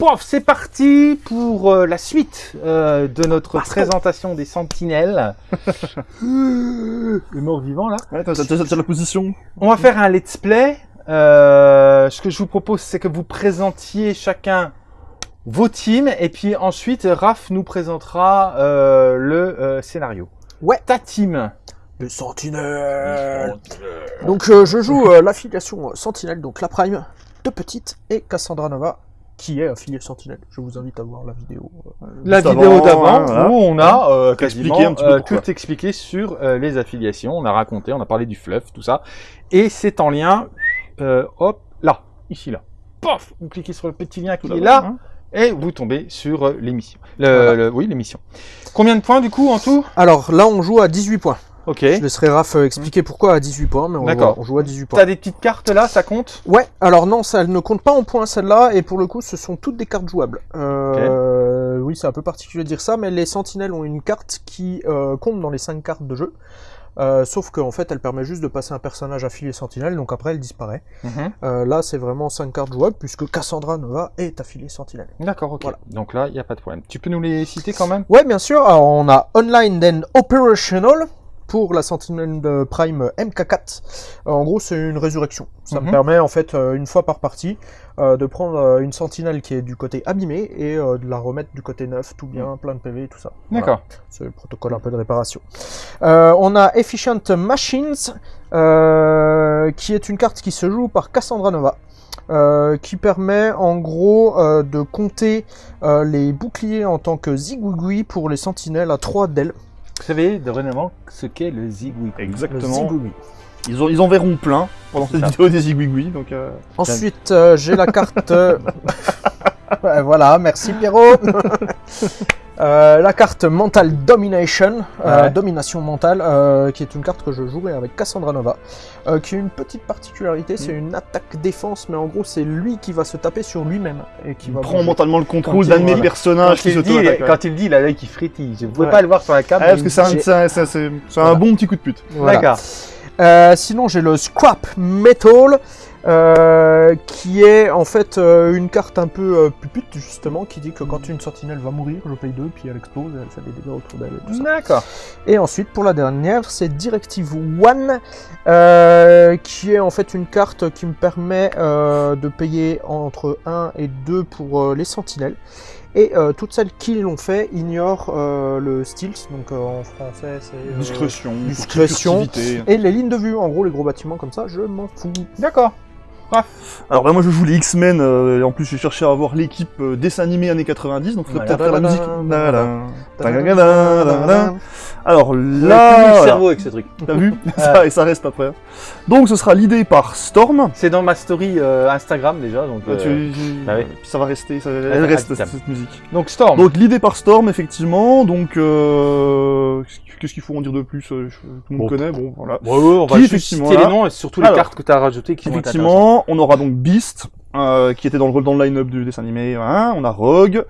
Pof, c'est parti pour euh, la suite euh, de notre présentation des sentinelles. Le mort vivant là. Ouais, t'as, la position. On va faire un let's play. Euh, ce que je vous propose, c'est que vous présentiez chacun vos teams et puis ensuite Raph nous présentera euh, le euh, scénario. Ouais. Ta team. Les sentinelles Donc euh, je joue euh, l'affiliation Sentinelle, donc la Prime de Petite, et Cassandra Nova, qui est affiliée Sentinelle. Je vous invite à voir la vidéo. euh, La vidéo avant, d'avant hein, où on a euh, quasiment Expliqué un petit peu euh, tout expliqué sur euh, les affiliations. On a raconté, on a parlé du fluff, tout ça. Et c'est en lien, euh, hop, là, ici, là. Pof Vous cliquez sur le petit lien qui Tout est là hein. et vous tombez sur euh, l'émission. Voilà. oui, l'émission. Combien de points du coup en tout? Alors là on joue à 18 points. Ok. Je laisserai Raph euh, expliquer pourquoi à 18 points, mais on, D'accord. va- on joue à 18 points. T'as des petites cartes là, ça compte? Ouais, alors non, ça ne compte pas en points celle-là, et pour le coup, ce sont toutes des cartes jouables. Euh, Oui, c'est un peu particulier de dire ça, mais les sentinelles ont une carte qui euh, compte dans les 5 cartes de jeu. Euh, sauf qu'en fait, elle permet juste de passer un personnage affilié sentinelle, donc après elle disparaît. Mhm. Euh, là, c'est vraiment 5 cartes jouables, puisque Cassandra Nova est affiliée sentinelle. D'accord, ok. Voilà. Donc là, il n'y a pas de problème. Tu peux nous les citer quand même? Ouais, bien sûr, alors, on a Online then Operational pour la sentinelle de Prime MK4. Euh, en gros, c'est une résurrection. Ça Mhm. me permet, en fait, euh, une fois par partie, euh, de prendre euh, une sentinelle qui est du côté abîmé et euh, de la remettre du côté neuf, tout bien, plein de PV, tout ça. Voilà. D'accord. C'est le protocole un peu de réparation. Euh, on a Efficient Machines, euh, qui est une carte qui se joue par Cassandra Nova. euh, qui permet en gros euh, de compter euh, les boucliers en tant que zigouigoui pour les sentinelles à 3 d'ailes. Vous savez dorénavant ce qu'est le zigouille. Le Exactement. Ils, ont- ils en verront plein pendant cette ça. vidéo des zigouigouis, donc euh, Ensuite, euh, j'ai la carte. euh, voilà, merci Pierrot. Euh, la carte Mental Domination, euh, Ouais. domination mentale, euh, qui est une carte que je jouerai avec Cassandra Nova, qui a une petite particularité, c'est une attaque-défense, mais en gros c'est lui qui va se taper sur lui-même et qui il va prend bouger. mentalement le contrôle d'un de mes personnages Quand qui il, se dit, quand il dit, il a l'œil qui frétille. Je ne pouvais Ouais. pas le voir sur la carte. Ah, parce que c'est un, bon petit coup de pute. Voilà. D'accord. Sinon, j'ai le Scrap Metal, euh, qui est en fait euh, une carte un peu euh, pupute, justement, qui dit que quand une sentinelle va mourir, je paye deux, puis elle explose, elle fait des dégâts autour d'elle et tout ça. D'accord. Et ensuite, pour la dernière, c'est Directive One, euh, qui est en fait une carte qui me permet euh, de payer entre 1 et 2 pour euh, les sentinelles. Et euh, toutes celles qui l'ont fait ignorent euh, le stealth, donc euh, en français c'est... euh, Discrétion, discrétion. et les lignes de vue, en gros les gros bâtiments comme ça, je m'en fous. D'accord. Alors bah, moi je joue les X-Men, euh, et en plus j'ai cherché à avoir l'équipe euh, dessin animé années 90, donc il faudrait peut-être faire la musique. Alors Là, le cerveau avec ce truc. t'as vu ça, Et ça reste après. Donc ce sera l'idée par Storm. C'est dans ma story euh, Instagram déjà. Donc, Euh, euh, tu- bah ça va rester, ça, elle va reste rester. cette, cette musique. donc Storm. Donc l'idée par Storm, effectivement. Donc euh, qu'est-ce qu'il faut en dire de plus euh, Tout le monde Bon. connaît. Bon, voilà. Ouais, on va Qui, juste effectivement, citer les noms et surtout les Alors, cartes que tu as rajoutées qui. Effectivement, on aura donc Beast, euh, qui était dans le, dans le line-up du dessin animé. hein. On a Rogue,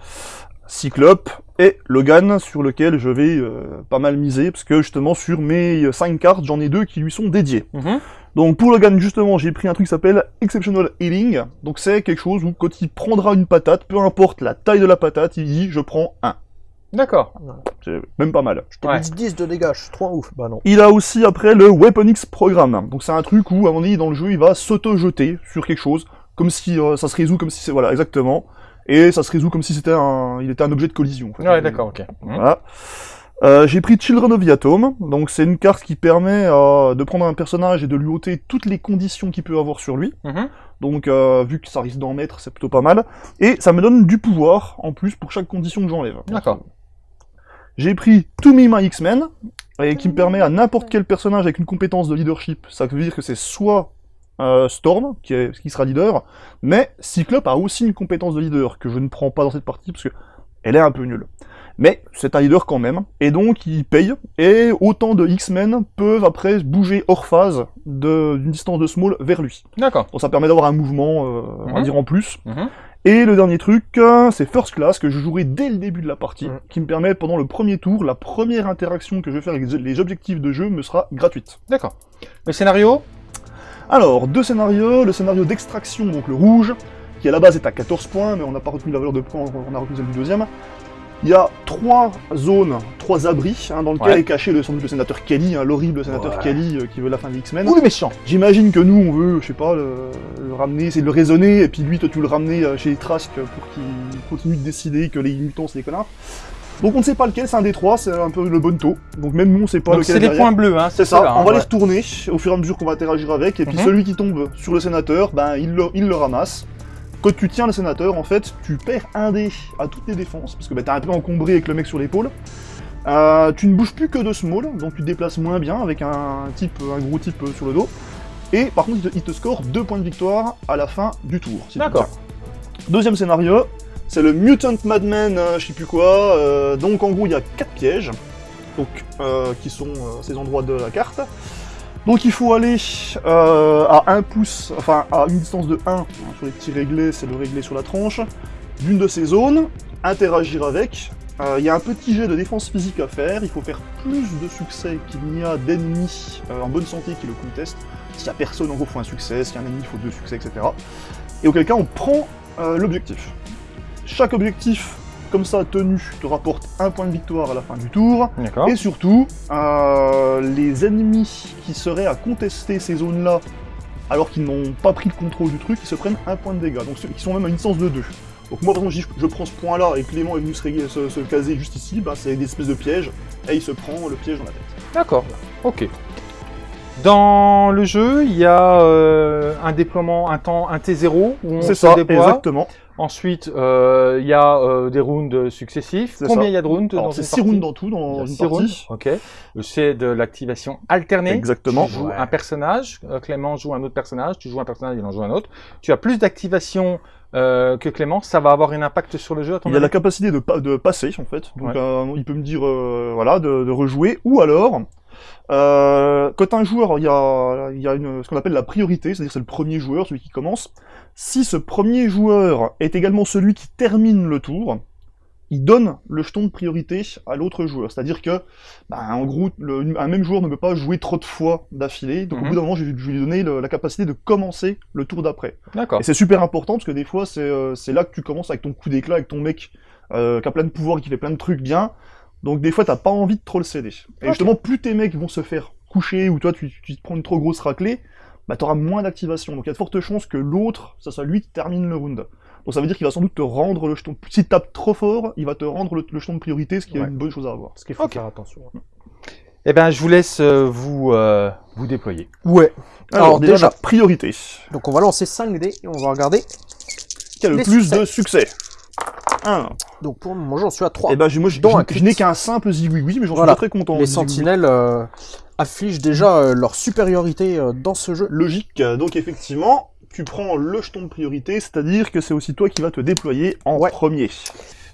Cyclope et Logan, sur lequel je vais euh, pas mal miser, parce que justement sur mes 5 cartes, j'en ai deux qui lui sont dédiées. Mhm. Donc pour Logan, justement, j'ai pris un truc qui s'appelle Exceptional Healing. Donc c'est quelque chose où quand il prendra une patate, peu importe la taille de la patate, il dit je prends un. D'accord. C'est même pas mal. Je t'ai Ouais. dit 10 de dégâts, je suis trop ouf. Bah non. Il a aussi après le Weapon X Programme. Donc c'est un truc où à un moment donné dans le jeu il va s'auto-jeter sur quelque chose, comme si euh, ça se résout comme si c'est voilà exactement, et ça se résout comme si c'était un, il était un objet de collision. en fait. Ouais, d'accord, ok. Mhm. Voilà. Euh, j'ai pris Children of the Atom, donc c'est une carte qui permet euh, de prendre un personnage et de lui ôter toutes les conditions qu'il peut avoir sur lui. Mhm. Donc euh, vu que ça risque d'en mettre, c'est plutôt pas mal. Et ça me donne du pouvoir en plus pour chaque condition que j'enlève. D'accord. J'ai pris To Me My X-Men, et qui me permet à n'importe quel personnage avec une compétence de leadership, ça veut dire que c'est soit euh, Storm, qui, est, qui sera leader, mais Cyclope a aussi une compétence de leader, que je ne prends pas dans cette partie, parce que elle est un peu nulle. Mais c'est un leader quand même, et donc il paye, et autant de X-Men peuvent après bouger hors phase d'une distance de small vers lui. D'accord. Donc ça permet d'avoir un mouvement, euh, on va Mhm. dire en plus. Mhm. Et le dernier truc, euh, c'est First Class, que je jouerai dès le début de la partie, qui me permet pendant le premier tour, la première interaction que je vais faire avec les objectifs de jeu me sera gratuite. D'accord. Le scénario? Alors, deux scénarios, le scénario d'extraction, donc le rouge, qui à la base est à 14 points, mais on n'a pas retenu la valeur de points, on a retenu celle du deuxième. Il y a trois zones, trois abris, hein, dans lesquels Ouais. est caché le, sans doute le sénateur Kelly, hein, l'horrible sénateur Ouais. Kelly euh, qui veut la fin des X-Men. Ou le méchant. J'imagine que nous, on veut, je sais pas, le, le ramener, c'est de le raisonner, et puis lui, toi, tu veux le ramener euh, chez les Trask pour qu'il continue de décider que les mutants, c'est des connards. Donc on ne sait pas lequel, c'est un des trois, c'est un peu le bonto. Donc même nous, on sait pas Donc lequel c'est est les derrière. points bleus, hein. C'est ça, on hein, va les ouais. retourner au fur et à mesure qu'on va interagir avec, et puis Mhm. celui qui tombe sur le sénateur, ben il le, il le ramasse. Quand tu tiens le sénateur, en fait, tu perds un dé à toutes tes défenses, parce que ben, t'es un peu encombré avec le mec sur l'épaule. Euh, tu ne bouges plus que de small, donc tu te déplaces moins bien avec un type, un gros type euh, sur le dos. Et par contre, il te, il te score 2 points de victoire à la fin du tour. si D'accord. Deuxième scénario, c'est le Mutant Madman, euh, je sais plus quoi. euh, donc en gros, il y a 4 pièges, donc, qui sont ces endroits de la carte. Donc il faut aller euh, à 1 pouce, enfin à une distance de 1 hein, sur les petits réglés, c'est le réglé sur la tranche, d'une de ces zones, interagir avec. Euh, Il y a un petit jet de défense physique à faire, il faut faire plus de succès qu'il n'y a d'ennemis euh, en bonne santé qui le contestent. S'il n'y a personne, en gros, il faut un succès, s'il y a un ennemi, il faut deux succès, etc. Et auquel cas, on prend l'objectif. Chaque objectif, comme ça, tenu, te rapporte un point de victoire à la fin du tour. Et surtout, euh, les ennemis qui seraient à contester ces zones-là, alors qu'ils n'ont pas pris le contrôle du truc, ils se prennent un point de dégâts. Donc qui sont même à une distance de 2. Donc moi, par exemple, je, prends ce point-là et Clément est venu se, régler- se- se caser juste ici, bah, c'est des espèces de pièges, et il se prend le piège dans la tête. D'accord. Ok. Dans le jeu, il y a euh, un déploiement, un temps, un T0 où on C'est se ça, déploie. exactement. Ensuite, euh, il y a euh, des rounds successifs. C'est Combien il y a de rounds dans Alors c'est une 6 partie rounds dans tout, dans une rounds. partie. Ok. C'est de l'activation alternée. Exactement. Tu joues Ouais. un personnage, euh, Clément joue un autre personnage, tu joues un personnage, il en joue un autre. Tu as plus d'activation euh, que Clément, ça va avoir un impact sur le jeu à ton Il a la capacité de, pa- de passer, en fait. Donc, Ouais. euh, il peut me dire, euh, voilà, de, de rejouer. Ou alors, euh, quand un joueur, il y a, il y a une, ce qu'on appelle la priorité, c'est-à-dire c'est le premier joueur, celui qui commence. Si ce premier joueur est également celui qui termine le tour, il donne le jeton de priorité à l'autre joueur. C'est-à-dire que, bah, en gros, le- un même joueur ne peut pas jouer trop de fois d'affilée. Donc, Mhm. au bout d'un moment, je vais, je lui donner le- la capacité de commencer le tour d'après. D'accord. Et c'est super important parce que des fois, c'est euh, là que tu commences avec ton coup d'éclat, avec ton mec euh, qui a plein de pouvoirs et qui fait plein de trucs bien. Donc des fois, t'as pas envie de trop le céder. Et justement, plus tes mecs vont se faire coucher ou toi, tu, tu te prends une trop grosse raclée, bah t'auras moins d'activation. Donc il y a de fortes chances que l'autre, ça soit lui qui termine le round. Donc ça veut dire qu'il va sans doute te rendre le jeton. Si tu tapes trop fort, il va te rendre le, le jeton de priorité, ce qui est une bonne chose à avoir. Parce qu'il faut Ok. faire attention. Eh ben, je vous laisse euh, vous euh, vous déployer. Ouais. Alors, Alors, déjà, priorité. Donc on va lancer 5 dés et on va regarder. Qui a le plus succès. de succès Un. Donc pour le moment, j'en suis à 3. Et ben moi, je, n'ai qu'un simple zigouigoui, mais j'en Voilà. suis très content. Les sentinelles euh, affichent déjà euh, leur supériorité euh, dans ce jeu. logique. Donc effectivement, tu prends le jeton de priorité, c'est-à-dire que c'est aussi toi qui vas te déployer en Ouais. premier.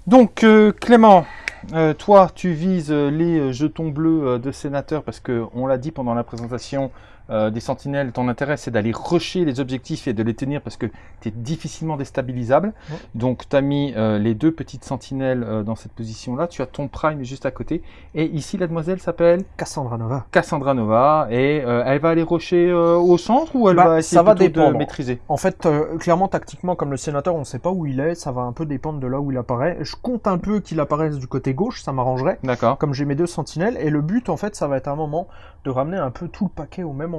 Donc, euh, Clément, euh, toi, tu vises les jetons bleus euh, de sénateur parce que, on l'a dit pendant la présentation euh, des sentinelles, ton intérêt c'est d'aller rusher les objectifs et de les tenir parce que tu es difficilement déstabilisable. Ouais. Donc, tu as mis euh, les deux petites sentinelles euh, dans cette position-là. Tu as ton prime juste à côté. Et ici, la demoiselle s'appelle Cassandra Nova. Cassandra Nova et elle va aller rusher au centre ou elle Bah, va essayer ça va de maîtriser? En fait, clairement, tactiquement, comme le sénateur, on ne sait pas où il est, ça va un peu dépendre de là où il apparaît. Je compte un peu qu'il apparaisse du côté gauche, ça m'arrangerait. D'accord. Comme j'ai mes deux sentinelles, et le but, en fait, ça va être un moment de ramener un peu tout le paquet au même endroit,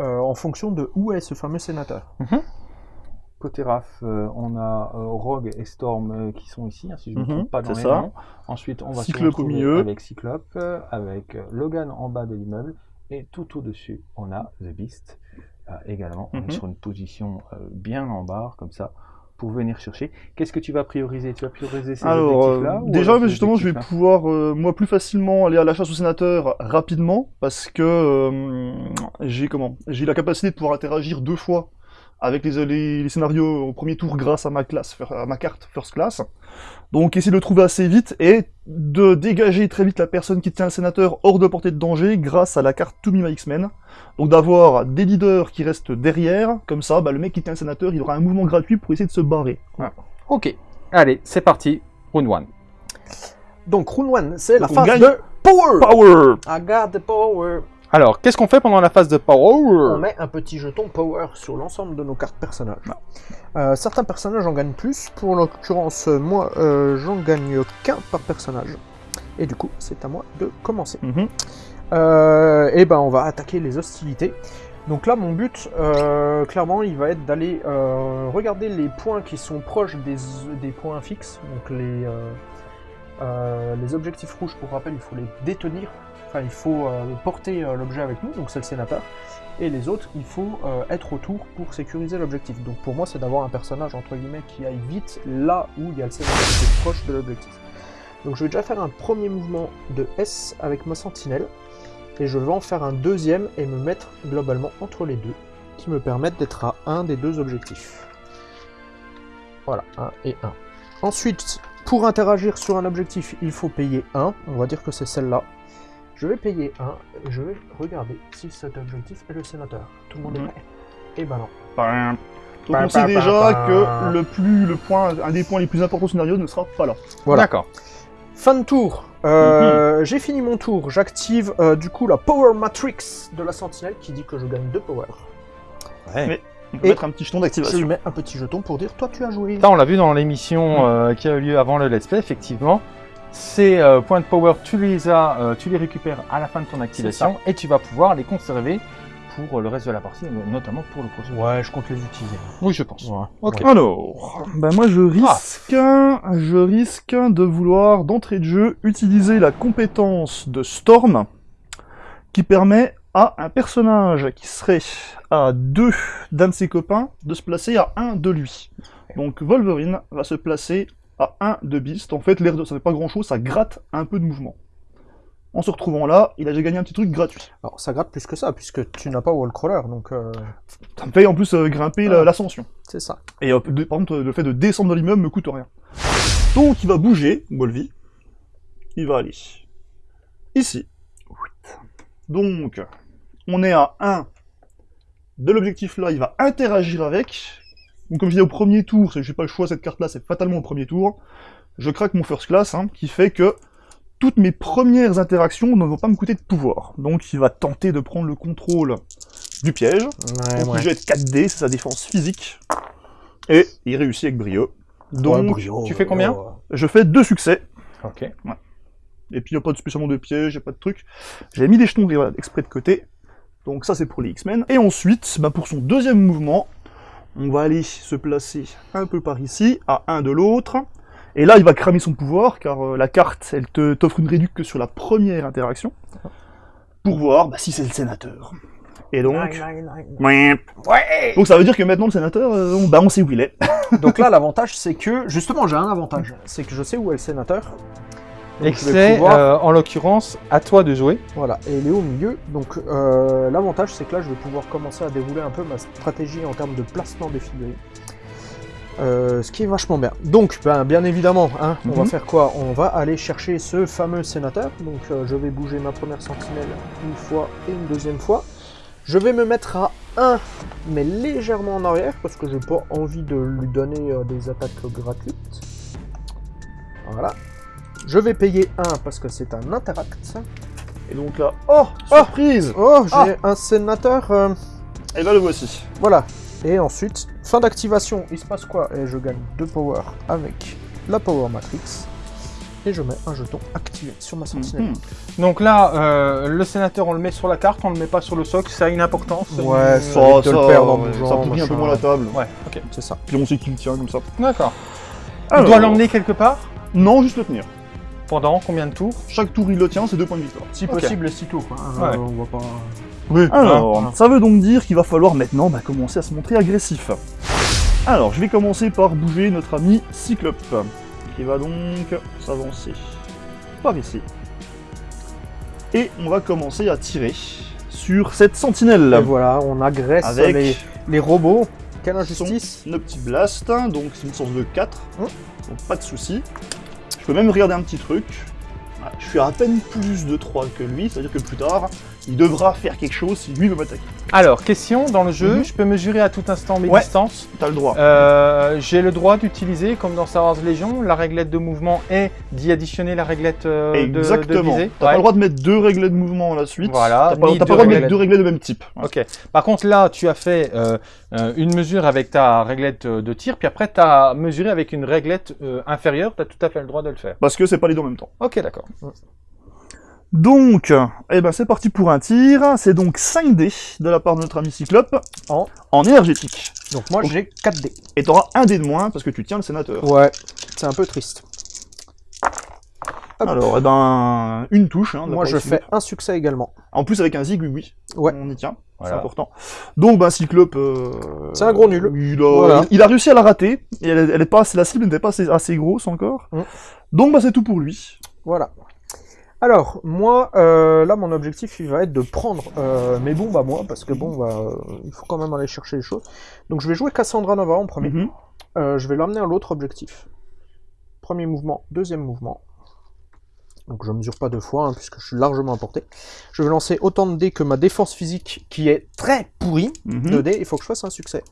euh, en fonction de où est ce fameux sénateur. Côté RAF, euh, on a euh, Rogue et Storm qui sont ici, hein, si je ne me Mhm, trompe pas dans les ça. noms. Ensuite, on va se Cyclope au retrouver milieu. avec Cyclope, avec Logan en bas de l'immeuble, et tout au-dessus, on a The Beast euh, également. On Mhm. est sur une position euh, bien en barre, comme ça, pour venir chercher. Qu'est-ce que tu vas prioriser? Tu vas prioriser ces objectifs-là euh, déjà, justement, je vais pouvoir, euh, moi, plus facilement aller à la chasse au sénateur rapidement, parce que euh, j'ai comment? J'ai la capacité de pouvoir interagir deux fois avec les, les, les scénarios au premier tour grâce à ma classe, à ma carte First Class. Donc, essayer de le trouver assez vite et de dégager très vite la personne qui tient le sénateur hors de portée de danger grâce à la carte To Me My X-Men. Donc, d'avoir des leaders qui restent derrière, comme ça, bah, le mec qui tient le sénateur, il aura un mouvement gratuit pour essayer de se barrer. Voilà. Ok, allez, c'est parti. Round 1. Donc, Rune 1, c'est la phase gagne. de Power Power I got the power Alors, qu'est-ce qu'on fait pendant la phase de On power met un petit jeton power sur l'ensemble de nos cartes personnages. Euh, certains personnages en gagnent plus. Pour l'occurrence, euh, moi, euh, j'en gagne qu'un par personnage. Et du coup, c'est à moi de commencer. Mhm. Euh, et ben, on va attaquer les hostilités. Donc là, mon but, clairement, il va être d'aller regarder les points qui sont proches des, des points fixes. Donc les, les objectifs rouges, pour rappel, il faut les détenir. Il faut euh, porter euh, l'objet avec nous, donc c'est le sénateur. Et les autres, il faut euh, être autour pour sécuriser l'objectif. Donc pour moi, c'est d'avoir un personnage, entre guillemets, qui aille vite là où il y a le sénateur qui est proche de l'objectif. Donc je vais déjà faire un premier mouvement de S avec ma sentinelle. Et je vais en faire un deuxième et me mettre globalement entre les deux, qui me permettent d'être à un des deux objectifs. Voilà, 1 et 1. Ensuite, pour interagir sur un objectif, il faut payer 1. On va dire que c'est celle-là. Je vais payer 1 et je vais regarder si cet objectif est le sénateur. Tout le monde Mhm. est prêt Et ben non. Bam. Donc Bam, on sait bam, déjà bam, bam. que le plus, le point, un des points les plus importants du scénario ne sera pas là. Voilà. D'accord. Fin de tour. Euh, J'ai fini mon tour. J'active euh, du coup la Power Matrix de la sentinelle qui dit que je gagne 2 power. Ouais. On peut Et mettre un petit jeton Je d'activation. lui mets un petit jeton pour dire toi tu as joué. Ça, on l'a vu dans l'émission euh, qui a eu lieu avant le let's play, effectivement. Ces euh, points de power, tu les as, euh, tu les récupères à la fin de ton activation et tu vas pouvoir les conserver pour euh, le reste de la partie, notamment pour le prochain. Ouais, je compte les utiliser. Oui, je pense. Ouais. Ok. Ouais. Alors, ben moi je risque, je risque de vouloir d'entrée de jeu utiliser la compétence de Storm qui permet à un personnage qui serait à deux d'un de ses copains de se placer à un de lui. Donc Wolverine va se placer à un de Beast. En fait, l'air de ça fait pas grand chose, ça gratte un peu de mouvement. En se retrouvant là, il a déjà gagné un petit truc gratuit. Alors ça gratte plus que ça, puisque tu n'as pas Wallcrawler, donc euh, Ça me fait en plus euh, grimper la- l'ascension. c'est ça. Et de- par contre, le fait de descendre de l'immeuble me coûte rien. Donc il va bouger, Wolvie. Il va aller ici. Donc, on est à 1 de l'objectif là, il va interagir avec. Donc comme je disais au premier tour, c'est- j'ai pas le choix, cette carte là, c'est fatalement au premier tour. Je craque mon first class, hein, qui fait que toutes mes premières interactions ne vont pas me coûter de pouvoir. Donc il va tenter de prendre le contrôle du piège. Ouais, Donc il jette 4D, c'est sa défense physique. Et il réussit avec brio. Donc tu fais combien je fais deux succès. Ok. Et puis il n'y a pas de spécialement de piège, il a pas de truc. J'ai mis des jetons voilà, exprès de côté. Donc ça c'est pour les X-Men. Et ensuite, bah, pour son deuxième mouvement, on va aller se placer un peu par ici, à un de l'autre. Et là il va cramer son pouvoir, car euh, la carte, elle te t'offre une réduction que sur la première interaction. Pour voir bah, si c'est le sénateur. Et donc... Ouais. Donc ça veut dire que maintenant le sénateur, euh, on, bah, on sait où il est. Donc là, l'avantage, c'est que justement, j'ai un avantage, c'est que je sais où est le sénateur. Donc, Et je c'est, pouvoir- euh, en l'occurrence, à toi de jouer. Voilà, et il est au milieu. Donc euh, l'avantage, c'est que là, je vais pouvoir commencer à dérouler un peu ma stratégie en termes de placement des figurines. Euh, ce qui est vachement bien. Donc, ben, bien évidemment, hein, on va Mhm. faire quoi? On va aller chercher ce fameux sénateur. Donc, je vais bouger ma première sentinelle une fois et une deuxième fois. Je vais me mettre à 1, mais légèrement en arrière, parce que j'ai pas envie de lui donner des attaques gratuites. Voilà. Je vais payer 1 parce que c'est un interact. Et donc là, oh, surprise Oh, j'ai Ah. un sénateur. euh, Et là le voici. voilà. Et ensuite, fin d'activation, il se passe quoi? Et je gagne 2 power avec la Power Matrix. Et je mets un jeton activé sur ma sentinelle. Mhm. Donc là, euh, le sénateur, on le met sur la carte, on le met pas sur le socle, ça a une importance. Ouais, Euh, ça- Ça, ça, perdre ouais, ça pourrit un peu moins la table. Ouais, ok. C'est ça. Puis on sait qui le tient comme ça. D'accord. Alors, doit l'emmener quelque part? Non, juste le tenir. Pendant combien de tours Chaque tour il le tient, c'est deux points de victoire. Si possible, si tôt, quoi. hein, Ouais. on va pas... Oui. Alors, Hein. ça veut donc dire qu'il va falloir maintenant bah, commencer à se montrer agressif. Alors, je vais commencer par bouger notre ami Cyclope, qui va donc s'avancer par ici. Et on va commencer à tirer sur cette sentinelle. Et voilà, on agresse Avec les, les robots. Quelle injustice nos petits blasts, donc c'est une source de 4, Hein donc pas de souci. Je peux même regarder un petit truc. Ouais, Je suis à à peine plus de 3 que lui, c'est-à-dire que plus tard, il devra faire quelque chose si lui veut m'attaquer. Alors, question, dans le jeu, Mhm. je peux mesurer à tout instant mes Ouais. distances. T'as le droit. Euh, J'ai le droit d'utiliser, comme dans Star Wars Légion, la réglette de mouvement et d'y additionner la réglette euh, de, de Exactement. visée. T'as pas le droit de mettre deux réglets de mouvement à la suite. Voilà, T'as pas, t'as le droit de mettre deux réglets de même type. Ouais. Ok. Par contre, là, tu as fait euh, euh, une mesure avec ta réglette de tir, puis après, tu as mesuré avec une réglette inférieure. Tu as tout à fait le droit de le faire. Parce que c'est pas les deux en même temps. Ok, d'accord. Donc, eh ben c'est parti pour un tir. C'est donc 5 dés de la part de notre ami Cyclope En en énergétique. Donc moi j'ai 4 dés. Et t'auras un dé de moins parce que tu tiens le sénateur. Ouais, c'est un peu triste. Hop. Alors, eh ben, une touche. Hein, Moi je fais un succès également. En plus avec un zig, oui, oui. Ouais. On y tient. C'est important. Donc, ben, Cyclope. euh, C'est un gros nul. Il a, Voilà. il a réussi à la rater. Et elle, elle est pas, la cible n'était pas assez, assez grosse encore. Mm. Donc, bah, c'est tout pour lui. Voilà. Alors, moi, euh, là, mon objectif, il va être de prendre euh, mes bombes à moi, parce que bon, bah, euh, il faut quand même aller chercher les choses. Donc, je vais jouer Cassandra Nova en premier. Mhm. Euh, je vais l'emmener à l'autre objectif. Premier mouvement, deuxième mouvement. Donc, je mesure pas deux fois, hein, puisque je suis largement emporté. Je vais lancer autant de dés que ma défense physique, qui est très pourrie. Mhm. De dés, il faut que je fasse un succès.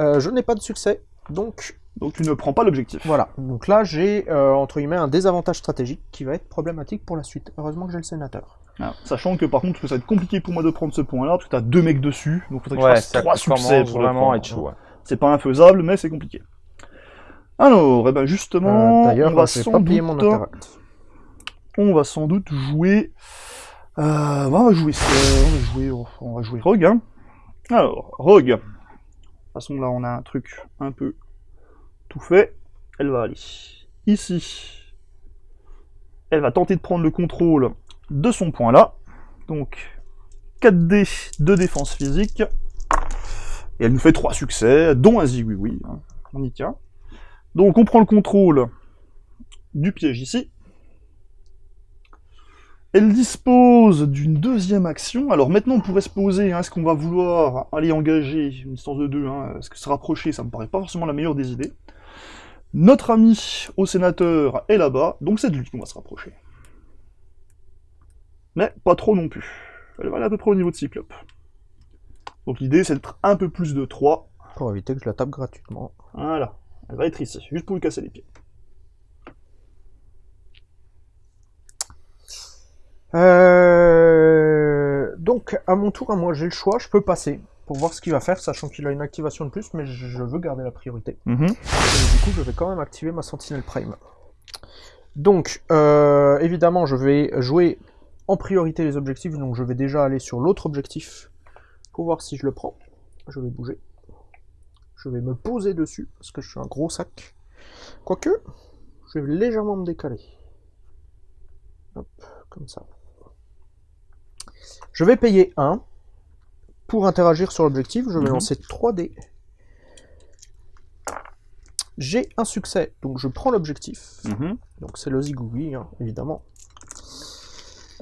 Je n'ai pas de succès, donc Donc, tu ne prends pas l'objectif. voilà, donc là j'ai euh, entre guillemets un désavantage stratégique qui va être problématique pour la suite. Heureusement que j'ai le sénateur. Ah, Sachant que par contre, ça va être compliqué pour moi de prendre ce point-là, parce que t'as deux mecs dessus, donc faudrait que je fasse trois succès pour le vraiment prendre. chaud. ouais. C'est pas infaisable, mais c'est compliqué. Alors, eh ben justement, Euh, D'ailleurs, on va sans pas payer mon doute, on va sans doute jouer, euh, on va jouer, ça, on va jouer, on va jouer Rogue. Hein. Alors, Rogue. De toute façon, là, on a un truc un peu fait. Elle va aller ici. Elle va tenter de prendre le contrôle de son point là. Donc, 4D de défense physique. Et elle nous fait 3 succès, dont un oui oui. hein. On y tient. Donc, on prend le contrôle du piège ici. Elle dispose d'une deuxième action. Alors maintenant, on pourrait se poser, hein, est-ce qu'on va vouloir aller engager une distance de 2 hein, Est-ce que se rapprocher Ça me paraît pas forcément la meilleure des idées. Notre ami au sénateur est là-bas, donc c'est de lui qu'on va se rapprocher. Mais pas trop non plus. Elle va aller à peu près au niveau de Cyclope. Donc l'idée, c'est d'être un peu plus de 3. Pour éviter que je la tape gratuitement. Voilà. Elle va être ici, juste pour lui casser les pieds. Euh, Donc, à mon tour, à moi, j'ai le choix, je peux passer pour voir ce qu'il va faire, sachant qu'il a une activation de plus, mais je veux garder la priorité. Et du coup, je vais quand même activer ma Sentinelle Prime. Donc, euh, évidemment, je vais jouer en priorité les objectifs, donc je vais déjà aller sur l'autre objectif pour voir si je le prends. Je vais bouger. Je vais me poser dessus, parce que je suis un gros sac. Quoique, je vais légèrement me décaler. Hop, comme ça. Je vais payer 1 pour interagir sur l'objectif. Je vais Mhm. lancer 3 dés. J'ai un succès, donc je prends l'objectif. Mhm. Donc c'est le zigouille, hein, évidemment.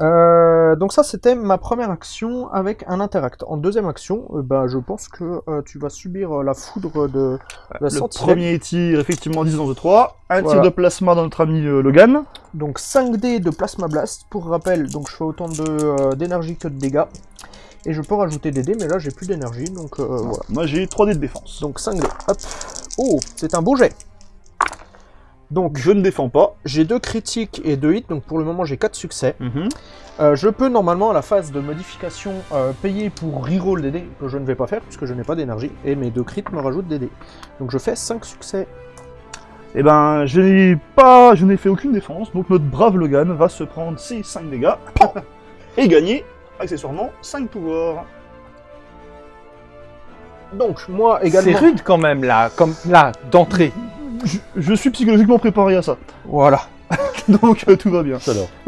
Euh, donc ça c'était ma première action avec un interact. En deuxième action, euh, bah, je pense que euh, tu vas subir la foudre de la Le sentinelle. premier tir, effectivement, distance de 3. Un tir de plasma dans notre ami Logan. Donc 5 dés de plasma blast. Pour rappel, donc je fais autant d'énergie que de dégâts. Et je peux rajouter des dés, mais là j'ai plus d'énergie, donc euh, voilà. Moi, j'ai 3 dés de défense. Donc 5 dés. Hop. Oh, c'est un beau jet. Donc Je ne défends pas. j'ai deux critiques et deux hits, donc pour le moment j'ai 4 succès. Mhm. Euh, je peux normalement à la phase de modification euh, payer pour reroll des dés, que je ne vais pas faire puisque je n'ai pas d'énergie, et mes deux crits me rajoutent des dés. Donc je fais 5 succès. Eh ben, je n'ai pas, je n'ai fait aucune défense, donc notre brave Logan va se prendre ses 5 dégâts et gagner, accessoirement, 5 pouvoirs. Donc moi C'est également... rude quand même, là, comme là, d'entrée. Je, je suis psychologiquement préparé à ça, Voilà. donc euh, tout va bien.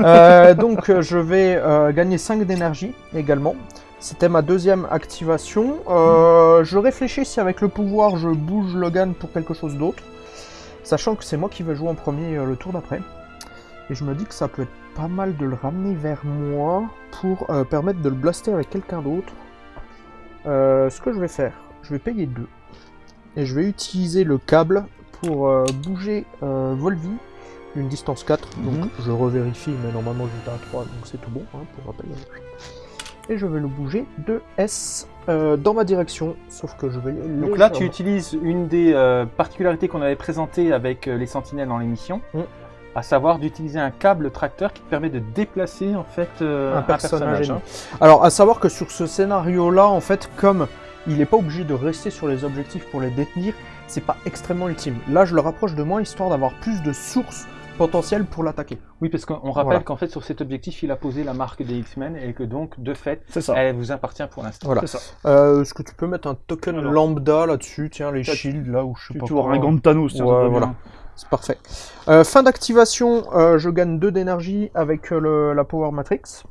Euh, donc euh, je vais euh, gagner 5 d'énergie également. C'était ma deuxième activation. Euh, je réfléchis si avec le pouvoir je bouge Logan pour quelque chose d'autre. Sachant que c'est moi qui vais jouer en premier euh, le tour d'après. Et je me dis que ça peut être pas mal de le ramener vers moi pour euh, permettre de le blaster avec quelqu'un d'autre. Euh, ce que je vais faire, je vais payer 2. Et je vais utiliser le câble pour euh, bouger Volvi d'une distance 4. Donc Mhm. je revérifie, mais normalement j'étais à 3, donc c'est tout bon, hein, pour rappel. Et je vais le bouger de S dans ma direction, sauf que je vais... Donc là, tu utilises une des particularités qu'on avait présentées avec les sentinelles dans l'émission, Mm. À savoir d'utiliser un câble tracteur qui permet de déplacer en fait euh, un personnage hein. Alors, à savoir que sur ce scénario-là, en fait, comme il n'est pas obligé de rester sur les objectifs pour les détenir, c'est pas extrêmement ultime. Là, je le rapproche de moi histoire d'avoir plus de sources potentielles pour l'attaquer. Oui, parce qu'on rappelle Voilà. qu'en fait, sur cet objectif, il a posé la marque des X-Men et que donc, de fait, ça. elle vous appartient pour l'instant. Voilà. Euh, Est-ce que tu peux mettre un token Alors. lambda là-dessus Tiens, les shields là où je sais Tu pas. tu un gant de Thanos, Ouais, voilà. C'est parfait. Euh, fin d'activation, euh, je gagne 2 d'énergie avec euh, le- la Power Matrix.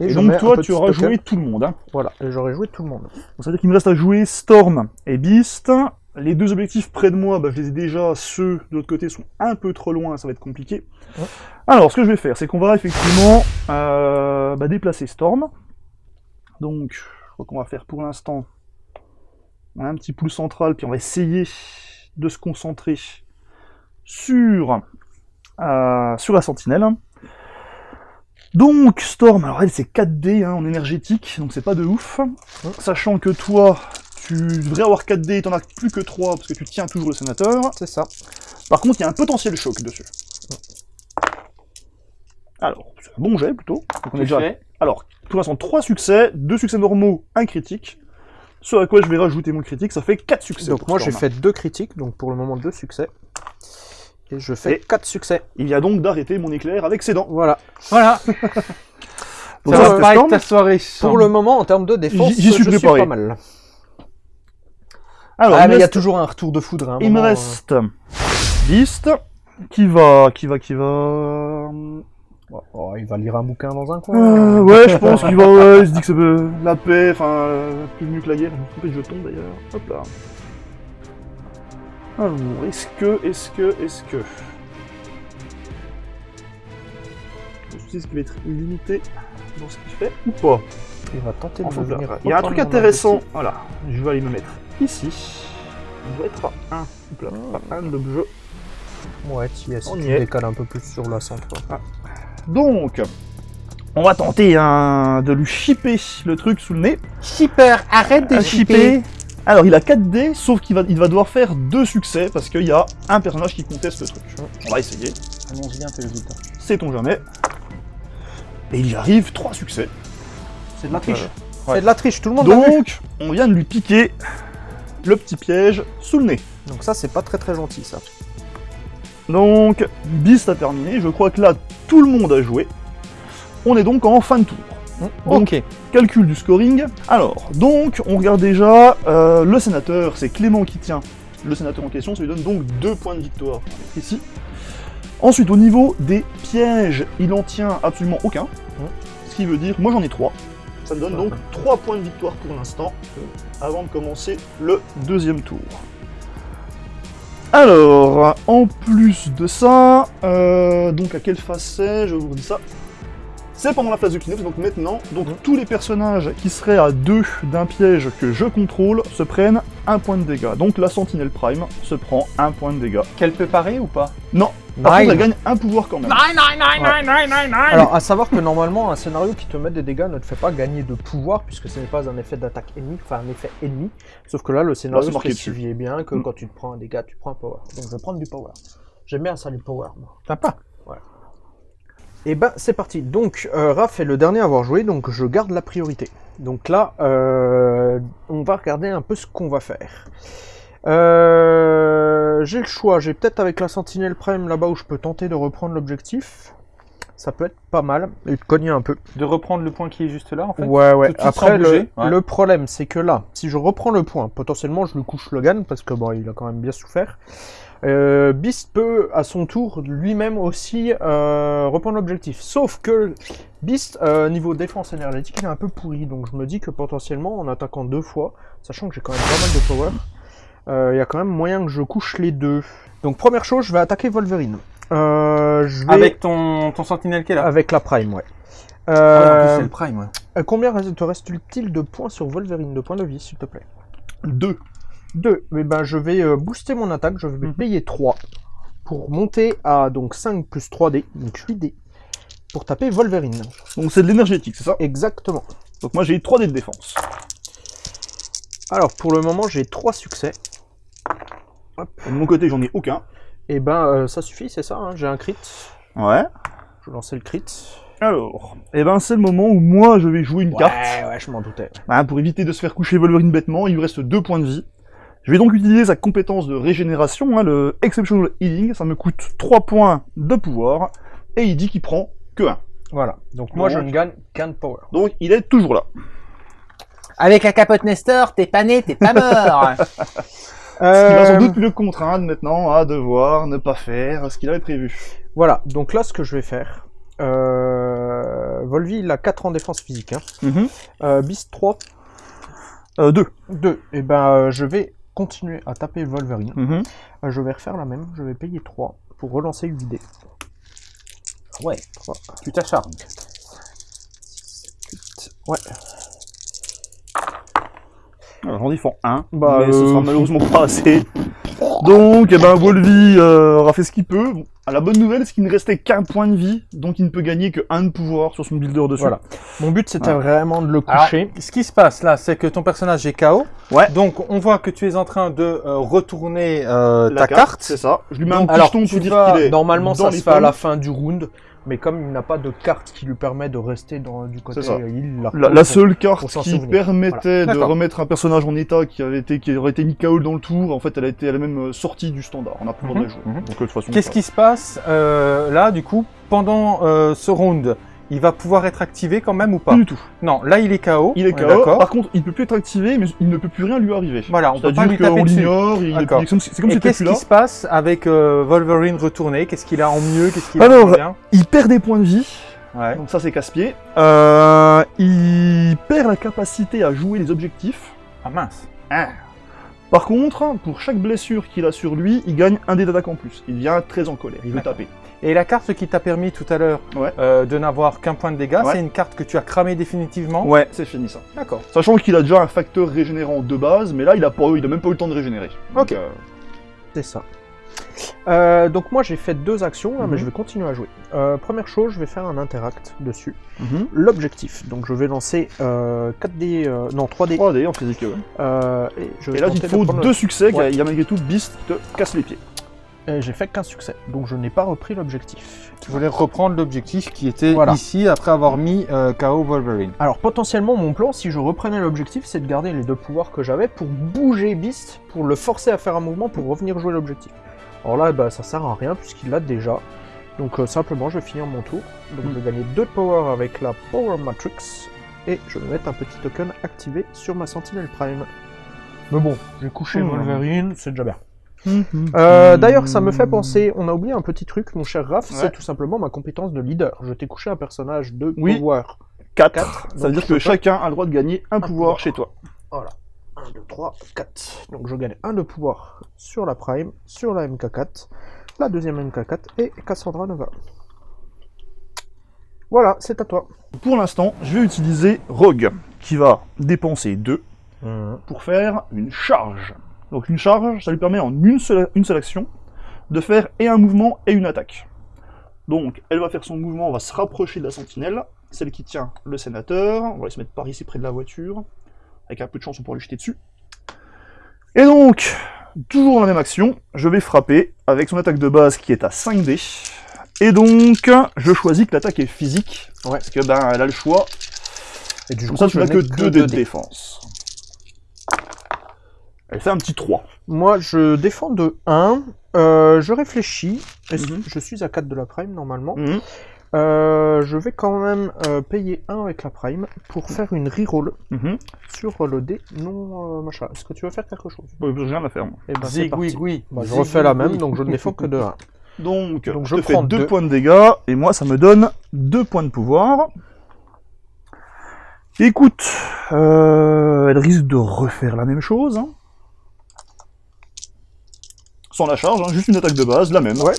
Et donc toi, tu auras joué tout le monde. Hein. Voilà, et j'aurais joué tout le monde. Donc, ça veut dire qu'il me reste à jouer Storm et Beast. Les deux objectifs près de moi, bah, je les ai déjà. Ceux de l'autre côté sont un peu trop loin, ça va être compliqué. Ouais. Alors, ce que je vais faire, c'est qu'on va effectivement euh, bah, déplacer Storm. Donc, je crois qu'on va faire pour l'instant un petit pouls central, puis on va essayer de se concentrer sur, euh, sur la sentinelle. Donc, Storm, alors elle c'est 4D hein, en énergétique, donc c'est pas de ouf. Sachant que toi, tu devrais avoir 4D et t'en as plus que 3 parce que tu tiens toujours le sénateur. C'est ça. Par contre, il y a un potentiel choc dessus. Alors, c'est un bon jet plutôt. Donc on est déjà... Alors, pour l'instant, 3 succès, 2 succès normaux, 1 critique. Ce à quoi je vais rajouter mon critique, ça fait 4 succès. Donc moi j'ai fait 2 critiques, donc pour le moment 2 succès. Et je fais Et- 4 succès. Il vient donc d'arrêter mon éclair avec ses dents. Voilà. Voilà, Donc ça ça, va c'était pas Storm. être ta soirée. Pour le moment, en termes de défense, J'y- suis pas mal. Alors, ah, il mais il y a toujours un retour de foudre. hein, Il me reste Beast, qui va, qui va, qui va... euh, oh, il va lire un bouquin dans un coin. Euh, ouais, je pense qu'il va, ouais, il se dit que c'est la paix, enfin, euh, plus mieux que la guerre. Je me suis trompé de jeton d'ailleurs. Hop là. Alors, est-ce que, est-ce que, est-ce que. Je sais ce qui va être limité dans ce qu'il fait ou pas. Il va tenter de venir. Il y a un truc intéressant. Voilà, je vais aller me mettre ici. Il doit être à 1. Hop là, à 1 d'objet. Ouais, si On tu y est. décales un peu plus sur la centre. Donc, on va tenter hein, de lui chipper le truc sous le nez. Shipper, arrête de shipper. Alors il a 4D, sauf qu'il va, il va devoir faire deux succès parce qu'il y a un personnage qui conteste le truc. On va essayer, Annonce bien tes résultats. sait-on jamais. Et il y arrive, trois succès. C'est de la triche. C'est de la triche, tout le monde. Donc, on vient de lui piquer le petit piège sous le nez. Donc ça, c'est pas très très gentil, ça. Donc, Beast a terminé, je crois que là, tout le monde a joué. On est donc en fin de tour. Ok. calcul du scoring. Alors, donc, on regarde déjà, euh, le sénateur, c'est Clément qui tient le sénateur en question, ça lui donne donc deux points de victoire ici. Ensuite, au niveau des pièges, il en tient absolument aucun. Ce qui veut dire, moi j'en ai trois. Ça me donne donc trois points de victoire pour l'instant, avant de commencer le deuxième tour. Alors, en plus de ça, euh, donc à quelle phase c'est? Je vous redis ça. C'est pendant la phase de clean-up, donc maintenant, donc Mhm. tous les personnages qui seraient à deux d'un piège que je contrôle se prennent un point de dégâts. Donc la Sentinelle Prime se prend un point de dégâts. Qu'elle peut parer ou pas? Non, par Nine. contre elle gagne un pouvoir quand même. Alors, à savoir que normalement, un scénario qui te met des dégâts ne te fait pas gagner de pouvoir, puisque ce n'est pas un effet d'attaque ennemi, enfin un effet ennemi. Sauf que là, le scénario spécifiait bien que Mm. quand tu te prends un dégât, tu prends un power. Donc je vais prendre du power. J'aime bien ça, du power. moi. Sympa. Et ben, c'est parti. Donc, euh, Raph est le dernier à avoir joué, donc je garde la priorité. Donc là, euh, on va regarder un peu ce qu'on va faire. Euh, j'ai le choix. J'ai peut-être avec la Sentinelle Prime là-bas où je peux tenter de reprendre l'objectif. Ça peut être pas mal. Et de cogner un peu. De reprendre le point qui est juste là, en fait? Ouais, ouais. Après, le, ouais. le problème, c'est que là, si je reprends le point, potentiellement, je lui couche Logan, parce que bon, il a quand même bien souffert. Euh, Beast peut, à son tour, lui-même aussi euh, reprendre l'objectif. Sauf que Beast, euh, niveau défense énergétique, il est un peu pourri. Donc je me dis que potentiellement, en attaquant deux fois, sachant que j'ai quand même pas mal de power, euh, il y a quand même moyen que je couche les deux. Donc première chose, je vais attaquer Wolverine. Euh, je vais... Avec ton, ton sentinelle qui est là. Avec la Prime, ouais. Ah Euh, plus, c'est le prime, ouais. combien te reste-t-il de points sur Wolverine, de points de vie, s'il te plaît? Deux. 2. Mais ben, je vais euh, booster mon attaque, je vais Mhm. payer 3 pour monter à donc 5 plus 3D, donc 8D, pour taper Wolverine. Donc c'est de l'énergétique, c'est ça? Exactement. Donc moi j'ai eu 3 dés de défense. Alors pour le moment j'ai 3 succès. De mon côté j'en ai aucun. Et ben euh, ça suffit, c'est ça, hein, j'ai un crit. Ouais. Je vais lancer le crit. Alors, et ben c'est le moment où moi je vais jouer une Ouais, carte. ouais, je m'en doutais. Hein, pour éviter de se faire coucher Wolverine bêtement, il lui reste 2 points de vie. Je vais donc utiliser sa compétence de régénération, hein, le Exceptional Healing, ça me coûte 3 points de pouvoir, et il dit qu'il prend que 1. Voilà. Donc moi je ne gagne qu'un de power. Donc il est toujours là. Avec la capote Nestor, t'es pas né, t'es pas mort. Ce qui va sans Euh, doute le contraindre maintenant à devoir ne pas faire ce qu'il avait prévu. Voilà, donc là ce que je vais faire. Euh... Volvi il a 4 en défense physique. Hein. Mhm. Euh, Beast 3, Euh, 2. 2. Et ben euh, je vais continuer à taper Wolverine. Mhm. Euh, je vais refaire la même, je vais payer 3 pour relancer 8D. ouais, tu t'acharnes. Ouais. Alors j'en défends 1, Bah, mais ce euh, sera malheureusement pas assez. Donc, eh ben, Volvi euh, aura fait ce qu'il peut. Bon, ah, la bonne nouvelle, c'est qu'il ne restait qu'un point de vie, donc il ne peut gagner que 1 de pouvoir sur son builder dessus. Voilà. Mon but c'était Ouais. vraiment de le Alors, coucher. ce qui se passe là, c'est que ton personnage est KO. Ouais. Donc, on voit que tu es en train de euh, retourner euh, La ta carte. c'est ça. Je lui mets un Donc, alors, jeton tu pour dire vas- qu'il est normalement dans ça se fait à la fin du round, mais comme il n'a pas de carte qui lui permet de rester dans, du côté ça. il la La, la seule carte qui souvenir. permettait de remettre un personnage en état qui avait été qui aurait été mis KO dans le tour, en fait, elle a été elle-même euh, sortie du standard. On a le droit de la jouer. Mhm. Euh, Qu'est-ce qui se passe euh, là, du coup, pendant euh, ce round? Il va pouvoir être activé quand même ou pas Pas du tout. Non, là, il est KO. Il est KO. Par contre, il peut plus être activé, mais il ne peut plus rien lui arriver. Voilà, on peut pas lui taper dessus. plus- c'est comme si qu'est-ce plus qui se passe avec euh, Wolverine retourné? Qu'est-ce qu'il a en mieux? Qu'est-ce qu'il a Alors, en bien Il perd des points de vie, Ouais. donc ça c'est casse-pied. Euh, il perd la capacité à jouer les objectifs. Ah mince. Par contre, pour chaque blessure qu'il a sur lui, il gagne un dé d'attaque en plus. Il devient très en colère, il veut taper. Et la carte qui t'a permis tout à l'heure Ouais. euh, de n'avoir qu'un point de dégâts, Ouais. c'est une carte que tu as cramée définitivement Ouais, c'est fini ça. D'accord. Sachant qu'il a déjà un facteur régénérant de base, mais là il a, pas, il a même pas eu le temps de régénérer. Ok. euh, C'est ça. Euh, donc moi j'ai fait deux actions, là, mais Mhm. je vais continuer à jouer. Euh, première chose, je vais faire un interact dessus. mhm. L'objectif, donc je vais lancer euh, 4D, euh, non 3D, 3D en physique. ouais. et je vais Et là, il faut deux le- succès, Ouais. il y a malgré tout Beast qui te casse les pieds. Et j'ai fait qu'un succès, donc je n'ai pas repris l'objectif. Tu voulais reprendre l'objectif qui était Voilà. ici après avoir mis euh, KO Wolverine. Alors potentiellement mon plan, si je reprenais l'objectif, c'est de garder les deux pouvoirs que j'avais pour bouger Beast, pour le forcer à faire un mouvement pour revenir jouer l'objectif. Alors là, bah, ça sert à rien puisqu'il l'a déjà. Donc euh, simplement, je vais finir mon tour. Donc je vais gagner 2 de power avec la Power Matrix. Et je vais mettre un petit token activé sur ma Sentinelle Prime. Mais bon, j'ai couché Hmm. Wolverine, c'est déjà bien. Euh, D'ailleurs, ça me fait penser, on a oublié un petit truc, mon cher Raph, Ouais. c'est tout simplement ma compétence de leader. Je t'ai couché un personnage de Oui. pouvoir. 4. Quatre. Ça veut dire que peux- chacun a le droit de gagner un, pouvoir, pouvoir. chez toi. Voilà. 1, 2, 3, 4. Donc je gagne 1 de pouvoir sur la Prime, sur la MK4, la deuxième MK4 et Cassandra Nova. Voilà, c'est à toi. Pour l'instant, je vais utiliser Rogue, qui va dépenser 2 pour faire une charge. Donc une charge, ça lui permet en une seule, une seule action de faire et un mouvement et une attaque. Donc elle va faire son mouvement, on va se rapprocher de la sentinelle, celle qui tient le sénateur, on va aller se mettre par ici près de la voiture, avec un peu de chance on pourra lui jeter dessus. Et donc, toujours dans la même action, je vais frapper avec son attaque de base qui est à 5D. Et donc, je choisis que l'attaque est physique, Ouais. parce que ben elle a le choix, Et du comme ça tu n'as que n'ai 2 dés de 2D. défense. Elle fait un petit 3. Moi, je défends de 1. euh, je réfléchis. Mhm. Je suis à 4 de la Prime normalement. Mhm. Euh, je vais quand même euh, payer 1 avec la Prime pour faire une reroll Mhm. sur le dé non euh, machin. Est-ce que tu veux faire quelque chose? Bon, J'ai rien à faire. moi. Eh ben, Zig, oui, oui. Bah, je Zig, refais la oui, même, oui. donc je ne défends que de 1. Donc, Donc, je je te fais prends 2 deux. points de dégâts, et moi ça me donne 2 points de pouvoir. Écoute, euh, elle risque de refaire la même chose. hein. Sans la charge, hein, juste une attaque de base, la même. Ouais.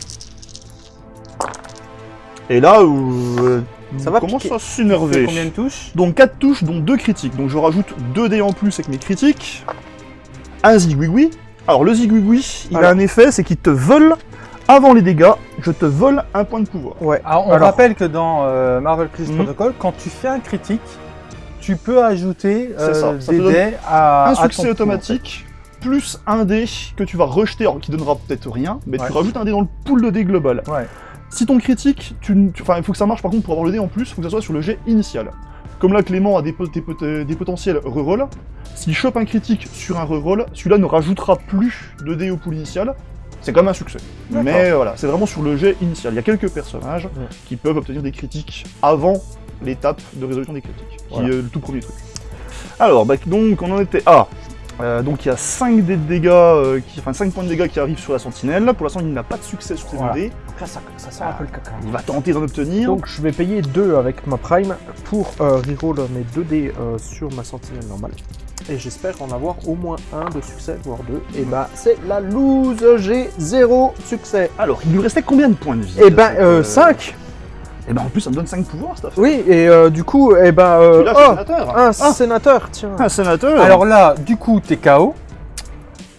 Et là, euh, Ça va commence piquer. à s'énerver. combien de touches Donc 4 touches, dont 2 critiques. Donc je rajoute 2 dés en plus avec mes critiques. Un zigouigoui. Alors le zigouigoui, il a un effet, c'est qu'il te vole avant les dégâts, je te vole un point de pouvoir. Ouais. Alors, on Alors- rappelle que dans euh, Marvel Crisis Mhm. Protocol, quand tu fais un critique, tu peux ajouter euh, ça, ça des te donne dés à un à ton succès coup, automatique, plus un dé que tu vas rejeter, alors qui donnera peut-être rien, mais Ouais. tu rajoutes un dé dans le pool de dés global. Ouais. Si ton critique, tu, il faut que ça marche par contre pour avoir le dé en plus, il faut que ça soit sur le jet initial. Comme là, Clément a des, pot- des pot- des potentiels reroll, s'il chope un critique sur un reroll, celui-là ne rajoutera plus de dés au pool initial. C'est quand même un succès. Mais voilà, c'est vraiment sur le jet initial. Il y a quelques personnages Ouais. qui peuvent obtenir des critiques avant l'étape de résolution des critiques, qui Voilà. est le tout premier truc. Alors, bah, donc on en était à. Euh, donc il y a 5 dés de dégâts, euh, qui, enfin 5 points de dégâts qui arrivent sur la sentinelle. Pour l'instant, il n'a pas de succès sur ces Voilà. deux dés. Donc là, ça, ça sent un peu le caca. Il va tenter d'en obtenir. Donc je vais payer 2 avec ma prime pour euh, reroll mes 2 dés euh, sur ma sentinelle normale. Et j'espère en avoir au moins un de succès, voire deux. Et bah c'est la loose, j'ai 0 succès. Alors, il lui restait combien de points de vie Et ben cette, euh, euh, 5 Et ben en plus, ça me donne 5 pouvoirs, cette affaire. Oui, et euh, du coup, et ben... euh, Tu oh, sénateur un Ah, sénateur, tiens. un sénateur Alors là, du coup, t'es KO.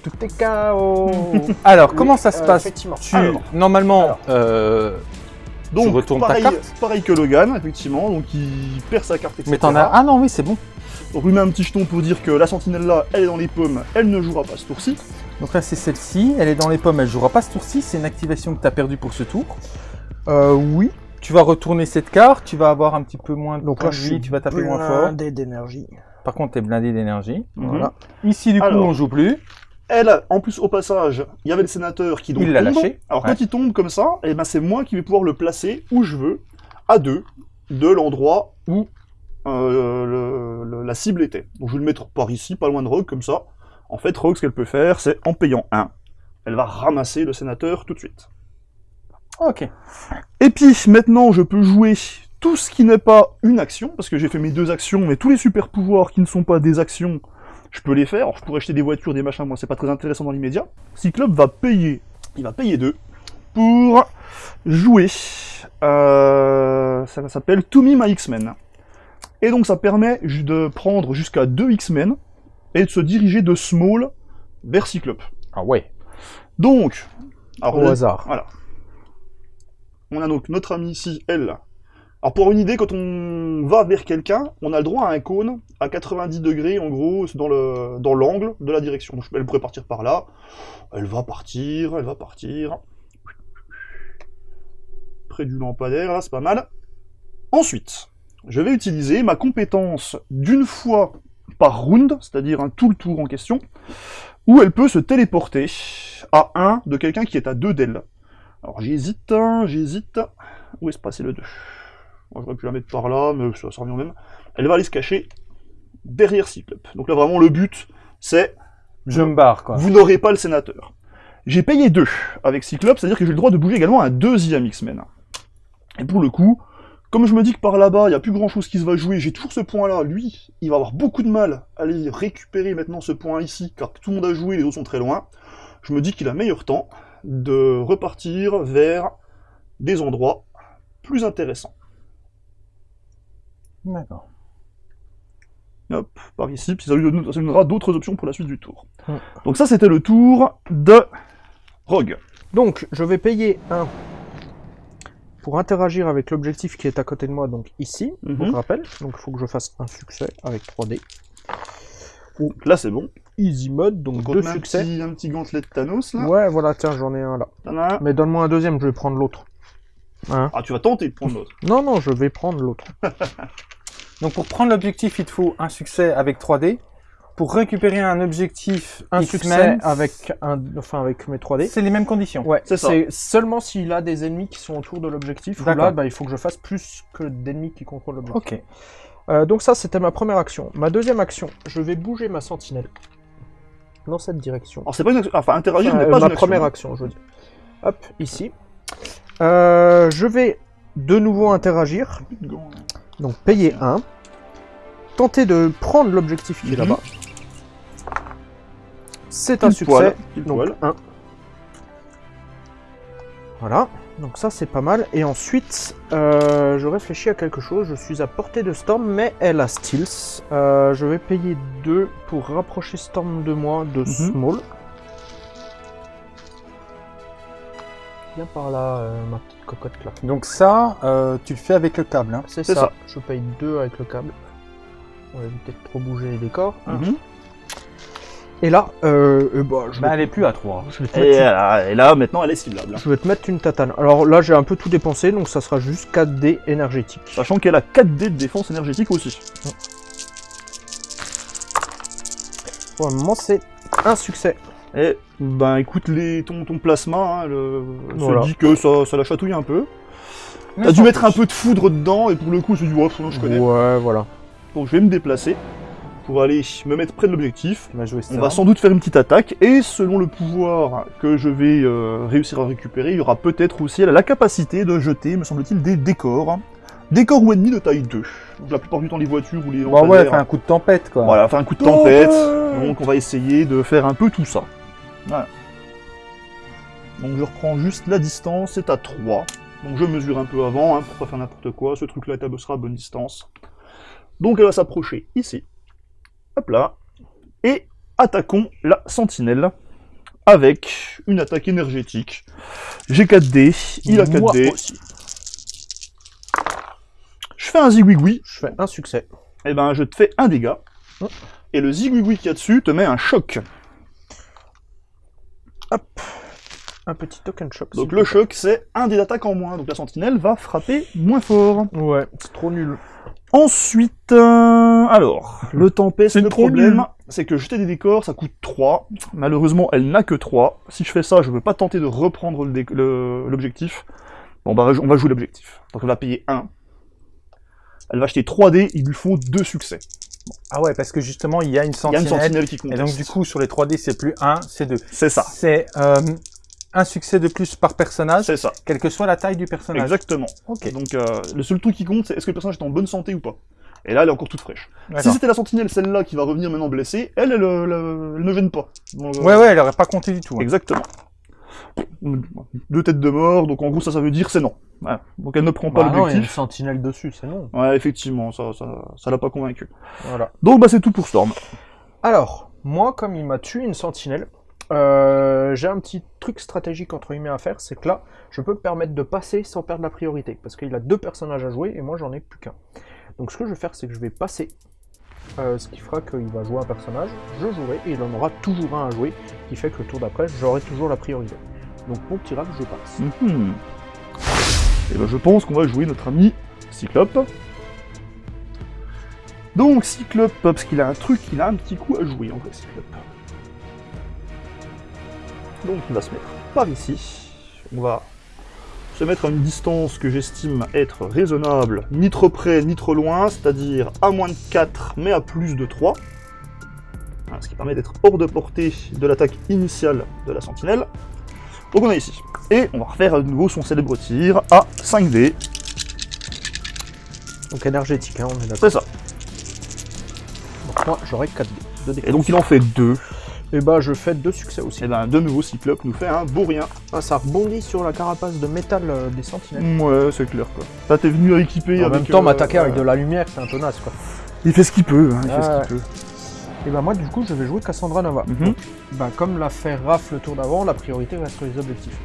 Tout est KO. Alors, comment ça se euh, passe Effectivement. tu, alors. Normalement, Alors. euh, Donc, retournes ta pareil, carte pareil que Logan, effectivement, donc il perd sa carte, etc. mais t'en as... Ah non, oui, c'est bon. Donc, on lui met un petit jeton pour dire que la sentinelle là, elle est dans les pommes, elle ne jouera pas ce tour-ci. Donc là, c'est celle-ci. Elle est dans les pommes, elle jouera pas ce tour-ci. C'est une activation que t'as perdue pour ce tour. Euh, oui. Tu vas retourner cette carte, tu vas avoir un petit peu moins de Donc là, je tu vas taper moins fort. blindé d'énergie. Par contre, t'es blindé d'énergie. Mhm. Voilà. Ici, du coup, Alors. on joue plus. Elle, en plus, au passage, il y avait le sénateur qui donc Il l'a lâché. Alors Ouais. quand il tombe comme ça, eh ben, c'est moi qui vais pouvoir le placer où je veux, à deux, de l'endroit où euh, le- le- la cible était. Donc je vais le mettre par ici, pas loin de Rogue, comme ça. En fait, Rogue, ce qu'elle peut faire, c'est en payant un, elle va ramasser le sénateur tout de suite. Ok. Et puis maintenant, je peux jouer tout ce qui n'est pas une action, parce que j'ai fait mes deux actions, mais tous les super pouvoirs qui ne sont pas des actions, je peux les faire. Alors, je pourrais acheter des voitures, des machins, moi c'est pas très intéressant dans l'immédiat. Cyclope va payer, il va payer deux pour jouer. Euh, ça s'appelle To Me My X-Men. Et donc ça permet de prendre jusqu'à deux X-Men et de se diriger de Small vers Cyclope. Ah ouais. Donc, alors, Au hasard. voilà. On a donc notre ami ici, elle. Alors pour une idée, quand on va vers quelqu'un, on a le droit à un cône à 90 degrés, en gros, dans le dans l'angle de la direction. Donc elle pourrait partir par là. Elle va partir, elle va partir. Près du lampadaire, là, c'est pas mal. Ensuite, je vais utiliser ma compétence d'une fois par round, c'est-à-dire un tout le tour en question, où elle peut se téléporter à 1 de quelqu'un qui est à 2 d'elle. Alors j'hésite, hein, j'hésite. Où est-ce passé le 2 Moi j'aurais pu la mettre par là, mais ça, ça revient même. Elle va aller se cacher derrière Cyclope. Donc là vraiment le but, c'est Je me barre, quoi. vous n'aurez pas le sénateur. J'ai payé 2 avec Cyclope, c'est-à-dire que j'ai le droit de bouger également un deuxième X-Men. Et pour le coup, comme je me dis que par là-bas, il n'y a plus grand-chose qui se va jouer, j'ai toujours ce point-là, lui, il va avoir beaucoup de mal à aller récupérer maintenant ce point ici, car tout le monde a joué, les autres sont très loin. Je me dis qu'il a meilleur temps de repartir vers des endroits plus intéressants. D'accord. Hop, par ici, puis ça lui donnera d'autres options pour la suite du tour. Donc ça, c'était le tour de Rogue. Donc, je vais payer un pour interagir avec l'objectif qui est à côté de moi, donc ici, Mhm. donc rappel. Donc, il faut que je fasse un succès avec 3D. Donc là, c'est bon. Easy mode, donc Donc on deux met un succès. petit, un petit gantelet de Thanos, là. Ouais, voilà, tiens, j'en ai un là. Mais donne-moi un deuxième, je vais prendre l'autre. Hein Ah, tu vas tenter de prendre l'autre. non, non, je vais prendre l'autre. Donc pour prendre l'objectif, il te faut un succès avec 3D. Pour récupérer un objectif Un succès avec, un, enfin, avec mes 3D. c'est les mêmes conditions. Ouais, C'est ça. c'est seulement s'il a des ennemis qui sont autour de l'objectif. Là, bah, il faut que je fasse plus que d'ennemis qui contrôlent l'objectif. Ok. Euh, donc ça, c'était ma première action. Ma deuxième action, je vais bouger ma sentinelle dans cette direction. Alors, c'est pas une action. Enfin, interagir Euh, n'est pas ma une première action, je veux dire. Hop, ici. Euh, je vais de nouveau interagir, donc payer 1. Tenter de prendre l'objectif qui est Mhm. là-bas. C'est un succès, poil, donc poil. 1. Voilà, donc ça c'est pas mal. Et ensuite, euh, je réfléchis à quelque chose. Je suis à portée de Storm, mais elle a Steels. Euh, je vais payer 2 pour rapprocher Storm de moi de Mhm. Small. viens par là, euh, ma petite cocotte là. Donc ça, euh, tu le fais avec le câble. Hein. C'est ça. ça. Je paye deux avec le câble. On va éviter de trop bouger les décors. Mhm. Et là, euh, euh, bah, je, Bah, vais, elle est plus à 3. je vais te Et, mettre là, et là, maintenant, elle est ciblable. je vais te mettre une tatane. Alors là, j'ai un peu tout dépensé, donc ça sera juste 4D énergétique. Sachant qu'elle a 4D de défense énergétique aussi. Pour le moment, c'est un succès. Et ben écoute, les, ton, ton plasma hein, le, Voilà. se dit que ça, ça la chatouille un peu. T'as dû mettre un peu de foudre dedans et pour le coup, je me suis dit, je connais. Ouais, voilà. Donc je vais me déplacer pour aller me mettre près de l'objectif. On va sans doute faire une petite attaque et selon le pouvoir que je vais euh, réussir à récupérer, il y aura peut-être aussi elle a la capacité de jeter, me semble-t-il, des décors. Décors ou ennemis de taille 2. Donc la plupart du temps les voitures ou les Bah ouais, fait un coup de tempête quoi. Voilà, faire un coup de Tempête. Donc on va essayer de faire un peu tout ça. Voilà. Donc je reprends juste la distance, c'est à 3. Donc je mesure un peu avant, hein, pour pas faire n'importe quoi. Ce truc-là sera à bonne distance. Donc elle va s'approcher ici. Hop là. Et attaquons la sentinelle avec une attaque énergétique. J'ai 4D, il a 4D. Moi aussi. Je fais un zigouigoui, Je fais un succès. et ben je te fais un dégât. Oh. Et le zigouigoui qu'il y a dessus te met un choc. Un petit token shock. Donc le choc, c'est un des attaques en moins. Donc la sentinelle va frapper moins fort. Ouais, c'est trop nul. Ensuite, euh, alors, le tempête, C'est le problème, c'est que jeter des décors, ça coûte 3. Malheureusement, elle n'a que 3. Si je fais ça, je ne veux pas tenter de reprendre l'objectif. Bon, bah, on va jouer l'objectif. Donc on va payer 1. Elle va acheter 3 dés, il lui faut 2 succès. Ah ouais, parce que justement, il y a une Il y a sentinelle. une sentinelle qui compte. Et donc du coup, sur les 3D, c'est plus 1, c'est 2. c'est ça. C'est euh, un succès de plus par personnage, C'est ça. quelle que soit la taille du personnage. Exactement. Donc euh, le seul truc qui compte, c'est est-ce que le personnage est en bonne santé ou pas. Et là, elle est encore toute fraîche. Si c'était la sentinelle, celle-là, qui va revenir maintenant blessée, elle, elle, elle, elle ne gêne pas. Donc, euh, Ouais, ouais, elle aurait pas compté du tout. hein. Exactement. Deux têtes de mort, donc en gros, ça, ça veut dire c'est non. Donc elle ne prend pas Bah non, il y a une l'objectif. sentinelle dessus, c'est non. Ouais, effectivement, ça, ça, ça l'a pas convaincu. Voilà. Donc bah c'est tout pour Storm. Alors, moi, comme il m'a tué une sentinelle, euh, j'ai un petit truc stratégique entre guillemets à faire, c'est que là, je peux me permettre de passer sans perdre la priorité, parce qu'il a deux personnages à jouer et moi j'en ai plus qu'un. Donc ce que je vais faire, c'est que je vais passer, euh, ce qui fera qu'il va jouer un personnage, je jouerai et il en aura toujours un à jouer, qui fait que le tour d'après, j'aurai toujours la priorité. Donc mon petit rap, je passe. Mhm. Et ben je pense qu'on va jouer notre ami Cyclope. Donc Cyclope, parce qu'il a un truc, il a un petit coup à jouer en vrai Cyclope. Donc il va se mettre par ici. On va se mettre à une distance que j'estime être raisonnable, ni trop près ni trop loin, c'est-à-dire à moins de 4 mais à plus de 3. Voilà, ce qui permet d'être hors de portée de l'attaque initiale de la sentinelle. Donc on est ici. Et on va refaire à nouveau son célèbre tir à 5D. Donc énergétique, hein, on est d'accord. C'est ça. Donc moi, j'aurai 4 dés. Et donc il en fait deux. Et bah je fais deux succès aussi. Et ben de nouveau Cyclope nous fait un beau rien. Ah, ça rebondit sur la carapace de métal euh, des sentinelles. Ouais, c'est clair quoi. Là t'es venu équipé en avec. même temps, euh, m'attaquer avec de la lumière, c'est un peu naze quoi. Il fait ce qu'il peut, hein, il fait ce qu'il peut. Et bah moi, du coup, je vais jouer Cassandra Nova. Mhm. Bah comme l'a fait Raph le tour d'avant, la priorité reste sur les objectifs.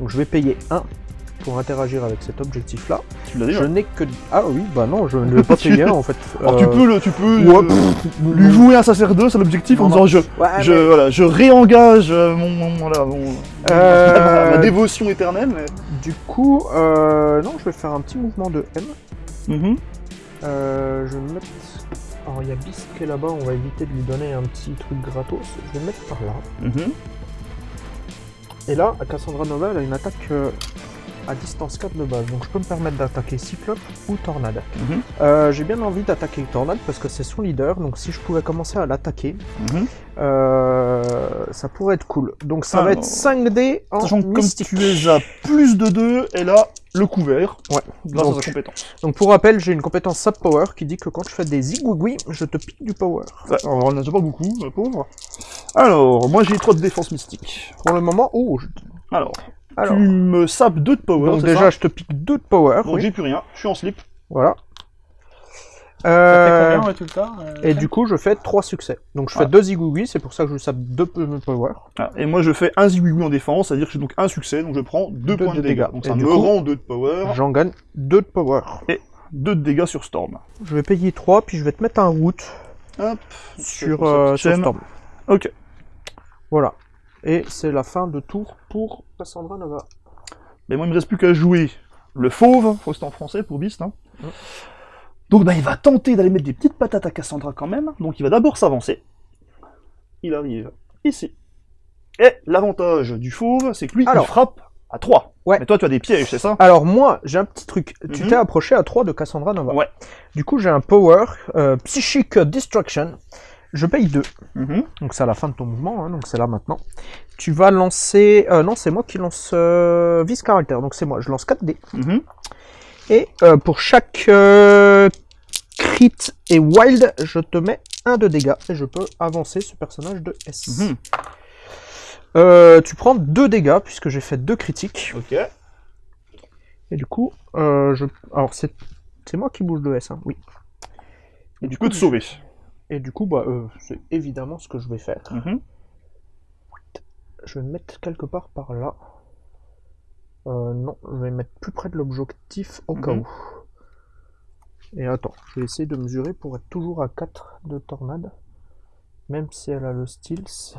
Donc je vais payer 1 pour interagir avec cet objectif-là. Tu l'as déjà Je n'ai que... Ah oui, bah non, je ne vais pas payer 1 en fait. Alors Euh, tu peux, le, tu peux ouais, euh, pff, lui jouer un sacerdoce à l'objectif en Non, disant je, Ouais, je, mais- voilà, je réengage euh, mon, mon- voilà, mon- Euh, ma dévotion éternelle. Mais... Du coup, euh, non, je vais faire un petit mouvement de M. Mhm. Je vais me mettre... Alors il y a qui est là-bas, on va éviter de lui donner un petit truc gratos. Je vais me mettre par là. Mhm. Et là, Cassandra Nova, elle a une attaque à distance 4 de base. Donc je peux me permettre d'attaquer Cyclope ou Tornade. Mhm. Euh, J'ai bien envie d'attaquer Tornade parce que c'est son leader. Donc si je pouvais commencer à l'attaquer, Mhm. euh, ça pourrait être cool. Donc ça va être 5D en Sachant que comme tu es à plus de 2, elle a le couvert Ouais. grâce à Donc, sa compétence. donc pour rappel, j'ai une compétence Sap Power qui dit que quand je fais des zigouigouis, je te pique du power. Ouais, alors, on n'en a pas beaucoup, pauvre. Alors, moi j'ai 3 de défense mystique. Pour le moment, oh, je- Alors, alors. tu me sapes 2 de power, Donc déjà, ça je te pique 2 de power. Donc oui. j'ai plus rien, je suis en slip. Voilà. Ça fait Euh, Euh, bien, ouais, tout le temps. euh, Et du coup, je fais 3 succès. Donc je fais Ah. 2 zigouigouis, c'est pour ça que je sape 2 power. Ah, Et moi, je fais un zigouigou en défense, c'est-à-dire que j'ai donc un succès, donc je prends deux, Deux points de dégâts. dégâts. Donc Et ça me coup- rend 2 de power, J'en gagne 2 de power. 2 de dégâts sur Storm. Je vais payer 3, puis je vais te mettre un route Hop. sur, euh, sur chaîne. Storm. Ok. Voilà. Et c'est la fin de tour pour Cassandra Nova. Mais moi, il me reste plus qu'à jouer le fauve, faut que c'est en français pour Beast. Hein. Mm. Donc bah, il va tenter d'aller mettre des petites patates à Cassandra quand même. Donc il va d'abord s'avancer. Il arrive ici. Et l'avantage du fauve, c'est que lui, Alors. il frappe à 3. Ouais. Mais toi, tu as des pièges, c'est ça? Alors moi, j'ai un petit truc. Tu Mhm. t'es approché à 3 de Cassandra Nova. Ouais. Du coup, j'ai un power euh, Psychic Destruction. Je paye 2. Mhm. Donc c'est à la fin de ton mouvement, hein, donc c'est là maintenant. Tu vas lancer... euh, non, c'est moi qui lance euh, Vice Caractère, donc c'est moi. Je lance 4 dés. Mhm. Et euh, pour chaque crit et wild, je te mets 1 de dégâts. Et je peux avancer ce personnage de S. Mhm. Tu prends 2 dégâts, puisque j'ai fait 2 critiques. Ok. Et du coup, je... Alors c'est moi qui bouge de S, hein, oui. Et du coup, te sauver. Et du coup, bah, euh, c'est évidemment ce que je vais faire. Mhm. Je vais me mettre quelque part par là. Euh, non, je vais me mettre plus près de l'objectif au cas mhm. où. Et attends, je vais essayer de mesurer pour être toujours à 4 de tornade. Même si elle a le stealth,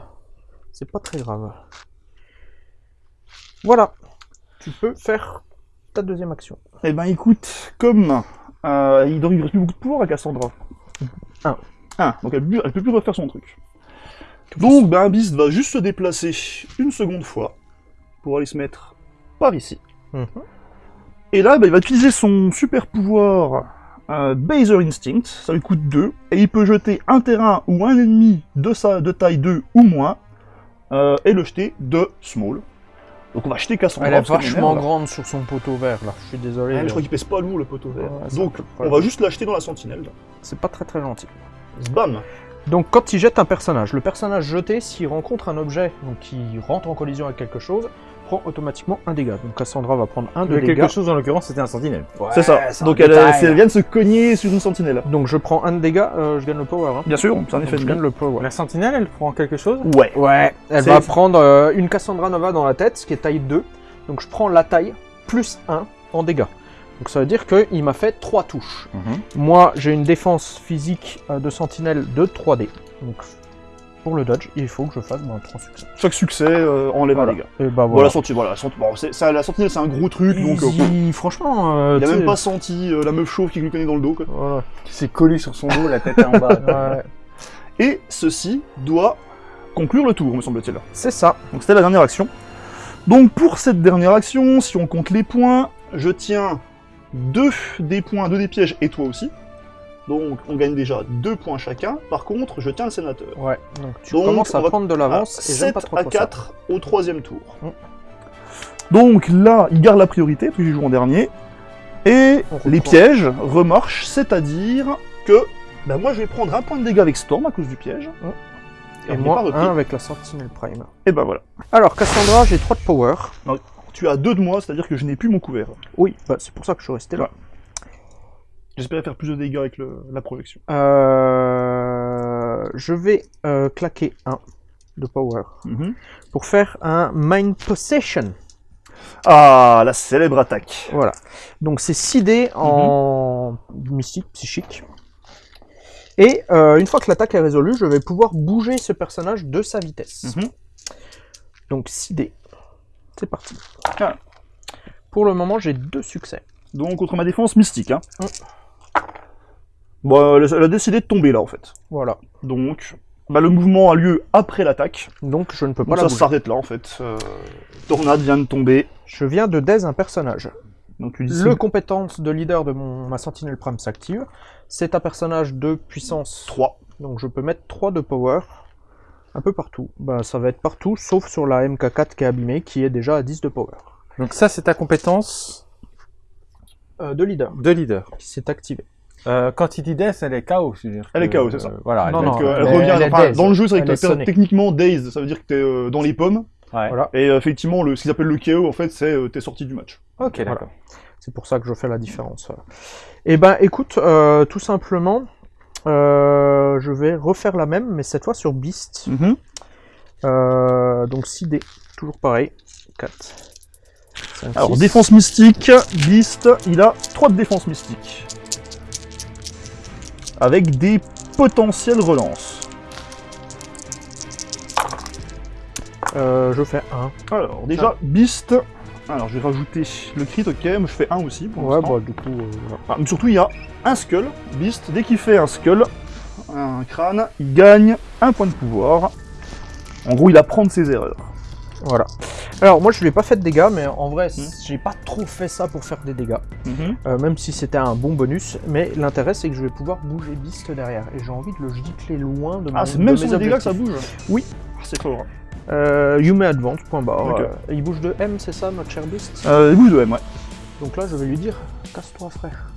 c'est pas très grave. Voilà, tu peux faire ta deuxième action. Eh ben écoute, comme euh, il ne reste plus beaucoup de pouvoir à Cassandra. 1. Ah. 1. Donc elle ne peut plus refaire son truc. Donc ben, Beast va juste se déplacer une seconde fois pour aller se mettre par ici. Mhm. Et là, ben, il va utiliser son super pouvoir euh, Baser Instinct, ça lui coûte 2, et il peut jeter un terrain ou un ennemi de, sa, de taille 2 ou moins, euh, et le jeter de small. Donc on va jeter qu'à son Elle est vachement grande sur son poteau vert. Je suis désolé. Ah, mais je crois qu'il pèse pas lourd, le poteau vert. Donc, on va juste l'acheter dans la sentinelle. C'est pas très très gentil. Bam Donc quand il jette un personnage, le personnage jeté, s'il rencontre un objet, donc qui rentre en collision avec quelque chose, prend automatiquement un dégât. Donc Cassandra va prendre un de Mais dégâts. quelque chose, en l'occurrence, c'était un sentinelle. C'est ça. Donc elle, elle vient de se cogner sur une sentinelle. Donc je prends un de dégâts, euh, je gagne le power. Hein. Bien sûr, c'est un effet je de gagne gain. le power. La sentinelle, elle prend quelque chose? Ouais. Ouais, elle va prendre euh, une Cassandra Nova dans la tête, ce qui est taille 2. Donc je prends la taille plus 1 en dégâts. Donc ça veut dire qu'il m'a fait 3 touches. Moi, j'ai une défense physique euh, de sentinelle de 3D. Donc pour le dodge, il faut que je fasse ben, 3 succès. Chaque succès euh, enlève Voilà. un dégât. Et bah Voilà, voilà. senti- voilà, senti- bon, ça, la sentinelle c'est un gros truc, donc euh, Easy, franchement, euh, il a même pas senti euh, la meuf chauve qui lui connaît dans le dos. Quoi. Voilà. Qui s'est collé sur son dos, la tête en bas. Ouais, Et ceci doit conclure le tour, me semble-t-il. c'est ça. Donc c'était la dernière action. Donc pour cette dernière action, si on compte les points, je tiens deux des points, deux des pièges et toi aussi. Donc on gagne déjà deux points chacun. Par contre, je tiens le sénateur. Ouais. Donc tu Donc, commences à prendre de l'avance à et j'aime 7 pas trop à trop ça. 4 au troisième tour. Mm. Donc là, il garde la priorité, que j'ai joué en dernier. Et les pièges remarchent, c'est-à-dire que bah, moi je vais prendre un point de dégâts avec Storm à cause du piège. Et on n'est moi, un avec la Sentinelle Prime. Et ben voilà. Alors, Cassandra, j'ai 3 de power. Tu as deux de moi, c'est-à-dire que je n'ai plus mon couvert. Oui, bah, c'est pour ça que je suis resté là. J'espérais faire plus de dégâts avec le- la projection. Euh, je vais euh, claquer un de power pour faire un Mind Possession. Ah, la célèbre attaque. Voilà. Donc c'est 6 dés en mystique, psychique. Et euh, une fois que l'attaque est résolue, je vais pouvoir bouger ce personnage de sa vitesse. Mhm. Donc 6 dés. C'est parti. Pour le moment, j'ai deux succès. Donc contre ma défense mystique. Hein. Mm. Bon, elle a- elle a décidé de tomber là en fait. Voilà. Donc, bah, le mouvement a lieu après l'attaque. Donc je ne peux pas Donc la ça s'arrête là en fait. Euh, Tornade vient de tomber. Je viens de daze un personnage. Donc tu dis Le compétence de leader de mon, ma Sentinelle Prime s'active. C'est un personnage de puissance 3. Donc je peux mettre 3 de power un peu partout. Bah ça va être partout sauf sur la MK4 qui est abîmée qui est déjà à 10 de power. Donc ça, c'est ta compétence Euh, de leader de leader. qui s'est activée. Euh, quand il dit death, elle est KO. je veux dire Elle est KO, c'est ça. euh, Voilà. Non, elle non, revient. enfin, dans le jeu, c'est que techniquement dazed. Ça veut dire que t'es euh, dans les pommes. Ouais. Voilà. Et effectivement, le, ce qu'ils appellent le KO, en fait, c'est euh, t'es sorti du match. Ok, d'accord. C'est pour ça que je fais la différence. Et ben écoute, euh, tout simplement, Euh, je vais refaire la même, mais cette fois sur Beast. Mhm. Euh, donc 6 dés, toujours pareil. 4. 5, Alors, défense mystique, Beast, il a 3 de défense mystique. Avec des potentielles relances. Euh, je fais 1. Alors, déjà, Beast. Alors, je vais rajouter le crit, ok, moi je fais 1 aussi pour Ouais, bah du coup. euh. Ah, mais surtout, il y a un skull. Beast, dès qu'il fait un skull, un crâne, il gagne un point de pouvoir. En gros, il apprend de ses erreurs. Voilà. Alors moi je lui ai pas fait de dégâts, mais en vrai Hmm. j'ai pas trop fait ça pour faire des dégâts. Mhm. Euh, même si c'était un bon bonus. Mais l'intérêt c'est que je vais pouvoir bouger Beast derrière. Et j'ai envie de le gicler loin de, Ah, mon- c'est de même mes les dégâts que ça bouge Oui. Ah, c'est fort. Euh, you may advance, point barre. Ok. Euh, il bouge de M, c'est ça notre cher Beast Euh, il bouge de M, ouais. Donc là je vais lui dire casse-toi frère.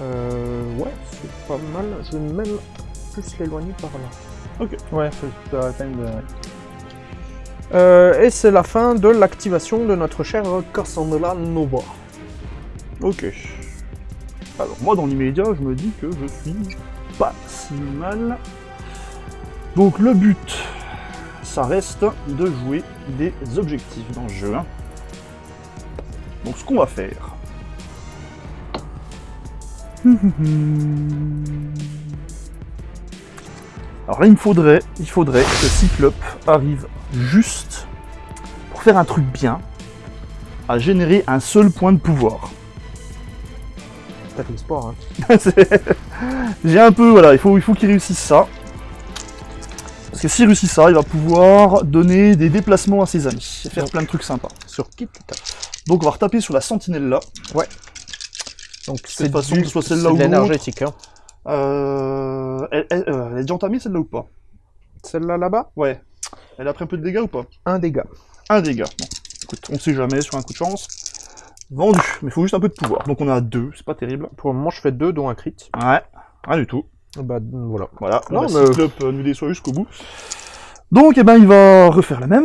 Euh, ouais, c'est pas mal. Je vais même plus l'éloigner par là. Ouais, c'est la peine de... Euh, et c'est la fin de l'activation de notre cher Cassandra Nova. Ok. Alors, moi, dans l'immédiat, je me dis que je suis pas si mal. Donc, le but, ça reste de jouer des objectifs dans le jeu. Donc, ce qu'on va faire. Alors là, il me faudrait, il faudrait que Cyclope arrive juste pour faire un truc bien, à générer un seul point de pouvoir. De l'espoir, hein. C'est- J'ai un peu, voilà, il faut, il faut qu'il réussisse ça. Parce que s'il réussit ça, il va pouvoir donner des déplacements à ses amis et faire Donc. plein de trucs sympas. Sur qui tu tapes Donc on va retaper sur la sentinelle là. Donc cette façon, du- que ce soit c'est celle-là de ou l'énergétique. Hein. Euh, elle, elle- euh, elle est déjà entamée celle-là ou pas? Celle-là là-bas, Ouais. Elle a pris un peu de dégâts ou pas? Un dégât. Un dégât. Bon, écoute, on sait jamais sur un coup de chance. Vendu, mais il faut juste un peu de pouvoir. Donc on a deux, c'est pas terrible. Pour le moment, je fais deux, dont un crit. Ouais, rien du tout. Bah voilà. Voilà, Non, on a mais- Cyclope euh, nous déçoit jusqu'au bout. Donc, eh ben, il va refaire la même.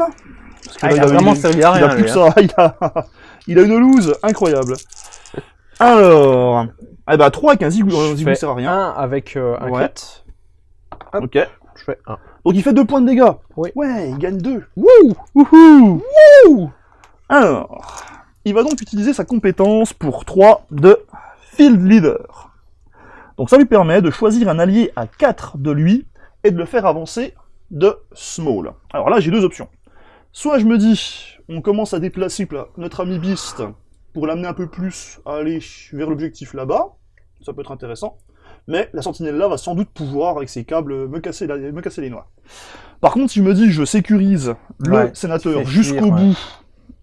Parce que Ah, là, il a vraiment il, servi à il a rien, plus que hein. ça. Il a, il a une loose incroyable. Alors, eh ben, 3 avec un zigou, zigou sert à rien. Un avec euh, un Ouais. crit. Ok. Je fais un. Donc, il fait 2 points de dégâts. Oui. Ouais, il gagne 2. Wouh Wouhou Wouh Alors, il va donc utiliser sa compétence pour 3 de Field Leader. Donc ça lui permet de choisir un allié à 4 de lui et de le faire avancer de Small. Alors là, j'ai deux options. Soit je me dis, on commence à déplacer notre ami Beast pour l'amener un peu plus à aller vers l'objectif là-bas. Ça peut être intéressant. Mais la sentinelle là va sans doute pouvoir, avec ses câbles, me casser, la- me casser les noix. Par contre, si je me dis, je sécurise le Ouais, sénateur jusqu'au ouais. bout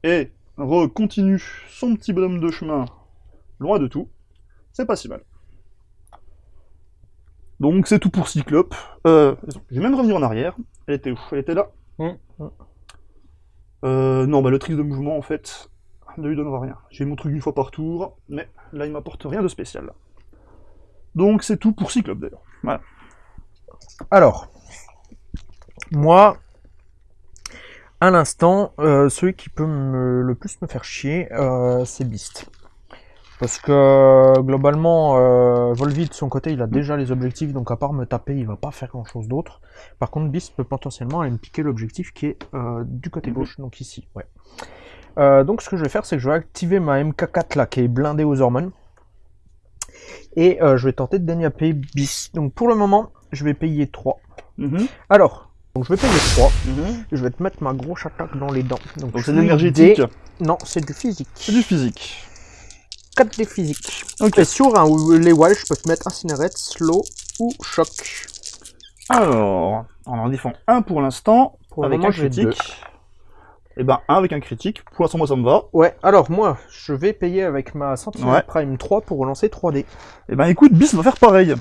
et recontinue son petit bonhomme de chemin loin de tout, c'est pas si mal. Donc c'est tout pour Cyclope. Euh, je vais même revenir en arrière. Elle était où? Elle était là? Hmm. Euh, non, bah le trick de mouvement, en fait, ne lui donnera rien. J'ai mon truc une fois par tour, mais là, il m'apporte rien de spécial. Donc c'est tout pour Cyclope, d'ailleurs. Voilà. Alors, moi, à l'instant, euh, celui qui peut me- le plus me faire chier, euh, c'est Beast. Parce que globalement, euh, Volvi de son côté, il a déjà les objectifs, donc à part me taper, il va pas faire grand chose d'autre. Par contre, Beast peut potentiellement aller me piquer l'objectif qui est du côté Mhm. gauche, donc ici. Ouais. Donc ce que je vais faire, c'est que je vais activer ma MK4 là, qui est blindée aux hormones. Et je vais tenter de déniapper Beast. Donc pour le moment, je vais payer 3. Mhm, Alors, donc je vais payer 3. mhm. Je vais te mettre ma grosse attaque dans les dents. Donc c'est de suis l'énergétique, dé- Non, c'est du physique. c'est du physique. 4 des physiques. Ok. Et sur un, les wild, je peux te mettre Incinerate, Slow ou Choc. Alors, on en défend un pour l'instant, avec un critique. Et ben un avec un critique. Pour l'instant, moi, ça me va. Ouais, alors moi, je vais payer avec ma Sentinel Ouais. Prime 3 pour relancer 3D. Et ben écoute, Beast va faire pareil.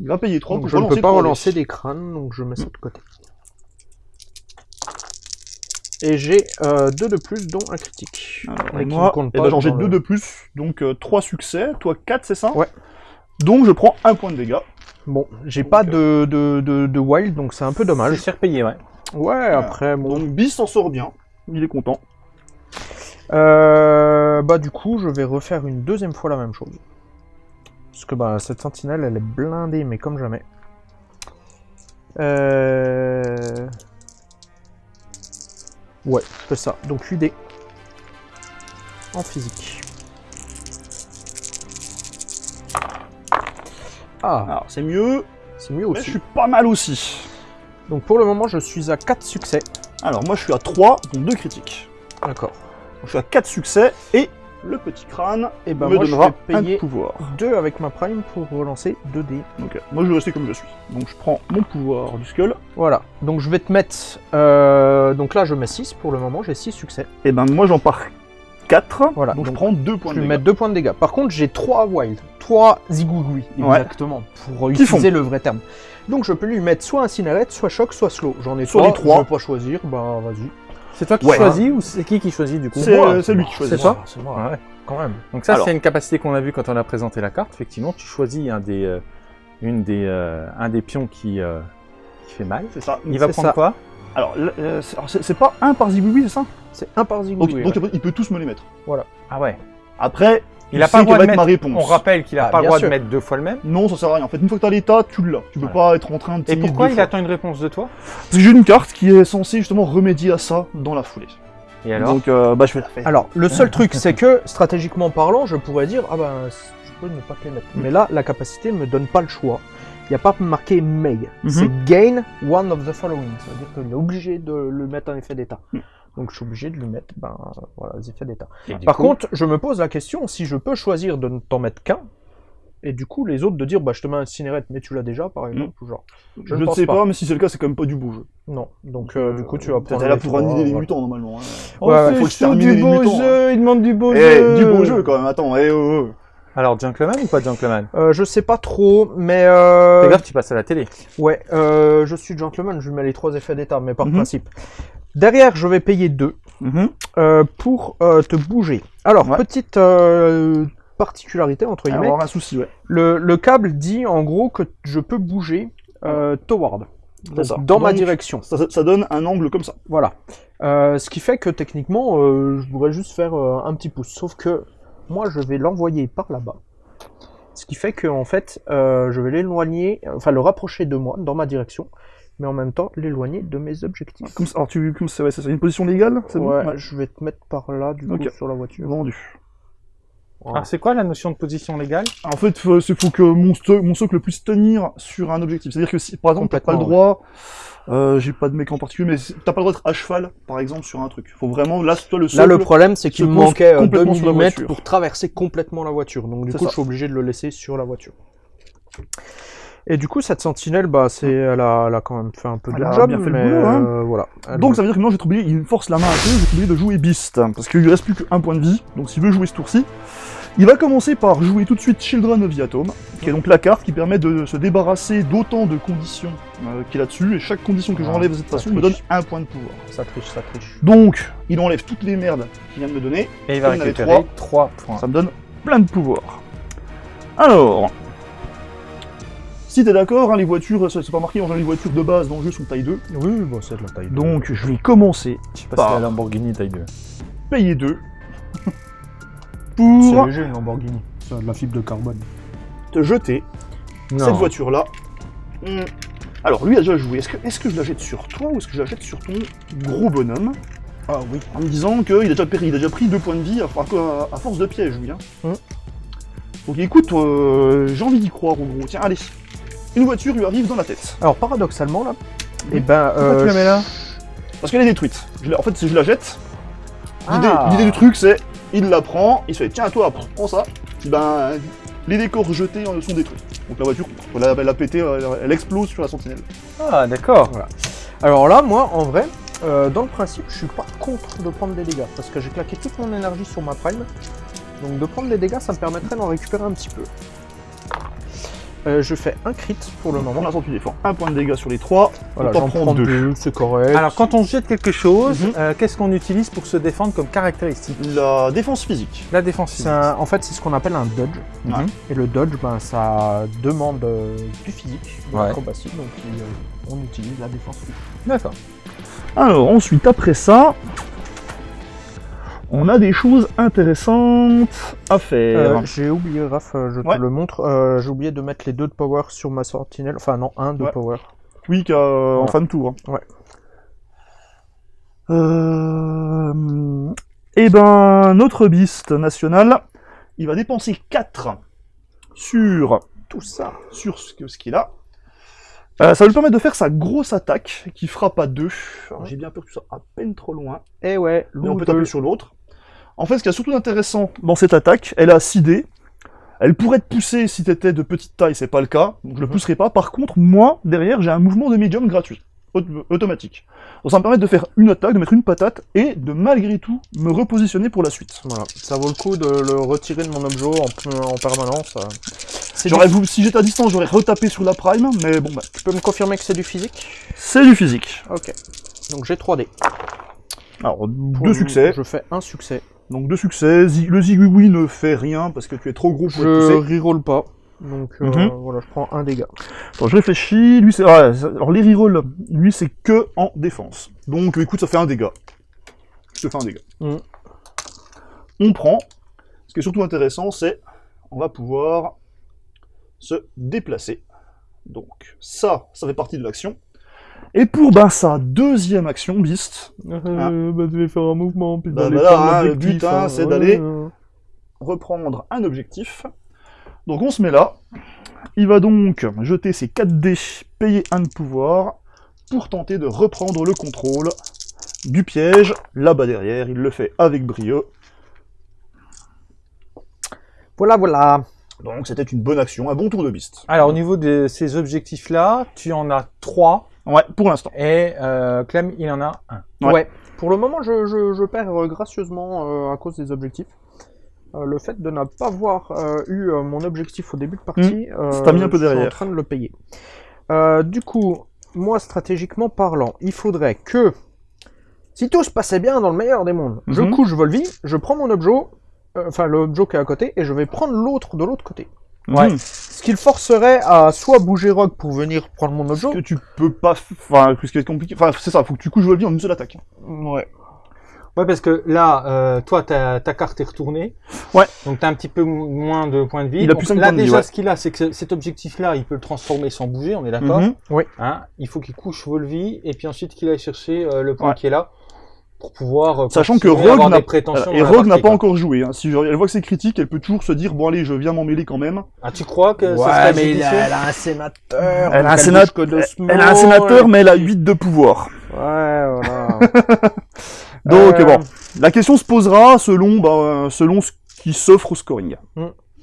Il va payer 3 Donc pour je ne peux pas 3D. relancer des crânes, donc je mets ça de côté. Et j'ai 2 de plus, dont un critique. Alors, et moi, eh ben, j'en j'ai dans 2 le- de plus, donc 3 succès, toi 4, c'est ça? Ouais. Donc je prends un point de dégâts. Bon, j'ai pas de, de, de, de wild, donc c'est un peu C'est dommage. cher payé, ouais. Ouais, après, bon. Donc Beast s'en sort bien, il est content. Euh, bah du coup, je vais refaire une deuxième fois la même chose. Parce que bah cette sentinelle, elle est blindée, mais comme jamais. Euh... Ouais, c'est ça. Donc 8 dés. En physique. Ah, Alors, c'est mieux, c'est mieux mais je aussi. suis pas mal aussi. Donc pour le moment, je suis à 4 succès. Alors, moi, je suis à 3, donc 2 critiques. D'accord. Je suis à 4 succès, et le petit crâne Et ben me moi, je donnera vais un payer pouvoir. 2 avec ma prime pour relancer 2 dés. Euh, moi, je vais rester comme je suis. Donc, je prends mon pouvoir du skull. Voilà, donc je vais te mettre... euh, donc là je mets 6 pour le moment, j'ai 6 succès. Et ben, moi, j'en pars 4. Voilà, donc, je donc, prends 2 points Je de vais dégâts. mettre 2 points de dégâts. Par contre j'ai 3 wild, 3 zigougoui, Ouais. exactement, pour Qui utiliser le vrai terme. Donc je peux lui mettre soit incinérate, soit choc, soit slow. J'en ai Sur 3, les trois. je vais pas choisir, bah vas-y. C'est toi qui Ouais. choisis ou c'est qui qui choisit du coup C'est moi, euh, lui qui choisit. c'est toi C'est moi, Ouais. quand même. Donc ça, c'est une capacité qu'on a vue quand on a présenté la carte. Effectivement, tu choisis un des, euh, une des, euh, un des pions qui, euh, qui fait mal. C'est ça. Il va prendre ça. quoi? Alors, euh, c'est pas un par c'est ça? C'est un par Donc, zigougoui. donc ouais. il peut tous me les mettre. Ah ouais. Après, Il tu a sais pas le droit de mettre. ma réponse. On rappelle qu'il a Ah, pas le droit sûr. de mettre deux fois le même. Non, ça sert à rien. En fait, une fois que t'as l'état, tu l'as. Tu peux Ouais. pas être en train de Et pourquoi deux il fois. attend une réponse de toi Parce que j'ai une carte qui est censée justement remédier à ça dans la foulée. Et alors Donc, euh, bah, je vais la faire. Alors, le seul truc, c'est que, stratégiquement parlant, je pourrais dire, ah ben, je peux ne pas te les mettre. Mais là, la capacité me donne pas le choix. Il n'y a pas marqué may. Mhm. C'est gain one of the following. Ça veut dire qu'il est obligé de le mettre en effet d'état. Mm. Donc, je suis obligé de lui mettre, ben, voilà, les effets d'état. Par coup, contre, je me pose la question si je peux choisir de ne t'en mettre qu'un, et du coup, les autres de dire, bah, je te mets un cinérette, mais tu l'as déjà, par exemple, ou genre. je ne sais pas. pas, mais si c'est le cas, c'est quand même pas du beau jeu. Non. Donc, euh, du coup, tu vas prendre. T'es là pour trois, annihiler les mutants normalement. hein. Oh, Ouais, c'est faut du les beau mutants, jeu, il demande du beau Eh, jeu. du beau jeu quand même. Attends, eh, oh, oh. Alors, gentleman ou pas gentleman? Euh, je sais pas trop, mais. Euh... Fais gaffe, tu passes à la télé. Ouais, euh, je suis gentleman, je lui mets les trois effets d'état, mais par Mhm. principe. Derrière, je vais payer 2 Mhm. euh, pour euh, te bouger. Alors, Ouais. petite euh, particularité, entre guillemets. avoir un souci, ouais. Le, le câble dit en gros que je peux bouger toward. Donc, ça. dans ma direction. Ça, ça- donne un angle comme ça. Voilà. Ce qui fait que techniquement, je pourrais juste faire un petit pouce. Sauf que moi, je vais l'envoyer par là-bas. Ce qui fait que en fait, je vais l'éloigner, enfin le rapprocher de moi, dans ma direction, mais en même temps l'éloigner de mes objectifs. Comme ça, alors tu, comme c'est ouais, c'est ça, une position légale, c'est bon? Ouais, je vais te mettre par là, du coup, sur la voiture. Vendu. Voilà. Alors, c'est quoi la notion de position légale? En fait, c'est faut que mon, mon socle puisse tenir sur un objectif. C'est-à-dire que si, par exemple, t'as pas le droit, euh, j'ai pas de mec en particulier, mais t'as pas le droit d'être à cheval, par exemple, sur un truc. Faut vraiment, là, toi, le socle. Là, le problème, c'est qu'il me manquait euh, 2 complètement sur la mm pour traverser complètement la voiture. Donc, du C'est coup, ça. je suis obligé de le laisser sur la voiture. Et du coup, cette sentinelle, bah, c'est, elle a, elle a quand même fait un peu de Elle a job, bien fait le boulot, hein. euh, voilà. Elle Donc me- ça veut dire que non, j'ai oublié, il me force la main un peu, j'ai oublié de jouer Beast, parce qu'il lui reste plus qu'un point de vie, donc s'il veut jouer ce tour-ci, il va commencer par jouer tout de suite Children of the Atom, qui est donc la carte qui permet de se débarrasser d'autant de conditions euh, qu'il a dessus, et chaque condition que Ah, j'enlève de cette façon me donne un point de pouvoir. Ça triche, ça triche. Donc, il enlève toutes les merdes qu'il vient de me donner, Et il va récupérer 3 points. ça me donne plein de pouvoir. Alors, si t'es d'accord, hein, les voitures, ça, c'est pas marqué, en général, les voitures de base dans le jeu sont taille 2, Oui, bon, c'est de la taille. donc je vais commencer Je sais pas Bah. si la Lamborghini taille 2. payer 2 c'est pour léger une Lamborghini. C'est de la fibre de carbone. te jeter Non. cette voiture-là. Hmm. Alors, lui a déjà joué. Est-ce que, je la jette sur toi ou est-ce que je la jette sur ton gros bonhomme? Ah oui. En me disant qu'il a, déjà pris- il a déjà pris deux points de vie à, à- à force de piège, lui. Hein. Hmm. Donc écoute, euh, j'ai envie d'y croire, en gros. Tiens, allez. Une voiture lui arrive dans la tête. Alors, paradoxalement, là, et ben. Pourquoi euh, tu la mets là? Parce qu'elle est détruite. Je en fait, si je la jette, l'idée, Ah. l'idée du truc, c'est il la prend, il se fait tiens, toi, prends ça. Ben, les décors jetés euh, sont détruits. Donc la voiture, elle a, elle a pété, elle, elle explose sur la sentinelle. Ah, d'accord. Alors là, moi, en vrai, euh, dans le principe, je suis pas contre de prendre des dégâts. Parce que j'ai claqué toute mon énergie sur ma prime. Donc de prendre des dégâts, ça me permettrait d'en récupérer un petit peu. Euh, je fais un crit pour le Pour moment. l'instant, tu défends un point de dégâts sur les trois. Voilà, j'en prend prends deux. deux, c'est correct. Alors, quand on jette quelque chose, Mhm. euh, qu'est-ce qu'on utilise pour se défendre comme caractéristique? La défense physique. La défense physique. un- en fait, c'est ce qu'on appelle un dodge. Et le dodge, ben, ça demande euh, du physique, de Ouais. l'acrobatie, donc euh, on utilise la défense physique. D'accord. Alors, ensuite, après ça, On a des choses intéressantes à faire. Euh, j'ai oublié, Raph, euh, je te le montre. euh, j'ai oublié de mettre les deux de power sur ma sentinelle. Enfin, non, un de Ouais. power. Oui, qu'à- en Voilà. fin de tour. hein. Ouais. Euh... Eh ben, notre beast national, il va dépenser 4 sur Tout ça. sur ce qu'il a. Euh, ça va lui permettre de faire sa grosse attaque qui frappe à 2. Alors j'ai bien peur que tu sois à peine trop loin, Et Eh ouais, mais on peut taper sur l'autre. En fait, ce qui est surtout intéressant dans cette attaque, elle a 6 dés. Elle pourrait te pousser si t'étais de petite taille, c'est pas le cas, donc je le Mhm. pousserai pas. Par contre, moi, derrière, j'ai un mouvement de médium gratuit, auto- automatique. Donc ça me permet de faire une attaque, de mettre une patate, et de malgré tout me repositionner pour la suite. Voilà, ça vaut le coup de le retirer de mon objet en, en permanence. J'aurais du- si j'étais à distance, j'aurais retapé sur la prime, mais bon, bah, Tu peux me confirmer que c'est du physique? C'est du physique. Ok. Donc j'ai 3D. Alors, Pour deux succès. Je fais un succès. Donc deux succès, le Zigui ne fait rien parce que tu es trop gros pour Je reroll pas. Donc euh, Mhm. voilà, je prends un dégât. Attends, je réfléchis, lui c'est... ça- alors les rerolls, lui c'est que en défense. Donc écoute, ça fait un dégât. Je te fais un dégât. Mhm. On prend. Ce qui est surtout intéressant, c'est on va pouvoir se déplacer. Donc ça, ça fait partie de l'action. Et pour ben, sa deuxième action, Beast, Euh, bah, tu vas faire un mouvement, puis Bah, d'aller prendre hein, le but, hein, hein, c'est ouais, d'aller- reprendre un objectif. Donc on se met là. Il va donc jeter ses 4 dés, payer un de pouvoir, pour tenter de reprendre le contrôle du piège. Là-bas derrière, il le fait avec brio. Voilà, voilà. Donc c'était une bonne action, un bon tour de beast. Alors, au niveau de ces objectifs-là, tu en as trois Ouais, pour l'instant. et euh, Clem, il en a un. Ouais. Ouais. Pour le moment, je, je- je perds euh, gracieusement euh, à cause des objectifs. Euh, le fait de ne pas avoir euh, eu euh, mon objectif au début de partie, euh, Hmm. Ça t'a mis un peu je suis derrière. en train de le payer. Euh, du coup, moi, stratégiquement parlant, il faudrait que, si tout se passait bien dans le meilleur des mondes, je Mhm. couche Volvi, je prends mon objet, euh, enfin l'objet qui est à côté, et je vais prendre l'autre de l'autre côté. Ouais. Mhm. Ce qui le forcerait à soit bouger Rogue pour venir prendre mon objet. que tu peux pas... Enfin, ce qui compliqué... Enfin, c'est ça, faut que tu couches Volvi en une seule attaque. Ouais. Ouais, parce que là, euh, toi, ta, ta carte est retournée. Ouais. Donc, tu as un petit peu mo- moins de points de vie. Il a plus là, vie, déjà, ouais. ce qu'il a, c'est que cet objectif-là, il peut le transformer sans bouger, on est d'accord Mhm. Hein, Il faut qu'il couche Volvi et puis ensuite qu'il aille chercher euh, le point Ouais. qui est là pour pouvoir. euh, Sachant que à Rogue avoir n'a des prétentions et Rogue n'a pas encore joué. Hein. Si je- elle voit que c'est critique, elle peut toujours se dire bon allez, je viens m'en mêler quand même. Ah, tu crois que ça Ouais, serait mais il a, elle a un sénateur. Elle a un sénat- Elle a un sénateur, et mais elle a puis- 8 de pouvoir. Ouais, voilà. Donc Euh, bon, la question se posera selon, bah, euh, selon ce qui s'offre au scoring.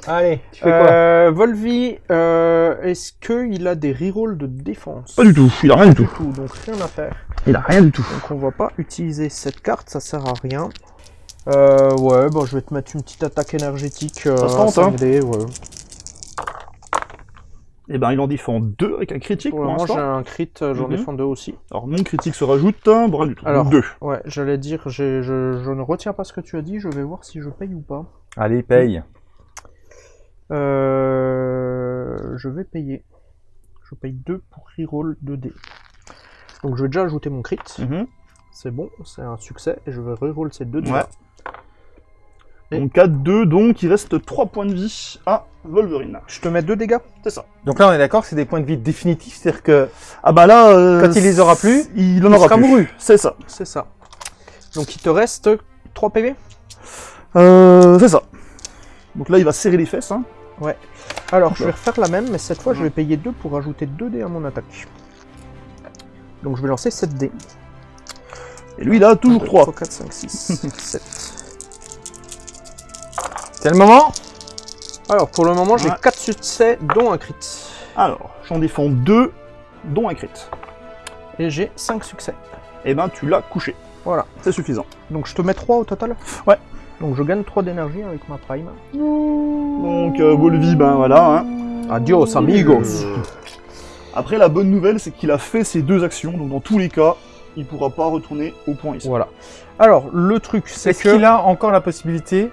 Allez, tu fais quoi Euh, Volvi, euh, est-ce qu'il a des rerolls de défense Pas du tout, il a rien du tout. tout, donc rien à faire. Il a rien du tout. Donc on va pas utiliser cette carte, ça sert à rien. Euh, ouais, bon, je vais te mettre une petite attaque énergétique. Euh, Ça se tente, 5 hein. ouais. Et ben il en défend 2 avec un critique Pour pour moment, j'ai un crit, j'en Mhm. défends deux aussi. Alors mon critique se rajoute, hein, bon, rien du tout. Alors. 2. Ouais, j'allais dire, je ne retiens pas ce que tu as dit, je vais voir si je paye ou pas. Allez, paye. Euh, je vais payer. Je paye 2 pour reroll 2D. Donc je vais déjà ajouter mon crit. C'est bon, c'est un succès. Et je vais reroll ces 2 dés. Ouais. Donc 4, 2, donc il reste 3 points de vie à Wolverine. Je te mets 2 dégâts. C'est ça. Donc là, on est d'accord que c'est des points de vie définitifs, c'est-à-dire que Ah bah là... euh, Quand il les aura plus, il en il aura sera plus. mouru. C'est ça. C'est ça. Donc il te reste 3 PV Euh, c'est ça. Donc là il va serrer les fesses. Hein. Alors je vais refaire la même, mais cette fois je vais payer 2 pour ajouter 2 dés à mon attaque. Donc je vais lancer 7 dés. Et lui il a toujours 3. 3, 4, 5, 6, 7. c'est le moment Alors pour le moment j'ai Ouais. 4 succès, dont un crit. Alors, j'en défends 2, dont un crit. Et j'ai 5 succès. Et ben tu l'as couché. Voilà. C'est suffisant. Donc je te mets 3 au total? Ouais. Donc je gagne 3 d'énergie avec ma prime. Donc euh, Wolvie, ben voilà. Hein. Adios amigos Après la bonne nouvelle c'est qu'il a fait ses deux actions, donc dans tous les cas, il pourra pas retourner au point ici. Voilà. Alors le truc c'est que... qu'il a encore la possibilité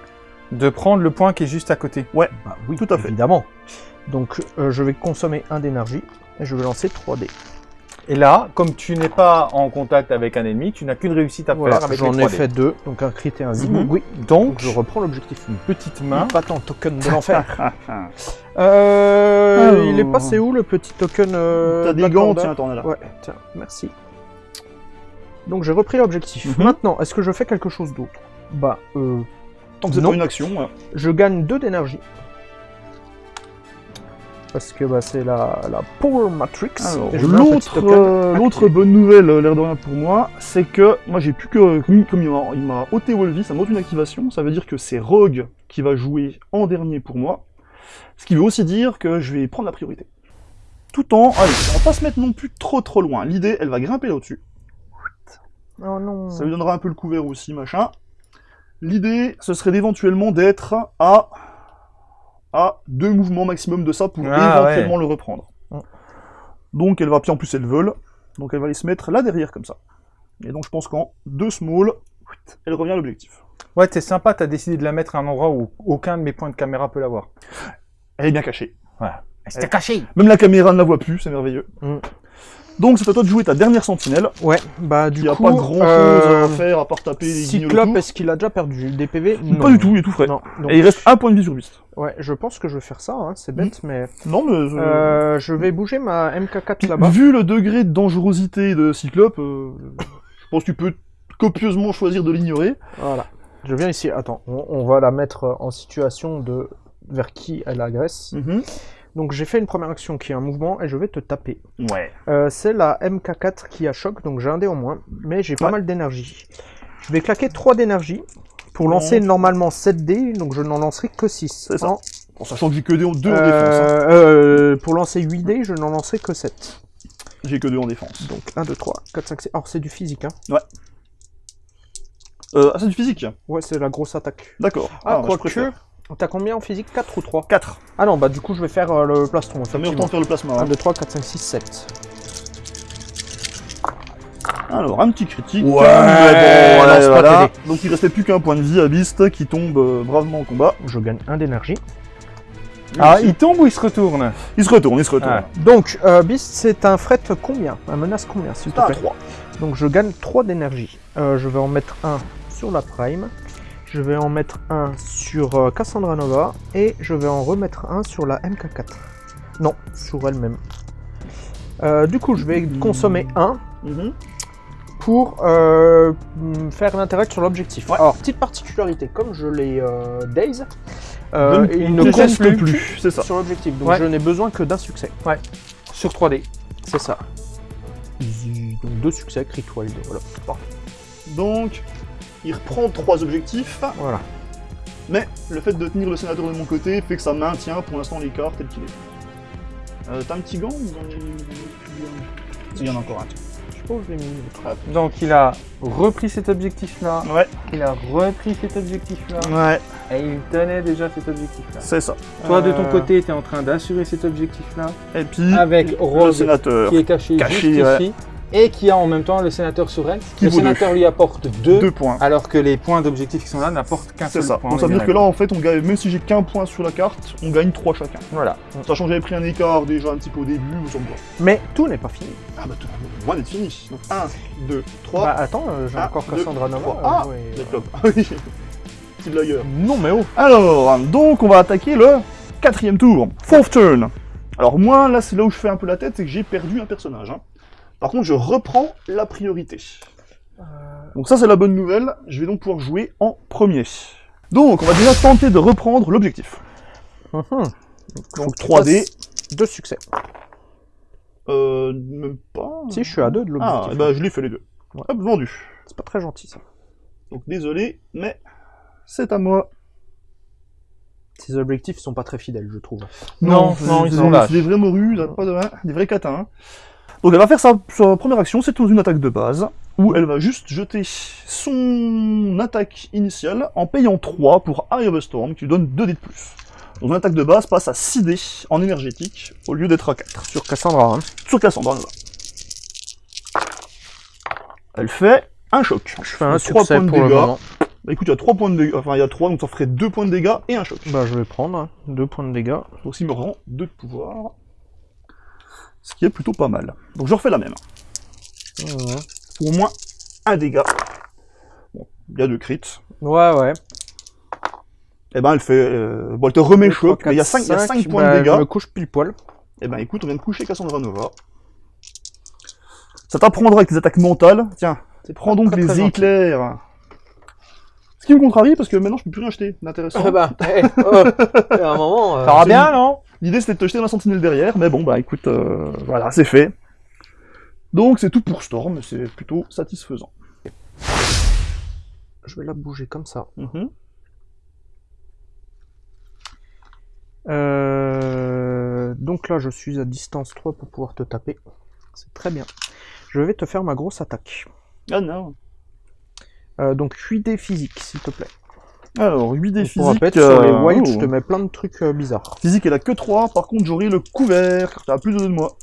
de prendre le point qui est juste à côté? Bah oui, Tout à fait. Évidemment. Donc euh, je vais consommer 1 d'énergie et je vais lancer 3 dés. Et là, comme tu n'es pas en contact avec un ennemi, tu n'as qu'une réussite à Voilà, faire avec j'en ai 3D. fait deux, donc un crit et un vide. Mhm. Oui, Donc, donc je reprends l'objectif. une petite main. Pas tant token de l'enfer. Euh, Alors. il est passé où le petit token euh, T'as des Black gants, Panda tiens, t'en as là. Ouais, tiens, merci. Donc j'ai repris l'objectif. Mhm. Maintenant, est-ce que je fais quelque chose d'autre? Bah, euh, Tant que c'est une action, ouais. je gagne 2 d'énergie. Parce que bah, c'est la, la Power Matrix. L'autre euh, bonne nouvelle, euh, l'air de rien pour moi, c'est que moi j'ai plus que. Comme, comme il m'a- il m'a ôté Wolvie, ça m'ôte une activation, ça veut dire que c'est Rogue qui va jouer en dernier pour moi. Ce qui veut aussi dire que je vais prendre la priorité. Tout en. Allez, on va pas se mettre non plus trop trop loin. L'idée, elle va grimper là-dessus. Oh non. Ça lui donnera un peu le couvert aussi, machin. L'idée, ce serait d'éventuellement d'être à à deux mouvements maximum de ça pour Ah, éventuellement le reprendre. Mm. Donc elle va, puis en plus elle vole, donc elle va aller se mettre là derrière comme ça. Et donc je pense qu'en deux small, elle revient à l'objectif. Ouais, t'es sympa, t'as décidé de la mettre à un endroit où aucun de mes points de caméra peut la voir. Elle est bien cachée. C'était caché Même la caméra ne la voit plus, c'est merveilleux. Mm. Donc c'est à toi de jouer ta dernière sentinelle. Ouais, bah du Il n'y a coup. pas grand chose euh, à faire à part taper les Cyclope, est-ce qu'il a déjà perdu des PV Pas du tout, il est tout frais. Non. donc- Et il reste un point de vie sur 8. Ouais, je pense que je vais faire ça, hein, c'est bête, mais... Non mais... euh, Euh, je vais bouger ma MK4 là-bas. Vu le degré de dangerosité de Cyclope, euh, je pense que tu peux copieusement choisir de l'ignorer. Voilà. Je viens ici. Attends, on, on va la mettre en situation de vers qui elle agresse. Donc j'ai fait une première action qui est un mouvement et je vais te taper. Ouais. Euh, c'est la MK4 qui a choc, donc j'ai un dé en moins, mais j'ai pas Ouais. mal d'énergie. Je vais claquer 3 d'énergie pour lancer normalement 7 dés, donc je n'en lancerai que 6. C'est ça. En sachant que j'ai que 2 en, Euh, défense. hein. euh, pour lancer 8 dés, je n'en lancerai que 7. J'ai que 2 en défense. Donc 1, 2, 3, 4, 5, 6. Alors c'est du physique, hein. Euh, ah, c'est du physique Ouais, c'est la grosse attaque. D'accord. Ah, bah, je préfère. T'as combien en physique? 4 ou 3 4. Ah non, bah du coup je vais faire euh, le plastron. Ça met de faire le plasma. 1, hein. 2, 3, 4, 5, 6, 7. Alors, un petit critique. Ouais, mais bon, pas voilà. tes Donc il restait plus qu'un point de vie à Beast qui tombe euh, bravement au combat. Je gagne 1 d'énergie. Ah, il tombe ou il se retourne? Il se retourne, il se retourne. Ah. Donc, euh, Beast, c'est un fret combien? Un menace combien, s'il te Ah, plaît? 3. Donc, je gagne 3 d'énergie. Euh, je vais en mettre un sur la Prime. Je vais en mettre un sur euh, Cassandra Nova. Et je vais en remettre un sur la MK4. Non, sur elle-même. Euh, du coup, je vais consommer un Mhm. pour euh, faire l'interact sur l'objectif. Ouais. Alors, petite particularité, comme je l'ai euh, ne- il ne compte plus, plus, ça. sur l'objectif. Donc, Ouais. je n'ai besoin que d'un succès. Sur 3D. C'est ça. Donc deux succès, crit wild, voilà. Donc, il reprend 3 objectifs. Voilà. Mais le fait de tenir le sénateur de mon côté fait que ça maintient pour l'instant l'écart tel qu'il est. Euh, T'as un petit gant Il y en a encore un. Je sais pas où je l'ai mis. Donc il a repris cet objectif-là, Ouais, il a repris cet objectif-là, ouais, et il tenait déjà cet objectif-là. c'est ça. Toi, de ton Euh, côté, tu es en train d'assurer cet objectif-là, Et puis, avec le Rose sénateur, qui est caché, Caché, juste ouais. ici, et qui a en même temps le sénateur elle. Qui le sénateur lui apporte 2, 2 points. alors que les points d'objectif qui sont là n'apportent qu'un C'est seul ça. point. Donc ça veut dire que là, en fait, on gagne, même si j'ai qu'un point sur la carte, on gagne 3 chacun. Voilà. Sachant que j'avais pris un écart déjà un petit peu au début, me va. Mais tout n'est pas fini. Ah bah, tout, loin d'être fini. Donc 1, 2, 3. Bah attends, euh, j'ai encore deux, Cassandra Nova. euh, Ah, euh, clubs. Ah oui. Petit blagueur. Non mais oh Alors, donc on va attaquer le quatrième tour. Fourth turn. Alors moi, là, c'est là où je fais un peu la tête, c'est que j'ai perdu un personnage. hein. Par contre, je reprends la priorité. Donc ça, c'est la bonne nouvelle. Je vais donc pouvoir jouer en premier. Donc, on va déjà tenter de reprendre l'objectif. Mhm. Donc 3D. Deux succès. Euh, même pas. Si, je suis à deux de Ah, l'objectif. eh ben, je l'ai fait les deux. Ouais. Hop, vendu. C'est pas très gentil ça. Donc désolé, mais c'est à moi. Ces objectifs sont pas très fidèles, je trouve. Non, non, ils sont lâches. C'est des vrais morues, pas de, des vrais catins. hein. Donc elle va faire sa, sa première action, c'est une attaque de base, où elle va juste jeter son attaque initiale en payant 3 pour Eye of Storm, qui lui donne 2 dés de plus. Donc une attaque de base passe à 6 dés en énergétique, au lieu d'être à 4. Sur Cassandra, hein. Sur Cassandra, Nova. Elle fait un choc. Je fais un Trois succès points de pour dégâts. Bah écoute, il y a 3 points de dégâts, enfin il y a 3, donc ça ferait 2 points de dégâts et un choc. Bah je vais prendre hein. deux points de dégâts. Donc il me rend 2 de pouvoir. Ce qui est plutôt pas mal. Donc je refais la même. Pour au moins un dégât. Bon, il y a deux crits. Ouais, ouais. Et ben elle fait... Euh... Bon, elle te remet choc, mais il y a quatre, 5, il y a cinq, cinq points bah, de dégâts. Je me couche pile poil. Eh ben écoute, on vient de coucher Cassandra Nova. Ça t'apprendra avec tes attaques mentales. Tiens, prends donc très, les très gentil. éclairs. Ce qui me contrarie parce que maintenant je peux plus rien acheter d'intéressant. Ah bah, eh, oh, à un moment. euh, Ça va bien, non? L'idée c'était de te jeter dans la sentinelle derrière, mais bon bah écoute, euh, voilà, c'est fait. Donc c'est tout pour Storm, c'est plutôt satisfaisant. Je vais la bouger comme ça. Mhm. Euh, donc là, je suis à distance 3 pour pouvoir te taper. C'est très bien. Je vais te faire ma grosse attaque. Ah non. Euh, donc 8D physique, s'il te plaît. Alors, 8 des Pour physiques. rappel, sur les euh, whites, oh. je te mets plein de trucs euh, bizarres. Physique, elle a que 3, par contre j'aurai le couvert, t'as plus de 2 de moi.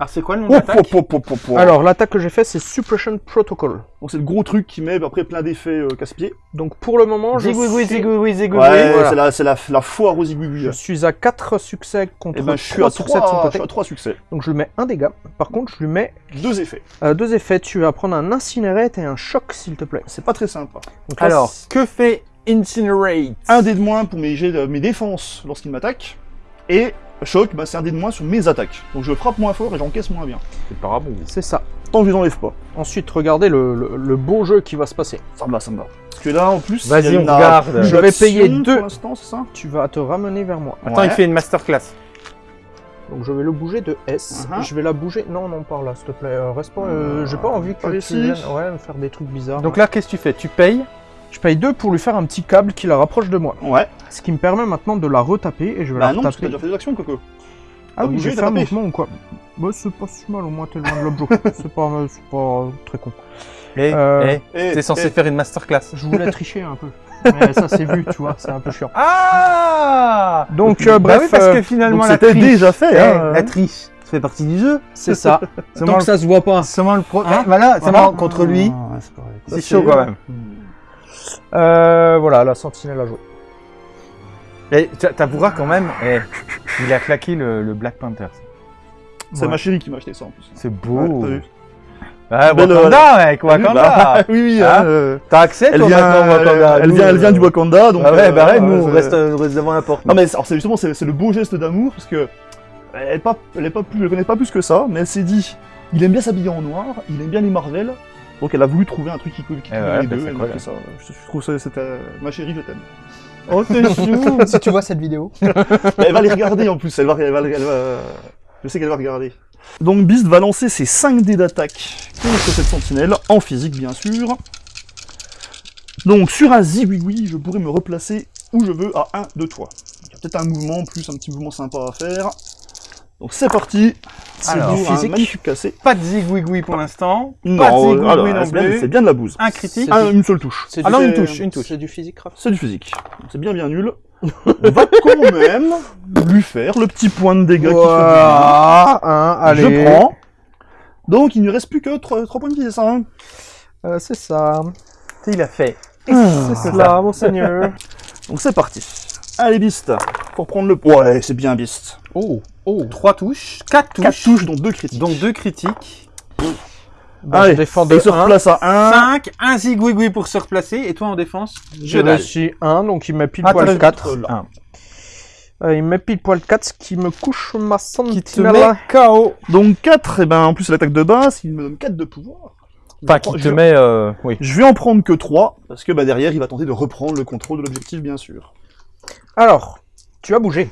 Ah, c'est quoi le nom Oh, d'attaque oh, oh, oh, oh, oh. Alors, l'attaque que j'ai fait, c'est Suppression Protocol. Donc c'est le gros truc qui met après plein d'effets euh, casse-pieds. Donc pour le moment, je Zigouigoui, suis, zigouigoui, zigouigoui. Ouais, voilà. c'est la, c'est la, la foire aux zigouigouis. je suis à 4 succès contre Et ben je suis 3 à succès de son 3, je côté. suis à 3 succès. Donc je lui mets un dégât. Par contre, je lui mets Deux effets. euh, deux effets. Tu vas prendre un Incinerate et un Choc, s'il te plaît. C'est pas très sympa. Donc là, Alors, que fait Incinerate? Un dé de moins pour mes défenses lorsqu'il m'attaque. Et choc, bah, c'est un dé de moins sur mes attaques. Donc je frappe moins fort et j'encaisse moins bien. C'est parabole. c'est ça. Tant que je les enlève pas. Ensuite, regardez le, le- le beau jeu qui va se passer. Ça me va, ça me va. Parce que là, en plus, Vas-y, on regarde. Je vais payer pour deux. l'instant, c'est ça Tu vas te ramener vers moi. Attends, Ouais. il fait une masterclass. Donc je vais le bouger de S. Uh-huh. Je vais la bouger. Non, non, par là, s'il te plaît. Euh, reste pas. euh, J'ai pas envie que Par tu ici. viennes ouais, me faire des trucs bizarres. Donc là, qu'est-ce que tu fais? Tu payes je paye deux pour lui faire un petit câble qui la rapproche de moi. Ouais. Ce qui me permet maintenant de la retaper et je vais Bah la non, parce que t'as retaper. déjà fait des actions, Coco. Ah oui, j'ai fait un mouvement ou quoi Bah c'est pas si mal, au moins t'es loin de l'objet. c'est pas, c'est pas très con. Eh, Euh, eh, Eh, t'es censé eh, faire une masterclass. Je voulais tricher un peu. Mais ça c'est vu, tu vois, c'est un peu chiant. Ah Donc euh, Bah bref, oui, parce euh, que finalement, Donc la c'était triche, déjà fait, eh, hein. la triche, ça fait partie du jeu. c'est ça. Tant que ça se voit pas. seulement le pro... Hein eh, voilà, seulement contre lui, Ah, ouais, c'est pareil. c'est Ça, chaud quand même. Euh, voilà, la sentinelle à jouer. Et t'avoueras quand même, eh, il a claqué le, le Black Panther. C'est Ouais. ma chérie qui m'a acheté ça en plus. C'est Ouais, beau. Ah, Belle, Wakanda, mec, T'as vu Wakanda. Bah, Oui, oui, Hein euh, T'as accès, elle toi, vient, maintenant, Wakanda elle vient, elle vient euh, du Wakanda, donc. Ah ouais, euh, bah ouais, nous, on reste, on reste devant la porte. Non mais alors, c'est justement c'est c'est le beau geste d'amour parce que elle est pas, elle est pas plus, elle connaît pas plus que ça, mais elle s'est dit, il aime bien s'habiller en noir, il aime bien les Marvel, donc elle a voulu trouver un truc qui, qui qui Eh ouais, les deux. c'est Elle cool. m'a fait ça. Je, je trouve ça, c'était ma chérie, je t'aime. Oh, t'es chou si tu vois cette vidéo. elle va les regarder en plus, elle va, elle va, elle va- je sais qu'elle va regarder. Donc Beast va lancer ses 5 dés d'attaque contre cette sentinelle, en physique bien sûr. Donc sur un zigouigoui, je pourrais me replacer où je veux à 1 de toi. Il y a peut-être un mouvement, plus un petit mouvement sympa à faire. Donc c'est parti. C'est Alors, du physique. magnifique cassé. Pas de zigouigoui pour l'instant. Pas de Non, zigouigoui alors, non c'est bien, plus. c'est bien de la bouse. Un critique. Ah, une seule touche. C'est Ah non, une touche, une touche. C'est du physique, Raph. C'est du physique. C'est bien bien nul. On va quand même lui faire le petit point de dégâts qui fait hein, allez. Je prends. Donc il ne reste plus que 3, points de vie, c'est ça hein Euh, c'est ça. Il a fait. C'est cela, monseigneur. Donc c'est parti. Allez Beast, pour prendre le... Ouais, c'est bien Beast. Oh, oh. Trois touches, quatre touches. 4 touches, dont 2 critiques. Donc deux critiques. Bah, Allez, je défends de il se 1. replace à 1. 5, un zigouigoui pour se replacer. Et toi en défense Je réussis 1, donc il met pile Ah, poil t'as 4. Un. Euh, il met pile poil 4, ce qui me couche ma Qui te sentinelle. met KO. Donc 4, et ben en plus l'attaque de base, il me donne 4 de pouvoir. Enfin, qui te Je- met... euh, Oui. Je vais en prendre que 3, parce que bah, derrière il va tenter de reprendre le contrôle de l'objectif bien sûr. Alors, tu as bougé.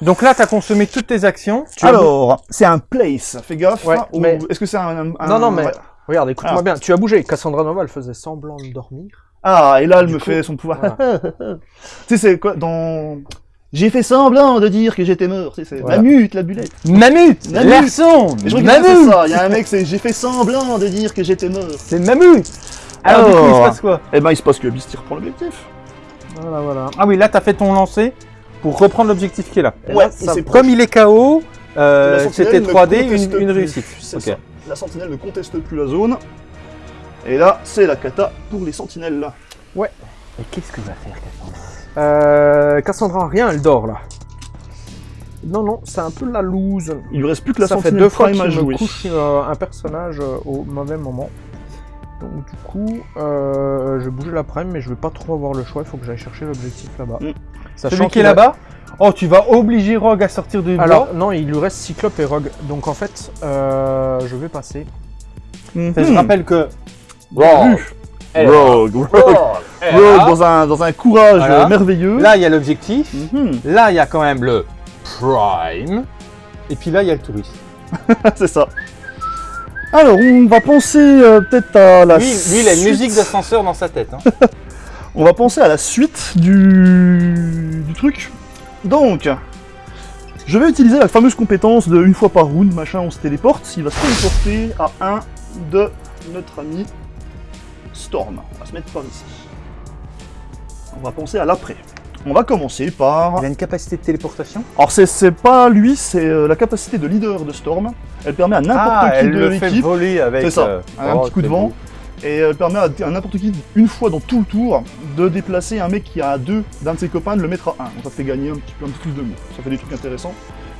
Donc là, t'as consommé toutes tes actions. Tu as Alors, c'est un place, fais gaffe. Ouais, ou mais- Est-ce que c'est un, un- Non, non, mais- ouais. Regarde, écoute-moi Ah. bien. Tu as bougé. Cassandra Nova, elle faisait semblant de dormir. Ah, et là elle Du me coup, fait son pouvoir. voilà. tu sais, c'est quoi dans. J'ai fait semblant de dire que j'étais mort, tu sais, c'est Voilà. Mamut, la bulette. Mamut Mamut. Larson je Mamut ça, il y a un mec, c'est j'ai fait semblant de dire que j'étais mort. C'est Mamut Alors, du coup, il se passe quoi? Eh ben, il se passe que Beast il reprend l'objectif. Voilà, voilà. Ah oui, là, t'as fait ton lancer pour reprendre l'objectif qui est là. Et Ouais, là, et ça- c'est Comme il est KO, euh, c'était ne 3D, conteste une, réussite. Ça. La sentinelle ne conteste plus la zone. Et là, c'est la cata pour les sentinelles là. Et qu'est-ce que va faire Cassandra Euh, Cassandra, rien, elle dort là. Non, non, c'est un peu la loose. Il lui reste plus que la ça fait sentinelle deux fois prime qu'il à jouer. me couche euh, un personnage euh, au mauvais moment. Donc du coup, euh, je vais bouger la prime, mais je vais pas trop avoir le choix. Il faut que j'aille chercher l'objectif là-bas. Mm. Sachant Celui qui est là-bas Oh, tu vas obliger Rogue à sortir du Alors non, il lui reste Cyclope et Rogue. Donc en fait, euh, je vais passer. Mhm. Je rappelle que Rogue, Rogue, Rogue dans un, dans un courage Voilà. merveilleux. là, il y a l'objectif. Mhm. Là, il y a quand même le Prime. Et puis là, il y a le touriste. c'est ça. Alors, on va penser euh, peut-être à la Lui, lui, il a une suite. musique d'ascenseur dans sa tête. hein. On va penser à la suite du, du truc. Donc, je vais utiliser la fameuse compétence de une fois par round, machin, on se téléporte. Il va se téléporter à un de notre ami Storm. On va se mettre par ici. On va penser à l'après. On va commencer par... Il a une capacité de téléportation Alors c'est- pas lui, c'est euh, la capacité de leader de Storm. Elle permet à n'importe Ah, qui elle de fait l'équipe voler avec C'est ça, euh, un oh, petit coup de vent. beau. Et elle permet à, à n'importe qui, une fois dans tout le tour, de déplacer un mec qui a 2 d'un de ses copains, de le mettre à 1. Donc ça fait gagner un petit peu un petit plus de mots. Ça fait des trucs intéressants.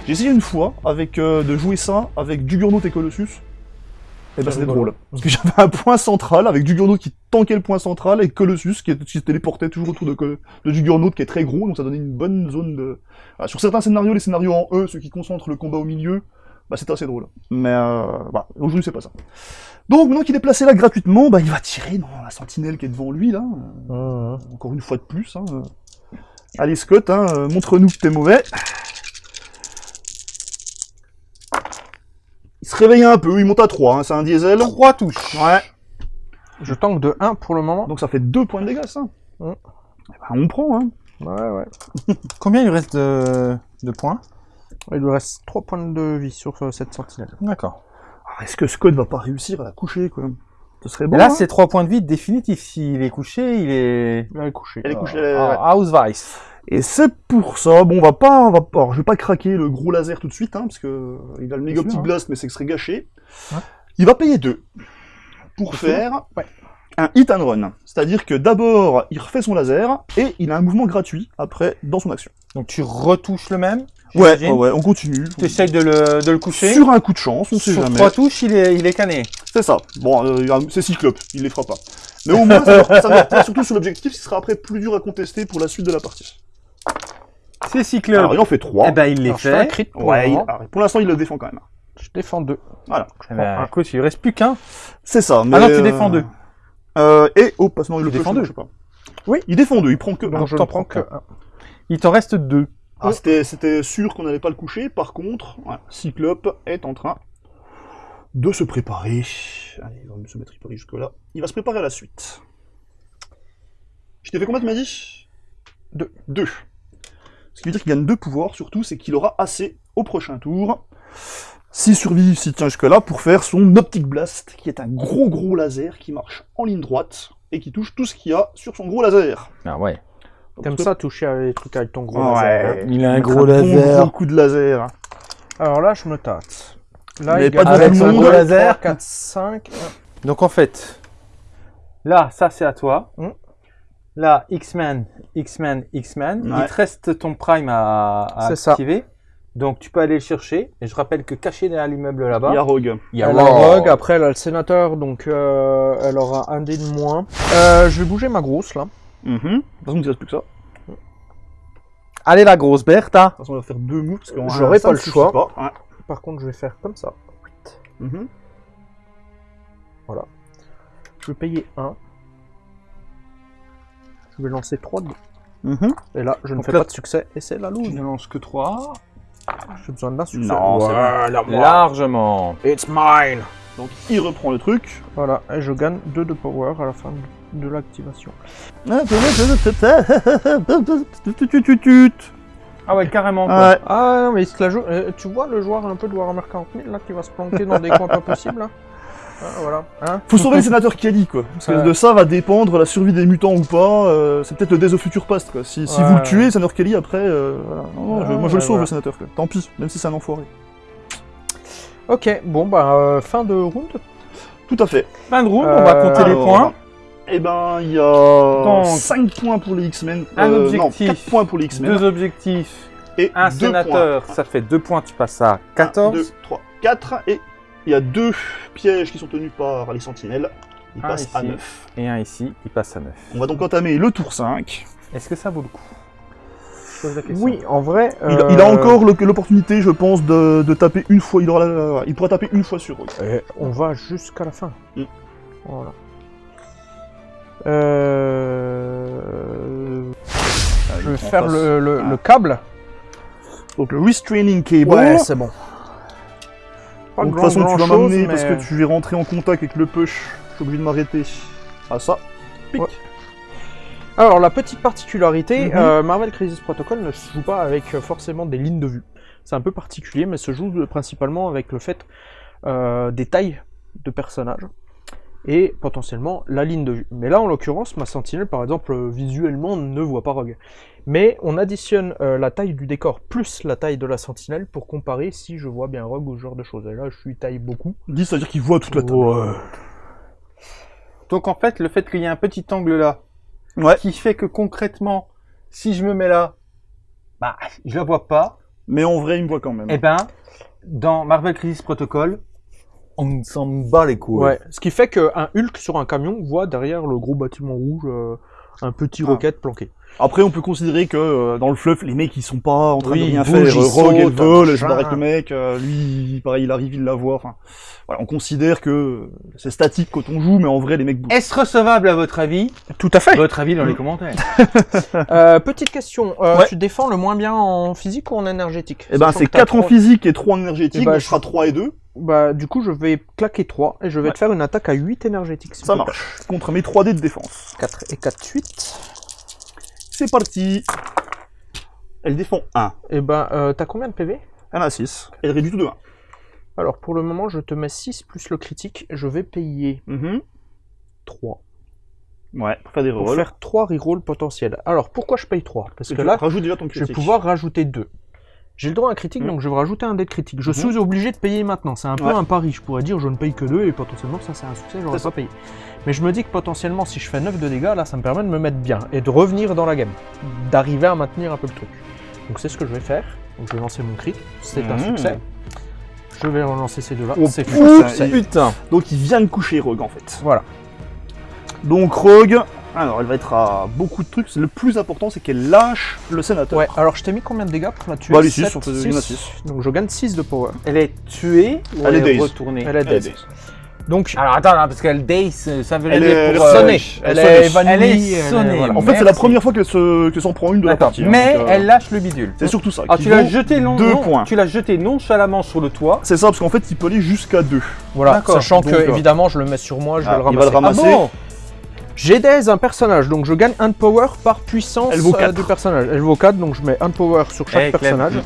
J'ai essayé une fois avec, euh, de jouer ça avec Juggernaut et Colossus. Et ben C'est c'était drôle. Parce que j'avais un point central avec Juggernaut qui tankait le point central et Colossus qui, qui se téléportait toujours autour de, de qui est très gros, donc ça donnait une bonne zone de... Voilà, sur certains scénarios, les scénarios en E, ceux qui concentrent le combat au milieu, bah c'était assez drôle. Mais euh, voilà, aujourd'hui c'est pas ça. Donc maintenant qu'il est placé là gratuitement, bah il va tirer dans la sentinelle qui est devant lui là. Euh, Encore une fois de plus. Hein. Allez Scott, hein, euh, montre-nous que t'es mauvais. Il se réveille un peu, il monte à 3, hein, c'est un diesel. Trois touches. Ouais. Je tank de 1 pour le moment. Donc ça fait 2 points de dégâts ça. Mm. Eh ben, on prend, hein. Ouais, ouais. Combien il lui reste de, de points? Il lui reste 3 points de vie sur euh, cette sentinelle. D'accord. Alors, Est-ce que Scott va pas réussir à la coucher quoi? Ce serait bon. Et là, hein c'est trois points de vie définitifs. S'il est couché, il est. Il est couché. Elle est couchée. Ah, ouais. House Vice. Et c'est pour ça, bon, on va pas, on va pas, alors, je vais pas craquer le gros laser tout de suite, hein, parce que euh, il a le méga petit hein. blast, mais c'est que ce serait gâché. Ouais. Il va payer deux pour faire Ouais. un hit and run. C'est-à-dire que d'abord, il refait son laser, et il a un mouvement gratuit après dans son action. Donc tu retouches le même. Ouais, ouais, ouais, on continue. Tu essayes de le, de le coucher. Sur un coup de chance, on sait Sur jamais. trois touches, il est, il est cané. C'est ça. Bon, euh, c'est Cyclope, il les fera pas. Mais au moins, ça, leur- ça surtout sur l'objectif, ce sera après plus dur à contester pour la suite de la partie. C'est Cyclope. Alors, il en fait trois. Eh ben, il les Alors, je un fait. crit pour ouais, il- alors, pour l'instant, il le défend quand même. Je défends 2. Eh ben, écoute, il reste plus qu'un. C'est ça. Mais, Ah non, tu euh, défends deux. Euh, et, oh, passe non, il le défend peut, deux. je sais pas. Oui, il défend deux, il prend que un. Donc je t'en ne prends que 1. Il t'en reste deux. Ah, c'était, c'était sûr qu'on n'allait pas le coucher, par contre, voilà, Cyclope est en train de se préparer. Allez, il va se mettre préparé jusque-là. Il va se préparer à la suite. Je t'ai fait combien, tu m'as dit? Deux. Deux. Ce qui veut dire qu'il gagne deux pouvoirs, surtout, c'est qu'il aura assez au prochain tour, s'il survit, s'il tient jusque-là, pour faire son Optic Blast, qui est un gros gros laser qui marche en ligne droite et qui touche tout ce qu'il y a sur son gros laser. Ah ouais. T'aimes ça toucher à les trucs avec ton gros Ouais. laser. hein Il a un gros bon laser. gros coup de laser. Alors là, je me tâte. Là, Mais il pas gagne avec un monde. gros laser. 4, 5. Donc en fait, là, ça c'est à toi. Hmm. Là, X-Men, X-Men, X-Men. Il te reste ton Prime à, à C'est ça. activer. Donc tu peux aller le chercher. Et je rappelle que caché derrière l'immeuble là-bas, Il y a Rogue. il y a Elle a Rogue. Après elle a le sénateur, donc euh, elle aura un dé de moins. Euh, je vais bouger ma grosse là. Mhm. De toute façon, il ne reste plus que ça. De Allez la grosse Bertha. toute façon, on va faire deux moves parce qu'on J'aurais pas le choix. Pas. Ouais. Par contre, je vais faire comme ça. Mhm. Je vais payer 1. Je vais lancer 3 dés. Mhm. Et là, je ne Donc fais là- pas de succès, et c'est la loose. ne lances que 3. J'ai besoin d'un succès. Non. Largement. It's mine Donc, il reprend le truc. Voilà, et je gagne 2 de power à la fin de- l'activation. Ouais. Ah ouais, carrément. Quoi. Ah non, mais il se la joue. euh, tu vois le joueur un peu de Warhammer 40 000 là qui va se planquer dans des coins pas possibles là? Ah, Voilà. Hein Faut sauver le sénateur Kelly, quoi. Parce que Ouais. de ça va dépendre la survie des mutants ou pas. euh, c'est peut-être le Days of Future Past, quoi. Si, si Ouais. vous le tuez, le sénateur Kelly, après, euh, voilà. Non, non, je- Ouais, moi je le ouais, sauve, voilà. le sénateur, quoi. Tant pis, même si c'est un enfoiré. Ok, bon bah euh, fin de round. Tout à fait. Fin de round, on va Euh, compter les Alors, points. Eh ben, il y a Donc, 5 points pour les X-Men. un Euh, objectif, Non, 4 points pour les X-Men. Deux objectifs. et Un 2 sénateur, points. ça fait 2 points, tu passes à 1, 14. 2, 3, 4. Et il y a deux pièges qui sont tenus par les sentinelles. Ils Un passent à ici. 9. Et un ici, il passe à 9. On va donc entamer le tour 5. Est-ce que ça vaut le coup? Je pose la question. Oui, en vrai. Il, euh, il a encore le- l'opportunité, je pense, de, de taper une fois. Il, aura la- il pourra taper une fois sur eux. eh, on va jusqu'à la fin. Mm. Voilà. Euh... Je vais faire le, le- Ah. le câble. Donc le restraining cable. Ouais, c'est bon. Pas Donc, de toute grand- façon, tu vas m'amener parce que tu es rentré en contact avec le push. Je suis obligé de m'arrêter à ça. Pic. Ouais. Alors, la petite particularité, Mhm. euh, Marvel Crisis Protocol ne se joue pas avec euh, forcément des lignes de vue. C'est un peu particulier, mais se joue principalement avec le fait euh, des tailles de personnages et potentiellement la ligne de vue. Mais là, en l'occurrence, ma sentinelle, par exemple, euh, visuellement ne voit pas Rogue. Mais on additionne euh, la taille du décor plus la taille de la sentinelle pour comparer si je vois bien Rogue ou ce genre de choses. Et là, je suis taille beaucoup. 10, ça veut dire qu'il voit toute la table. Ouais. Donc en fait, le fait qu'il y ait un petit angle là, Ouais. qui fait que concrètement, si je me mets là, bah, je la vois pas. Mais en vrai, il me voit quand même. Eh ben, dans Marvel Crisis Protocol, on s'en bat les couilles. Ouais, ce qui fait qu'un Hulk sur un camion voit derrière le gros bâtiment rouge euh, un petit Ah. roquette planqué. Après, on peut considérer que euh, dans le fluff, les mecs ils sont pas en train Oui, de rien faire. ils Rogue, sautent, vole, machin. barre avec le mec. euh, lui, pareil, il arrive, il la voit. Enfin, voilà, on considère que c'est statique quand on joue, mais en vrai, les mecs bougent. Est-ce recevable à votre avis? Tout à fait. Votre avis dans les commentaires. Euh, petite question, euh, Ouais. tu défends le moins bien en physique ou en énergétique? Eh ben, c'est que t'as 4 en physique et 3 en énergétique, Eh ben, donc je- sera 3 et 2. Bah, du coup, je vais claquer 3 et je vais Ouais. te faire une attaque à 8 énergétiques. Ça marche. Contre mes 3 dés de défense. 4 et 4 suite. C'est parti. Elle défend 1. Et ben, euh, t'as combien de PV Elle a 6. Elle réduit tout de 1. Alors, pour le moment, je te mets 6 plus le critique. Je vais payer 3 Ouais, pour faire des pour rerolls. faire 3 rerolls potentiels. Alors, pourquoi je paye 3 Parce Et que là, rajoutes déjà ton je vais pouvoir rajouter 2. J'ai le droit à un critique, Mhm. donc je vais rajouter un dé de critique. Je Mhm. suis obligé de payer maintenant. C'est un peu Ouais. un pari. Je pourrais dire je ne paye que 2 et potentiellement ça c'est un succès, j'aurais ça. pas payé. Mais je me dis que potentiellement si je fais 9 de dégâts, là ça me permet de me mettre bien et de revenir dans la game. D'arriver à maintenir un peu le truc. Donc c'est ce que je vais faire. Donc je vais lancer mon crit. C'est un Mhm. succès. Je vais relancer ces deux-là. Oh, c'est putain. Putain. Donc il vient de coucher Rogue en fait. Voilà. Donc Rogue, alors elle va être à beaucoup de trucs. Le plus important c'est qu'elle lâche le sénateur. Ouais, alors je t'ai mis combien de dégâts pour la tuer? Bah, les six, Sept, on fait- six. il y en a six. Donc je gagne 6 de power. Elle est tuée ou Elle est retournée? Elle est Elle dazed. Donc Alors attends, parce qu'elle daze, ça veut Elle dire est pour euh, sonner. Elle elle est évanouie. Elle est elle est- sonnée. voilà. En fait, c'est la première fois qu'elle se- qu'elle s'en prend une de la partie. hein, Mais donc, euh, elle lâche le bidule. C'est surtout ça. Ah, qui tu l'as jeté deux non, points. Tu l'as jeté nonchalamment sur le toit. C'est ça, parce qu'en fait, il peut aller jusqu'à 2. Voilà, sachant Donc, que euh, évidemment je le mets sur moi, je ah, vais le il va le ramasser. ramasser. Ah bon J'ai daze un personnage, donc je gagne un de power par puissance Elle vaut euh, quatre. du personnage. Elle vaut 4, donc je mets un de power sur chaque Eh, Clem. personnage.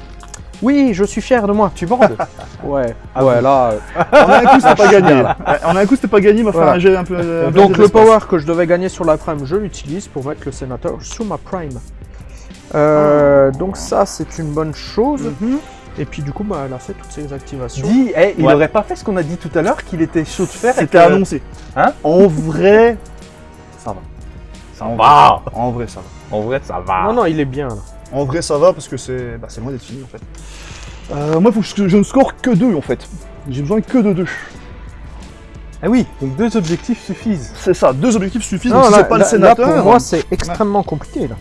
Oui, je suis fier de moi. Tu bandes Ouais. Ah ouais, oui. là. En un coup, c'était pas gagné. là. En un coup, c'était pas gagné, il m'a fait Voilà. un jet un peu. un peu Donc le power que je devais gagner sur la prime, je l'utilise pour mettre le sénateur sous ma prime. Euh, Donc ça, c'est une bonne chose. Mhm. Et puis du coup, bah, elle a fait toutes ces activations. Dis, eh, il Ouais. aurait pas fait ce qu'on a dit tout à l'heure, qu'il était chaud de fer. et C'était que- annoncé. Hein En vrai, ça va. Ça En va. vrai, En vrai, ça va. En vrai, ça va. Non, non, il est bien là. En vrai, ça va parce que c'est bah, c'est loin d'être fini en fait. Euh, moi, il faut que je, ne score que 2 en fait. J'ai besoin que de 2. Ah oui, donc deux objectifs suffisent. C'est ça, deux objectifs suffisent. Non, donc si c'est pas là- le sénateur, là, pour moi, c'est extrêmement compliqué là.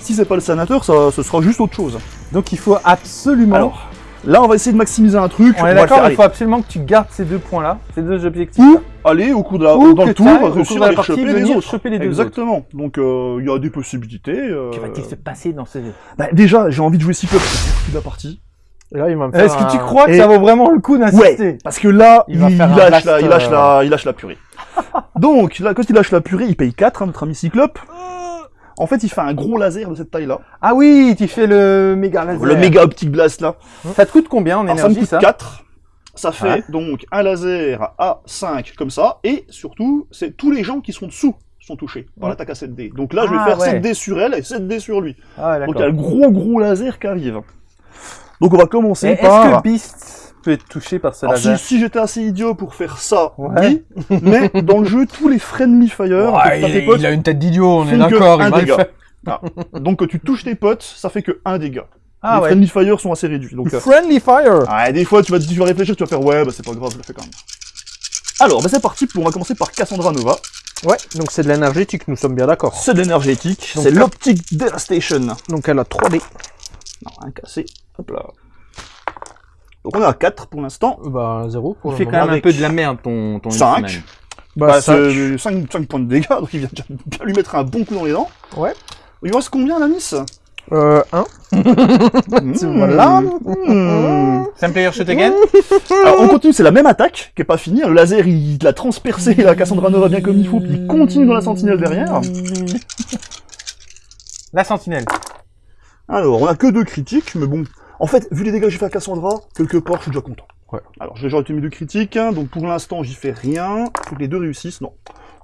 si c'est pas le sénateur, ça, ce sera juste autre chose. Donc il faut absolument. Alors, là, on va essayer de maximiser un truc. on est d'accord, il faut absolument que tu gardes ces deux points-là, ces deux objectifs. Ou aller au cours de la, Ou dans le tour, réussir à la les partie, choper les autres. choper les deux Exactement. Donc, euh, il y a des possibilités. euh, Que va-t-il se passer dans ce. bah, déjà, j'ai envie de jouer Cyclope toute la partie. Là, il va me faire Est-ce que tu crois que Et- ça vaut vraiment le coup d'insister? Ouais, parce que là, Il il, va faire un lâche, la, il, lâche euh, la, il lâche la purée. Donc, là, quand il lâche la purée, il paye 4, hein, notre ami Cyclope. En fait, il fait un gros laser de cette taille-là. Ah oui, tu fais le méga laser. Le méga optique blast là. Ça te coûte combien en Alors, ça me énergie coûte ça 4. Ça fait Ouais. donc un laser à 5 comme ça. Et surtout, c'est tous les gens qui sont dessous sont touchés par Mm. l'attaque à 7D. Donc là, je vais Ah, faire ouais. 7D sur elle et 7D sur lui. Ah Donc il y a le gros gros laser qui arrive. Donc on va commencer Et Est-ce par... que Beast peut être touché par ce Alors, si, laser si j'étais assez idiot pour faire ça, Ouais. oui. Mais dans le jeu, tous les friendly fire, Ouais, que il, tes potes, il a une tête d'idiot, on est que d'accord, un il va le dégât. faire. donc quand tu touches tes potes, ça fait que un dégât. Ah les ouais. friendly fire sont assez réduits. Donc, euh, Friendly Fire ah, des fois, tu vas, tu vas réfléchir, tu vas faire ouais, bah c'est pas grave, je le fais quand même. Alors, bah c'est parti. On va commencer par Cassandra Nova. Ouais, donc c'est de l'énergétique, nous sommes bien d'accord. C'est de l'énergétique. C'est l'optique Devastation. Donc elle a 3D. Non, un cassé. Hop là. Donc on est à 4 pour l'instant. Bah 0 pour Il fait quand même un peu de la merde ton, ton cinq. X-Men. Bah, Bah, cinq. c'est 5, points de dégâts, donc il vient déjà lui mettre un bon coup dans les dents. Ouais. Il lui reste combien, la Nice Euh, 1. Mmh. Voilà. Mmh. Same player shot again Alors on continue, c'est la même attaque qui est pas finie. Le laser il l'a transpercé, la Cassandra Nova bien comme il faut, puis il continue dans la sentinelle derrière. La sentinelle. Alors on a que deux critiques, mais bon. En fait, vu les dégâts que j'ai fait à Cassandra, quelque part je suis déjà content. Ouais. Alors j'ai déjà été mis deux critiques, hein, donc pour l'instant j'y fais rien. Faut que les deux réussissent, non.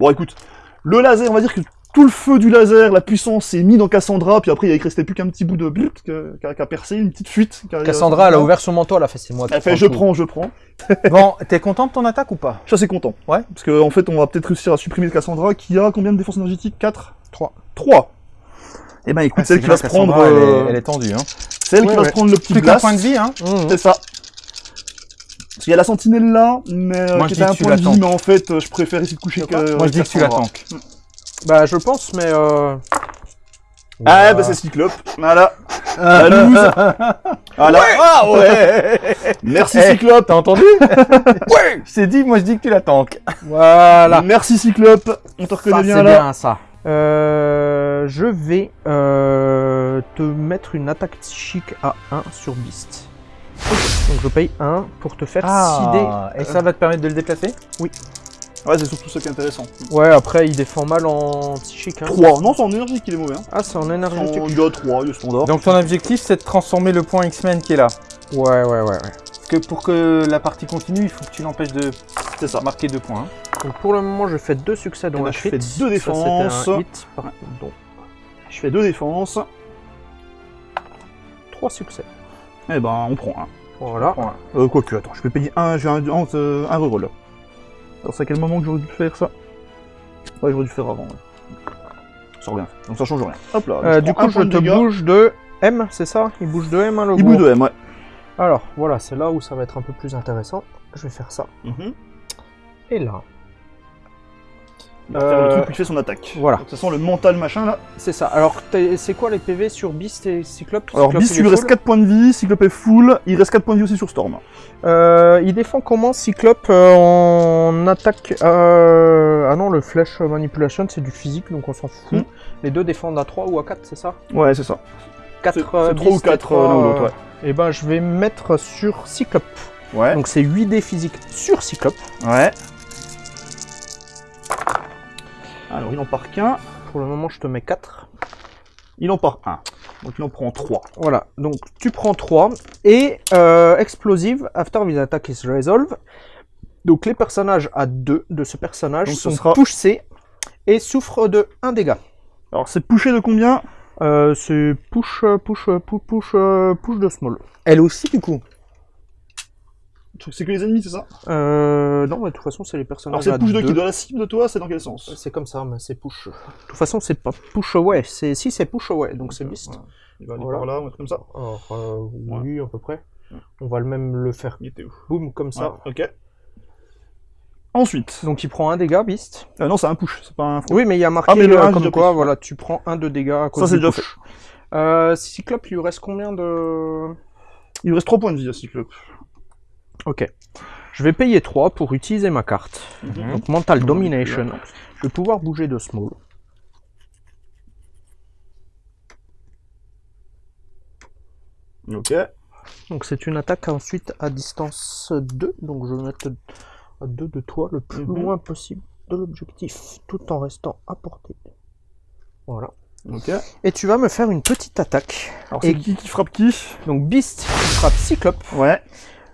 Bon écoute, le laser, on va dire que tout le feu du laser, la puissance est mis dans Cassandra, puis après il restait plus qu'un petit bout de but qui a, percé, une petite fuite. Cassandra, elle a ouvert son manteau, elle a fait c'est moi qui Elle fait je prends, je prends. Bon, t'es content de ton attaque ou pas? Je suis assez content. Ouais. Parce qu'en en fait, on va peut-être réussir à supprimer Cassandra qui a combien de défense énergétique 4 Trois. 3 Eh ben écoute, c'est elle qui va se prendre. Elle, euh, est, elle est tendue, hein. C'est elle qui Ouais, va ouais. se prendre le petit Plus blast. point de vie, hein. Mmh. C'est ça. Parce qu'il y a la sentinelle là, mais euh, Moi, qui dis un point de vie, mais en fait, euh, je préfère essayer de coucher que. Moi, je dis que tu la Cassandra. tankes. Bah je pense, mais euh... Ah, bah c'est Cyclope. Voilà. La loose. Voilà. Ah ouais Merci Eh, Cyclope. T'as entendu Ouais Je t'ai dit, moi je dis que tu la tankes. Voilà. Merci Cyclope. On te reconnaît Ça, bien c'est là. bien ça. Euh, je vais euh, te mettre une attaque psychique à 1 sur Beast. Donc je paye 1 pour te faire Ah, et ça va te permettre de le déplacer? Ouais, c'est surtout ça qui est intéressant. Ouais, après il défend mal en psychique. Hein. 3. Non, c'est en énergie qu'il est mauvais. Hein. Ah, c'est en En énergétique. il y a 3, il est standard. Donc ton objectif c'est de transformer le point X-Men qui est là. Ouais, ouais, ouais, ouais. Parce que pour que la partie continue, il faut que tu l'empêches de C'est ça. marquer deux points. hein. Donc pour le moment, je fais 2 succès dans Eh ben, je fais deux Ça, défenses. Un hit. Je fais 2 défenses. 3 succès. Eh ben, on prend un. Voilà. Euh, quoique, attends, je vais payer un, j'ai un, un, euh, un reroll. Alors, c'est à quel moment que j'aurais dû faire ça Ouais, j'aurais dû faire avant, ouais. Ça revient. Donc ça change rien. Hop là. Euh, du coup, je te dégâts. bouge de M, c'est ça? Il bouge de M, hein, le Il gros. bouge de M, ouais. Alors, voilà, c'est là où ça va être un peu plus intéressant. Je vais faire ça. Mhm. Et là. Le Euh, truc fait son attaque. voilà. Donc, ça sent le mental machin là. C'est ça. Alors, t'es- c'est quoi les PV sur Beast et Cyclope? Alors, Cyclope, Beast, il lui est reste full 4 points de vie, Cyclope est full, il reste 4 points de vie aussi sur Storm. Euh, il défend comment Cyclope euh, en attaque Ah non, le Flash Manipulation, c'est du physique, donc on s'en fout. Hmm. Les deux défendent à 3 ou à 4, c'est ça? Ouais, c'est ça. 4 C'est 3 ou 4 l'un ou l'autre, ouais. Et ben, je vais mettre sur Cyclope. Ouais. Donc, c'est 8 dés physiques sur Cyclope. Ouais. Alors, il en part qu'un, Pour le moment, je te mets 4. il en part un. Donc, il en prend 3. Voilà, donc tu prends 3 et euh, explosive after this attack is resolved. Donc les personnages à 2 de ce personnage Donc, ce sont sera- poussés et souffrent de 1 dégât. Alors, c'est poussé de combien? Euh, c'est push, push, push, push, push de small. Elle aussi du coup? C'est que les ennemis, c'est ça Euh, non, mais de toute façon, c'est les Alors, personnages c'est à push de 2. qui De la cible de toi C'est dans quel sens C'est comme ça, mais c'est push. De toute façon, c'est pas push away. C'est si c'est push away, donc c'est beast. Il va aller Voilà. par là, on va être comme ça. Alors euh, oui, à peu près. On va le même le faire Il était où boum comme ça. Ouais, ok. Ensuite. Donc il prend un dégât, beast. Euh, non, c'est un push, c'est pas un front. Oui, mais il y a marqué Ah, mais le euh, un, j'ai comme déjà quoi, pris. voilà, tu prends un de dégâts à cause Ça, c'est du déjà push. Euh, Cyclope, il lui reste combien de... Il lui reste 3 points de vie à Cyclope. Ok. Je vais payer 3 pour utiliser ma carte. Mhm. Donc Mental Domination. Je vais pouvoir bouger de small. Ok. Donc c'est une attaque ensuite à distance 2. Donc je vais mettre à 2 de toi le plus Mhm. loin possible de l'objectif, tout en restant à portée. Voilà. Ok. Et tu vas me faire une petite attaque. Alors, Et- c'est qui qui frappe qui? Donc Beast qui frappe Cyclope. Ouais.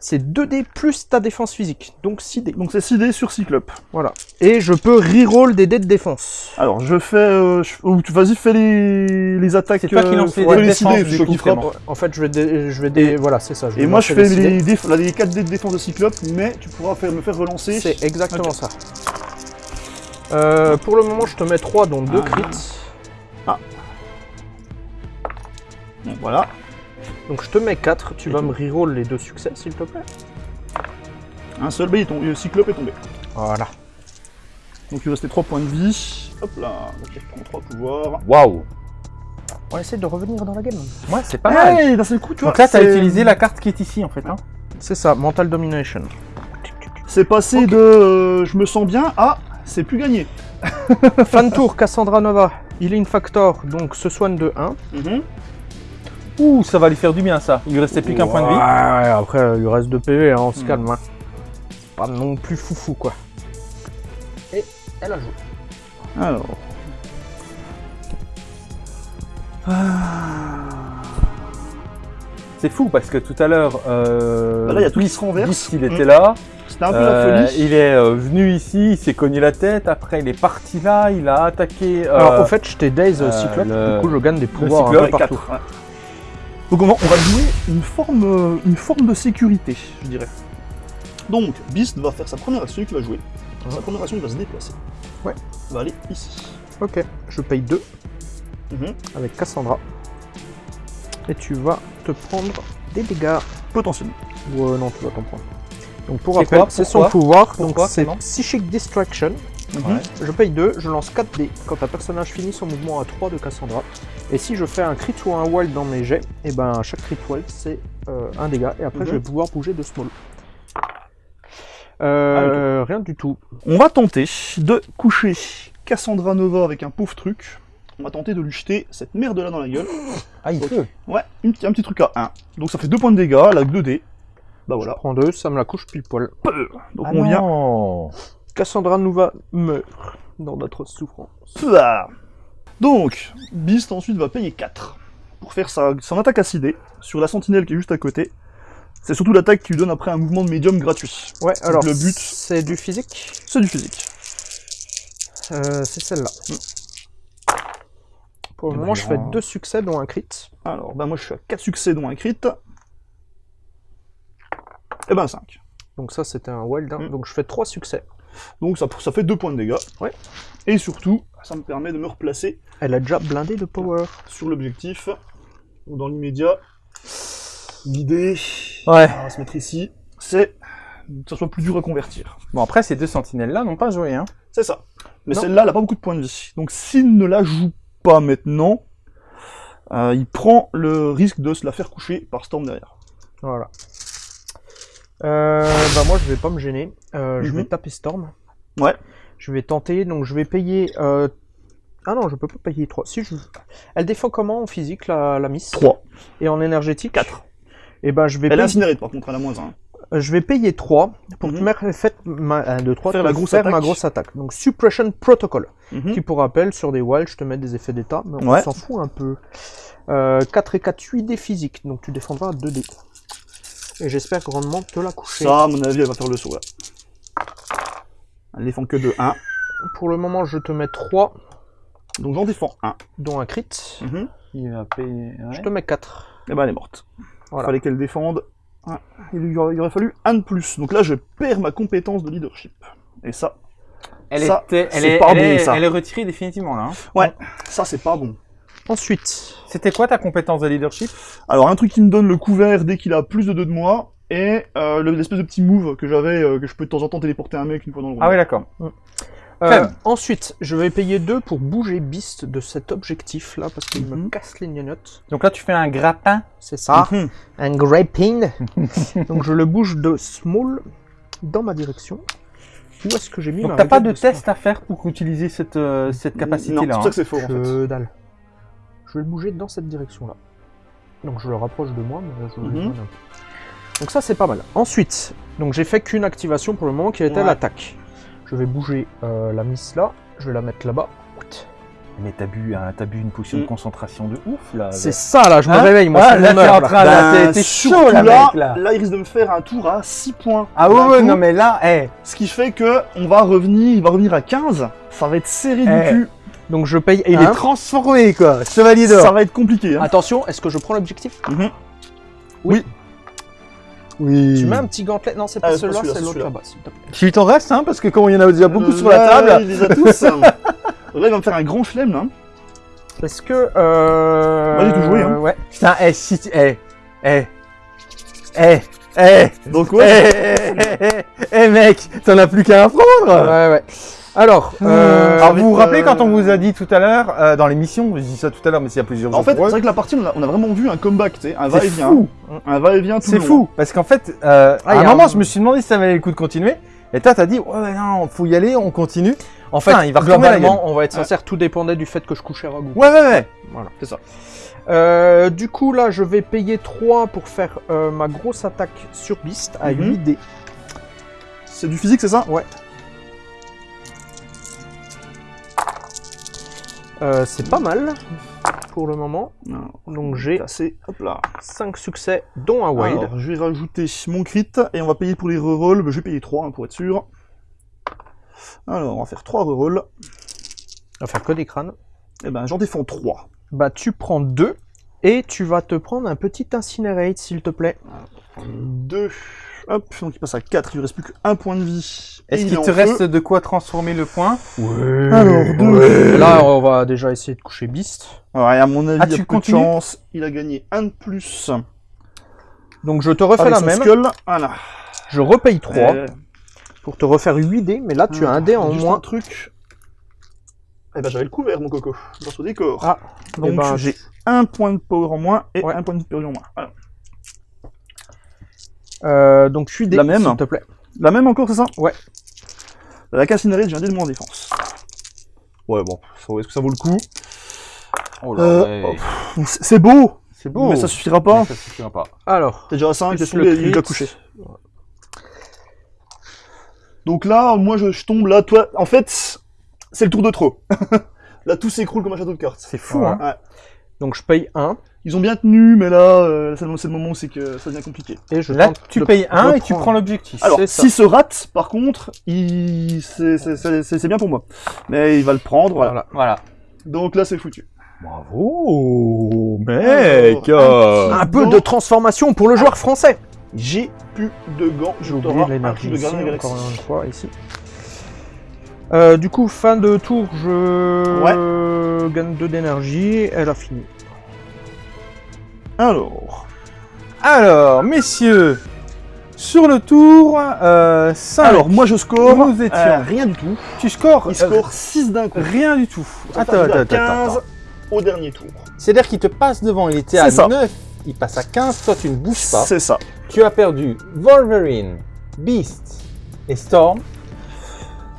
C'est 2D plus ta défense physique. Donc 6D. Donc, c'est 6 dés sur Cyclope. Voilà. Et je peux reroll des dés de défense. Alors, je fais. Euh, je- ou tu- Vas-y, fais les, les attaques. C'est toi qui lance les dés de les 6 défense, du coup, En fait, je vais, dé- je vais dé- voilà, c'est ça. Et moi, je fais les six les, dés. déf- là, les 4 dés de défense de Cyclope, mais tu pourras faire, me faire relancer. C'est exactement ça. Euh, pour le moment, je te mets 3, dont 2 Ah. crits. Bon, voilà. Donc je te mets 4, tu Et vas tout. me reroll les deux succès s'il te plaît. Un seul B est tombé, le cyclope est tombé. Voilà. Donc il restait 3 points de vie. Hop là, donc il reprend 3 pouvoirs. Waouh On essaie de revenir dans la game. Ouais, c'est pas mal. Hey, d'un seul coup, tu vois. Donc là, t'as c'est- utilisé la carte qui est ici, en fait. Hein. C'est ça, Mental Domination. C'est passé de euh, je me sens bien à c'est plus gagné. Fan Tour, Cassandra Nova, Healing Factor, donc se soigne de 1. Mhm. Ouh, ça va lui faire du bien, ça. Il lui restait plus qu'un point de vie. Ouais, après il lui reste 2 PV, hein, on se Hmm. calme. Hein. Pas non plus foufou quoi. Et elle a joué. Alors. C'est fou, parce que tout à l'heure... Euh, Bah là, il y a tout qui se renverse. Il était là. C'était un peu Euh, la folie. il est euh, venu ici, il s'est cogné la tête. Après, il est parti là, il a attaqué... euh, Alors au fait, Daze euh, Cyclope, le- du coup je gagne des pouvoirs un peu partout. Ouais. Donc on va, on va jouer une forme, euh, une forme de sécurité, je dirais. Donc, Beast va faire sa première action qu'il va jouer. Sa première action, il va se déplacer. Ouais. Il va aller ici. Ok, je paye 2 Mhm. avec Cassandra. Et tu vas te prendre des dégâts. Potentiellement. Ou euh, non, tu vas t'en prendre. Donc pour rappel, c'est son pouvoir, Pourquoi, donc c'est Psychic Distraction. Mhm. Ouais. Je paye 2, je lance 4 dés quand un personnage finit son mouvement à 3 de Cassandra. Et si je fais un crit ou un wild dans mes jets, et ben chaque crit wild c'est euh, un dégât et après Mhm. je vais pouvoir bouger de small. Euh, rien du tout. On va tenter de coucher Cassandra Nova avec un pauvre truc. On va tenter de lui jeter cette merde là dans la gueule. Ah, il peut. Ouais, une un petit truc à 1. Donc ça fait 2 points de dégâts, là, 2 dés. Bah Je voilà. prends 2, ça me la couche pile poil. Donc Ah on vient. Cassandra Nova meurt dans notre souffrance. Pouah. Donc, Beast ensuite va payer 4 pour faire sa, son attaque acidée sur la sentinelle qui est juste à côté. C'est surtout l'attaque qui lui donne après un mouvement de médium gratuit. Ouais, alors le but- c'est du physique. C'est du physique. Euh, c'est celle-là. Pour le Eh ben, moment, je fais grand. deux succès dont un crit. Alors, bah moi je suis à 4 succès dont un crit. Et ben 5. Donc ça, c'était un wild. hein. Mm. Donc je fais trois succès. Donc ça, ça fait 2 points de dégâts. Ouais. Et surtout, ça me permet de me replacer Elle a déjà blindé de power. sur l'objectif. Dans l'immédiat, l'idée, Ouais. on va se mettre ici, c'est que ça soit plus dur à convertir. Bon, après, ces deux sentinelles-là n'ont pas joué, hein. C'est ça. Mais celle-là, elle a pas beaucoup de points de vie. Donc s'il ne la joue pas maintenant, euh, il prend le risque de se la faire coucher par Storm derrière. Voilà. Euh, bah moi, je vais pas me gêner. Euh, Je Mhm. vais taper Storm. Ouais. Je vais tenter. Donc je vais payer. euh, Ah non, je peux pas payer 3. Si je... Elle défend comment en physique, la, la Miss? 3. Et en énergétique? 4. Et ben je vais Elle est payer... incinérée par contre, elle a moins 1. Euh, Je vais payer 3 pour Mhm. te mettre fait ma, 1, 2, 3, Faire la grosse ma attaque. grosse attaque. Donc Suppression Protocol. Mhm. Qui pour rappel, sur des wilds, je te mets des effets d'état, mais on Ouais. s'en fout un peu. Euh, 4 et 4, 8 des physiques, donc tu défendras 2 dés. Et j'espère grandement te la coucher. Ça, à mon avis, elle va faire le saut. là. Elle défend que de 1. Pour le moment, je te mets 3, Donc j'en défends 1. dont un crit. Il va payer. Je te mets 4. Et ben elle est morte. Voilà. Fallait qu'elle défende. Ouais. Il, lui aurait, il aurait fallu un de plus. Donc là, je perds ma compétence de leadership. Et ça, Elle, Ça, était, elle, c'est est, pas elle, bon, est, ça. elle est retirée définitivement là. hein. ça c'est pas bon. Ensuite, C'était quoi ta compétence de leadership? Alors un truc qui me donne le couvert dès qu'il a plus de 2 de moi, et euh, le- l'espèce de petit move que j'avais, euh, que je peux de temps en temps téléporter un mec une fois dans le round. Ah oui, d'accord. euh, Clem. ensuite, je vais payer 2 pour bouger Beast de cet objectif là, parce qu'il me Mhm. casse les gnognottes. Donc là, tu fais un grappin. C'est ça, Mhm. un grapping. donc je le bouge de small dans ma direction. Où est-ce que j'ai mis Donc t'as pas de test à faire pour utiliser cette, euh, cette Non, c'est capacité-là. pour ça que c'est fort en fait. Dalle. Je vais le bouger dans cette direction-là. Donc je le rapproche de moi, mais je Mhm. Donc ça c'est pas mal. Ensuite, donc j'ai fait qu'une activation pour le moment qui était Ouais. l'attaque. Je vais bouger euh, la miss là, je vais la mettre là-bas. Mais t'as bu, hein, bu une potion Mm. de concentration de ouf là. C'est ça là, je me Hein réveille, moi Ah, c'est là, t'es en là. train- là, t'es- t'es surtout chaud, là, là, mec, là. il risque de me faire un tour à 6 points. Ah ouais, non mais là, eh, Ce qui fait que on va revenir, il va revenir à 15. Ça va être serré du Eh. cul. Donc je paye il un. est transformé quoi, chevalier d'or. Ça va être compliqué. Hein. Attention, est-ce que je prends l'objectif? Mhm. Oui. Tu mets un petit gantelet? Non, c'est Ah, pas pas celui-là, c'est l'autre là-bas. s'il te plaît. Tu t'en restes, hein, parce que comme il y en a déjà beaucoup Euh, sur la là, table. Il les a tous. hein. là, il va me faire un grand flemme là. Est-ce que. Euh... Vas-y, tout jouer, hein. Ouais. Putain, eh, si eh, Eh Eh Eh Donc Eh ouais, eh, eh, eh, mec, t'en as plus qu'à apprendre Ouais, ouais. Alors, euh, Alors vous vous euh, rappelez quand on vous a dit tout à l'heure, euh, dans l'émission, je dis ça tout à l'heure, mais s'il y a plusieurs en jours fait, pour c'est eux, vrai que la partie, on a, on a vraiment vu un comeback, tu sais, un c'est va-et-vient. fou Un va-et-vient tout C'est le long. fou, parce qu'en fait, euh, Ah, à y un a moment, un- je me suis demandé si ça valait le coup de continuer, et toi, t'as dit, ouais, ouais, non, faut y aller, on continue. en fait, Putain, il va retourner la globalement, on va être sincère, tout dépendait du fait que je couchais Ragout. Ouais, ouais, ouais. C'est ça. Euh, du coup, là, je vais payer 3 pour faire euh, ma grosse attaque sur Beast à Mhm. 8 dés. C'est du physique, c'est ça? Euh, c'est pas mal pour le moment. Non. Donc j'ai Assez, hop là. 5 succès, dont un wild. Alors, je vais rajouter mon crit, et on va payer pour les rerolls, je vais payer 3 pour être sûr. Alors, on va faire 3 rerolls. On va faire que des crânes. Et ben, j'en défends 3. Bah, tu prends 2 et tu vas te prendre un petit incinerate, s'il te plaît. 2. Hop, donc il passe à 4, il lui reste plus qu'un point de vie. Est-ce il qu'il te reste feu. de quoi transformer le point Alors, deux. Là, on va déjà essayer de coucher Beast. Ouais, à mon avis, Ah, il y a tu peu de continues chance. Il a gagné un de plus. Donc je te refais Avec la même. skull. Voilà. Je repaye 3 Euh, pour te refaire 8 dés, mais là tu as un dé en juste moins. un truc. Eh ben, j'avais le couvert, mon coco. Grâce au décor. Ah, Donc, eh ben, j'ai un point de power en moins et Ouais. un point de purge en moins. Voilà. Euh, donc 8 dés, La même s'il te plaît. La même encore, c'est ça? Ouais. La cassinérite, j'ai un dé de moins en défense. Ouais, bon, est-ce que ça vaut le coup? Oh Euh, oh, C'est beau, C'est beau. mais ça suffira pas. Mais ça suffira pas. Alors, T'es déjà à 5, Plus t'es tombé, le il crit. couché. Donc là, moi je, je tombe là, toi, en fait, c'est le tour de trop. là, tout s'écroule comme un château de cartes. C'est fou, hein. Ouais. Donc je paye 1 Ils ont bien tenu, mais là, euh, c'est le c'est le moment où c'est que ça devient compliqué. et je Là, tu payes 1 et tu prends l'objectif. Alors, s'il se rate, par contre, il... c'est c'est- c'est- c'est- c'est bien pour moi. Mais il va le prendre, voilà. Voilà. Voilà. Donc là, c'est foutu. Bravo, mec, euh. Un peu de transformation pour le joueur français. J'ai plus de gants, je J'ai oublié t'aurai de l'énergie encore une fois, ici. Euh, du coup, fin de tour, je gagne 2 d'énergie. Elle a fini. Alors, Alors, messieurs, sur le tour euh, 5, alors moi je score Nous étions. euh, rien du tout. tu scores Il euh, score 6 d'un coup. rien du tout. Attends, attends, attends, 15 attends. au dernier tour. C'est-à-dire qu'il te passe devant, il était à ça. 9, il passe à 15, toi tu ne bouges pas. C'est ça. Tu as perdu Wolverine, Beast et Storm.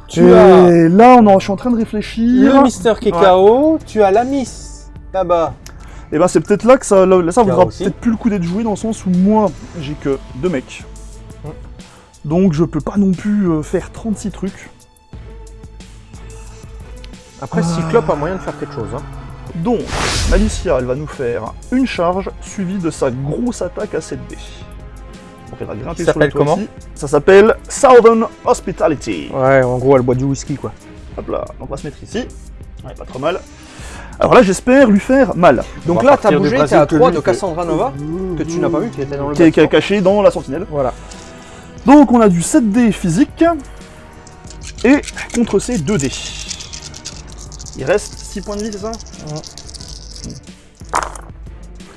Tu Et as là, on en, je suis en train de réfléchir. le Mister Kekao, tu as la Miss là-bas. Et ben c'est peut-être là que ça, là, ça vaudra peut-être plus le coup d'être joué dans le sens où moi j'ai que deux mecs. Donc je peux pas non plus euh, faire 36 trucs. Après, Cyclope a moyen de faire quelque chose. Hein. Donc, Alicia, elle va nous faire une charge suivie de sa grosse attaque à 7D. Donc elle va grimper Ça sur le s'appelle toit comment ici. Ça s'appelle Southern Hospitality. Ouais, en gros, elle boit du whisky, quoi. Hop là, donc on va se mettre ici. Ouais, pas trop mal. Alors là, j'espère lui faire mal. Donc là, t'as bougé, t'es à que 3 lui de. Cassandra Nova, que tu n'as pas vu, qui était dans le Qui est, caché dans la sentinelle. Voilà. Donc on a du 7D physique. Et contre ces 2D. Il reste 6 points de vie, c'est ça?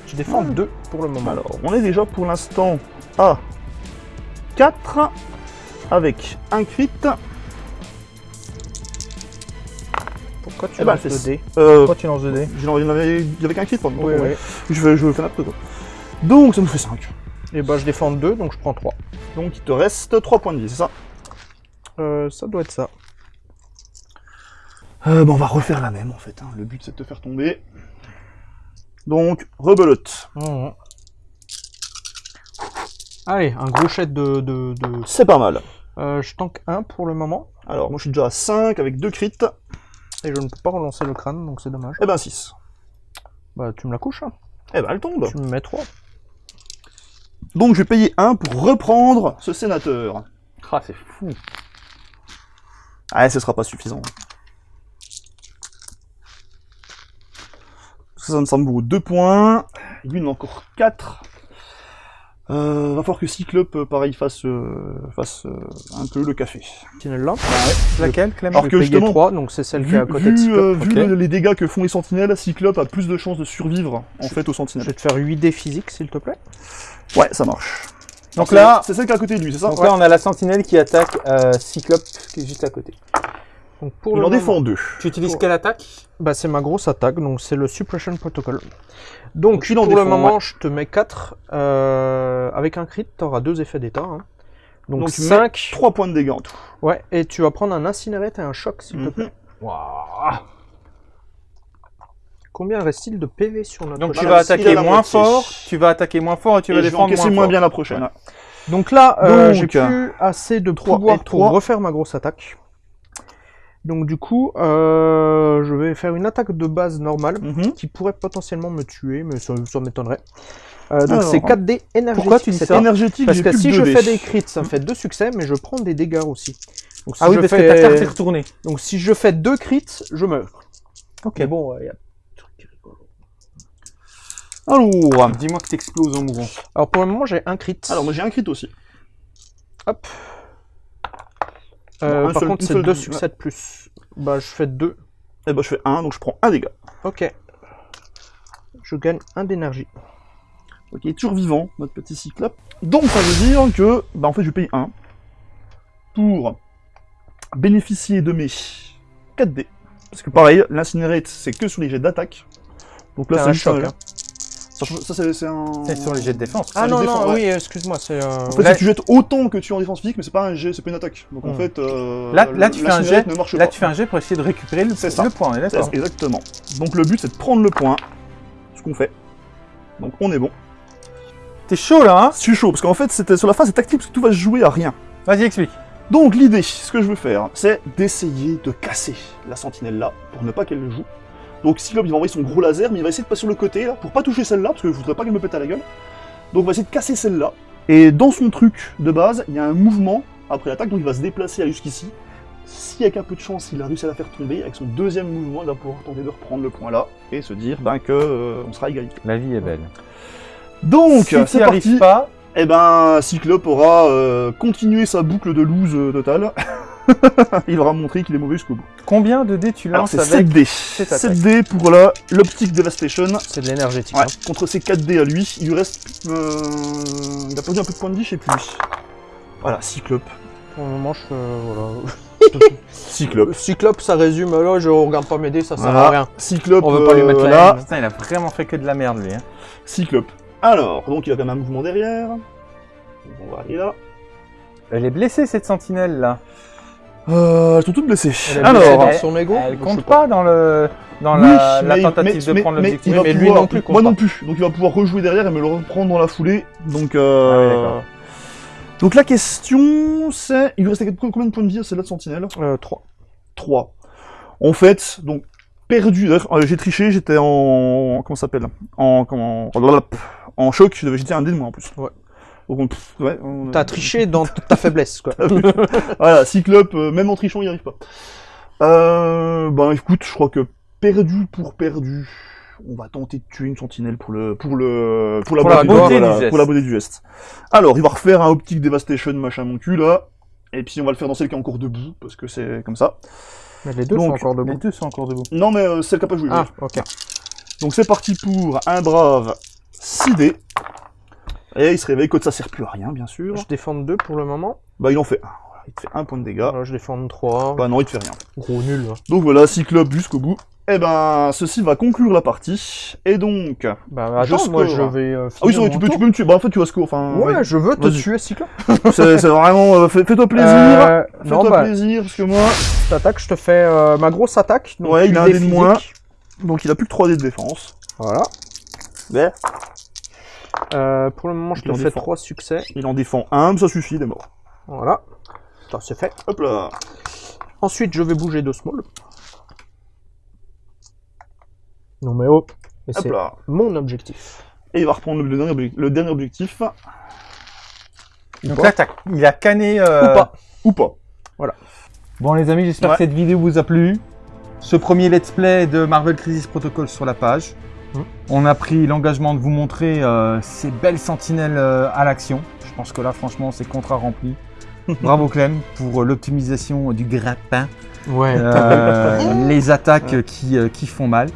Tu défends 2 pour le moment. Alors, on est déjà pour l'instant à 4 avec un crit. Pourquoi tu Eh ben, lances 2 dés Euh, Pourquoi tu lances 2 dés j'en avais avec un crit, pardon. Oui, oui. Je vais, je faire n'importe quoi. Donc ça nous fait 5. Et bah, je défends 2, donc je prends 3. Donc il te reste 3 points de vie, c'est ça? Euh, ça doit être ça. euh, bah, On va refaire la même en fait. hein. Le but c'est de te faire tomber. Donc, rebelote. Mhm. Allez, un gros jet de... de, de- C'est pas mal. Euh, je tank 1 pour le moment, Alors, moi je suis déjà à 5 avec 2 crits. et je ne peux pas relancer le crâne, donc c'est dommage. Et ben 6. Bah, tu me la couches, hein. Et ben elle tombe. tu me mets 3. Donc je vais payer 1 pour reprendre ce sénateur. Ah, c'est fou. Ah, ce sera pas suffisant. Ça, ça me vaut 2 points. Lui, il en a encore 4. Euh, va falloir que Cyclope, euh, pareil, fasse, euh, fasse euh, un peu le café. Sentinelle là. Laquelle, Clément Alors Je que justement, 3, donc c'est celle qui est à côté de Cyclope. euh, vu le- les dégâts que font les sentinelles, Cyclope a plus de chances de survivre, en fait, aux Je sentinelles. vais te faire 8 dés physiques, s'il te plaît. Ouais, ça marche. Donc là, c'est celle qui est à côté de lui, c'est ça? donc là, on a la sentinelle qui attaque euh, Cyclope, qui est juste à côté. Donc pour Il le en défend deux. Tu utilises Pour- quelle attaque? Bah, c'est ma grosse attaque, donc c'est le Suppression Protocol. Donc, Donc, il en pour le moment, ouais. je te mets 4. Euh, avec un crit, tu auras 2 effets d'état. hein. Donc, Donc, tu mets 5. 3 points de dégâts en tout. Ouais, et tu vas prendre un incinérate et un choc, s'il te Mhm. plaît. Waouh. Combien reste-il de PV sur notre Donc tu vas il a attaquer moins moitié. fort, tu vas attaquer moins fort et tu Et vas je vais défendre moins moins fort. bien la prochaine. Donc là, euh, j'ai plus assez de trois pouvoir pour refaire ma grosse attaque. Donc du coup, euh, je vais faire une attaque de base normale Mhm. qui pourrait potentiellement me tuer, mais ça, ça m'étonnerait. Euh, donc c'est 4D énergétique. pourquoi tu dis c'est ça Énergétique, Parce que si je 2 fais des crits, ça me fait deux succès, mais je prends des dégâts aussi. Donc, si Ah oui, je parce fais... que ta carte est retournée. Donc si je fais deux crits, je meurs. Ok. Mais bon, il y a un truc qui est rigolo. Alors, Dis-moi que t'exploses en mourant. Alors pour le moment, j'ai un crit. alors moi j'ai un crit aussi. Hop. Euh, un par seul- contre, c'est deux succès de plus. Bah, je fais deux. Et bah je fais 1, donc je prends un dégât. Ok. Je gagne un d'énergie. Ok, toujours vivant, notre petit cyclope. Donc ça veut dire que, bah en fait je paye 1 pour bénéficier de mes 4D. Parce que pareil, l'incinérate c'est que sur les jets d'attaque. Donc là c'est un choc, un- hein. Ça, ça, c'est un... C'est sur les jets de défense. Ah non, non, ouais. oui, excuse-moi, c'est... euh, En fait, Là- tu jettes autant que tu es en défense physique, mais c'est pas un jet, c'est pas une attaque. Donc en Hmm. fait, euh, Là- là, tu fais un jet, ne marche Là, pas. tu fais un jet pour essayer de récupérer le, C'est ça. le point, on est C'est- d'accord Exactement. Donc le but c'est de prendre le point, ce qu'on fait. Donc on est bon. T'es chaud là, hein? Je suis chaud, parce qu'en fait, c'était sur la phase c'est tactique, parce que tout va se jouer à rien. Vas-y, explique. Donc l'idée, ce que je veux faire, c'est d'essayer de casser la sentinelle là, pour ne pas qu'elle le joue. Donc Cyclope il va envoyer son gros laser, mais il va essayer de passer sur le côté là, pour pas toucher celle-là, parce que je voudrais pas qu'elle me pète à la gueule. Donc on va essayer de casser celle-là. Et dans son truc de base, il y a un mouvement après l'attaque, donc il va se déplacer à jusqu'ici. Si avec un peu de chance, il a réussi à la faire tomber, avec son deuxième mouvement, il va pouvoir tenter de reprendre le point là, et se dire ben, que euh, on sera égalité. La vie est belle. Donc, si c'est parti. pas, Eh ben, Cyclope aura euh, continué sa boucle de lose euh, totale. il aura montré qu'il est mauvais jusqu'au bout. combien de dés tu Alors lances c'est avec 7D. cette attaque 7D pour la l'Optic Devastation. C'est de l'énergétique. Ouais, hein. contre ses 4D à lui, il lui reste... euh, il a perdu un peu de points de vie, je sais plus. Voilà, Cyclope. Pour le moment, je fais... Voilà. Cyclope. Cyclope, ça résume. Là, je regarde pas mes dés, ça sert Voilà. à rien. Cyclope, On veut pas lui euh, mettre la là. Putain, il a vraiment fait que de la merde, lui. Hein. Cyclope. Alors, donc il a quand même un mouvement derrière. On va aller là. Elle est blessée, cette sentinelle, là. Euh, elles sont toutes blessées. Elle Alors, dans son ego Elle compte pas dans, le, dans Oui, la, tentative mais- de prendre mais- l'objectif. il va mais lui pouvoir- non plus Moi pas. non plus. Donc il va pouvoir rejouer derrière et me le reprendre dans la foulée. Donc, Ah euh... oui, d'accord. donc la question c'est, il lui restait combien de points de vie à celle-là de Sentinelle? Euh, 3. 3. En fait, donc perdu. d'ailleurs, euh, j'ai triché, j'étais en comment ça s'appelle? En comment? En choc. je devais jeter un dé de moins en plus. Ouais. Donc, on- pff, ouais, on- T'as triché dans ta faiblesse, quoi. voilà, Cyclope, euh, même en trichant, il n'y arrive pas. Euh, ben écoute, je crois que perdu pour perdu, on va tenter de tuer une sentinelle pour le pour le pour la Pour la beauté, beauté voilà, du geste. pour la beauté du geste. Alors, il va refaire un optique devastation machin mon cul là, et puis on va le faire dans celle qui est encore debout parce que c'est comme ça. Mais les deux Donc, sont encore Les debout. deux sont encore debout. Non mais euh, celle qui a pas joué. Ah, oui. ok. Donc c'est parti pour un brave 6D. Et il se réveille que ça sert plus à rien bien sûr. Je défends 2 pour le moment. Bah il en fait un. Voilà, il te fait un point de dégâts. Voilà, je défends 3. Bah non, il te fait rien. Gros nul. hein. Donc voilà, Cyclope jusqu'au bout. Eh ben, ceci va conclure la partie. Et donc... Ah Bah Je attends, moi je vais. euh, oui, vrai, mon tu peux, tu peux me tuer. Bah en fait, tu vas score. Enfin, Ouais, oui. je veux te tuer, Cyclope. c'est vraiment... euh, fais- Fais-toi plaisir. Euh, Fais-toi bah, plaisir, parce que moi... cette attaque, je te fais ma grosse attaque. Donc Ouais, il a un dé de moins. Donc il a plus que 3 dés de défense. Voilà. Mais Euh, pour le moment, je Il te fais défend. 3 succès. il en défend un, mais ça suffit, il est mort. Voilà. Ça, c'est fait. Hop là. Ensuite, je vais bouger de small. Non mais oh. Et Hop c'est là. mon objectif. Et il va reprendre le dernier, obje- le dernier objectif. Donc là, il a canné... euh, Ou pas. Ou pas. Bon les amis, j'espère Ouais. que cette vidéo vous a plu. Ce premier let's play de Marvel Crisis Protocol sur la page. On a pris l'engagement de vous montrer euh, ces belles sentinelles euh, à l'action. Je pense que là, franchement, c'est contrat rempli. Bravo Clem pour euh, l'optimisation du grappin, Ouais. euh, les attaques qui, qui font mal.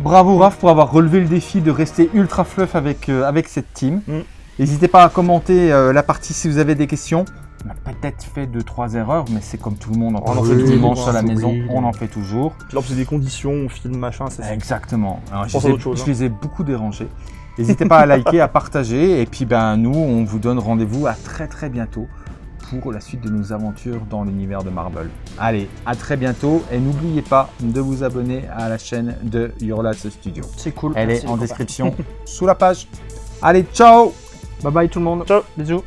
Bravo Raph pour avoir relevé le défi de rester ultra fluff avec, avec cette team. Mm. N'hésitez pas à commenter la partie si vous avez des questions. On a peut-être fait deux trois erreurs, mais c'est comme tout le monde en On en fait le toujours, dimanche à la c'est maison, oui. on en fait toujours. Puis là, c'est des conditions, on filme, machin, c'est Exactement. Alors, je, pense les ai, chose, je hein. les ai beaucoup dérangés. N'hésitez pas à liker, à partager. Et puis, ben, nous, on vous donne rendez-vous à très très bientôt pour la suite de nos aventures dans l'univers de Marvel. Allez, à très bientôt. Et n'oubliez pas de vous abonner à la chaîne de Yourlas Studio. C'est cool. Elle Merci, est en description sous la page. Allez, ciao Bye bye tout le monde. Ciao. Bisous.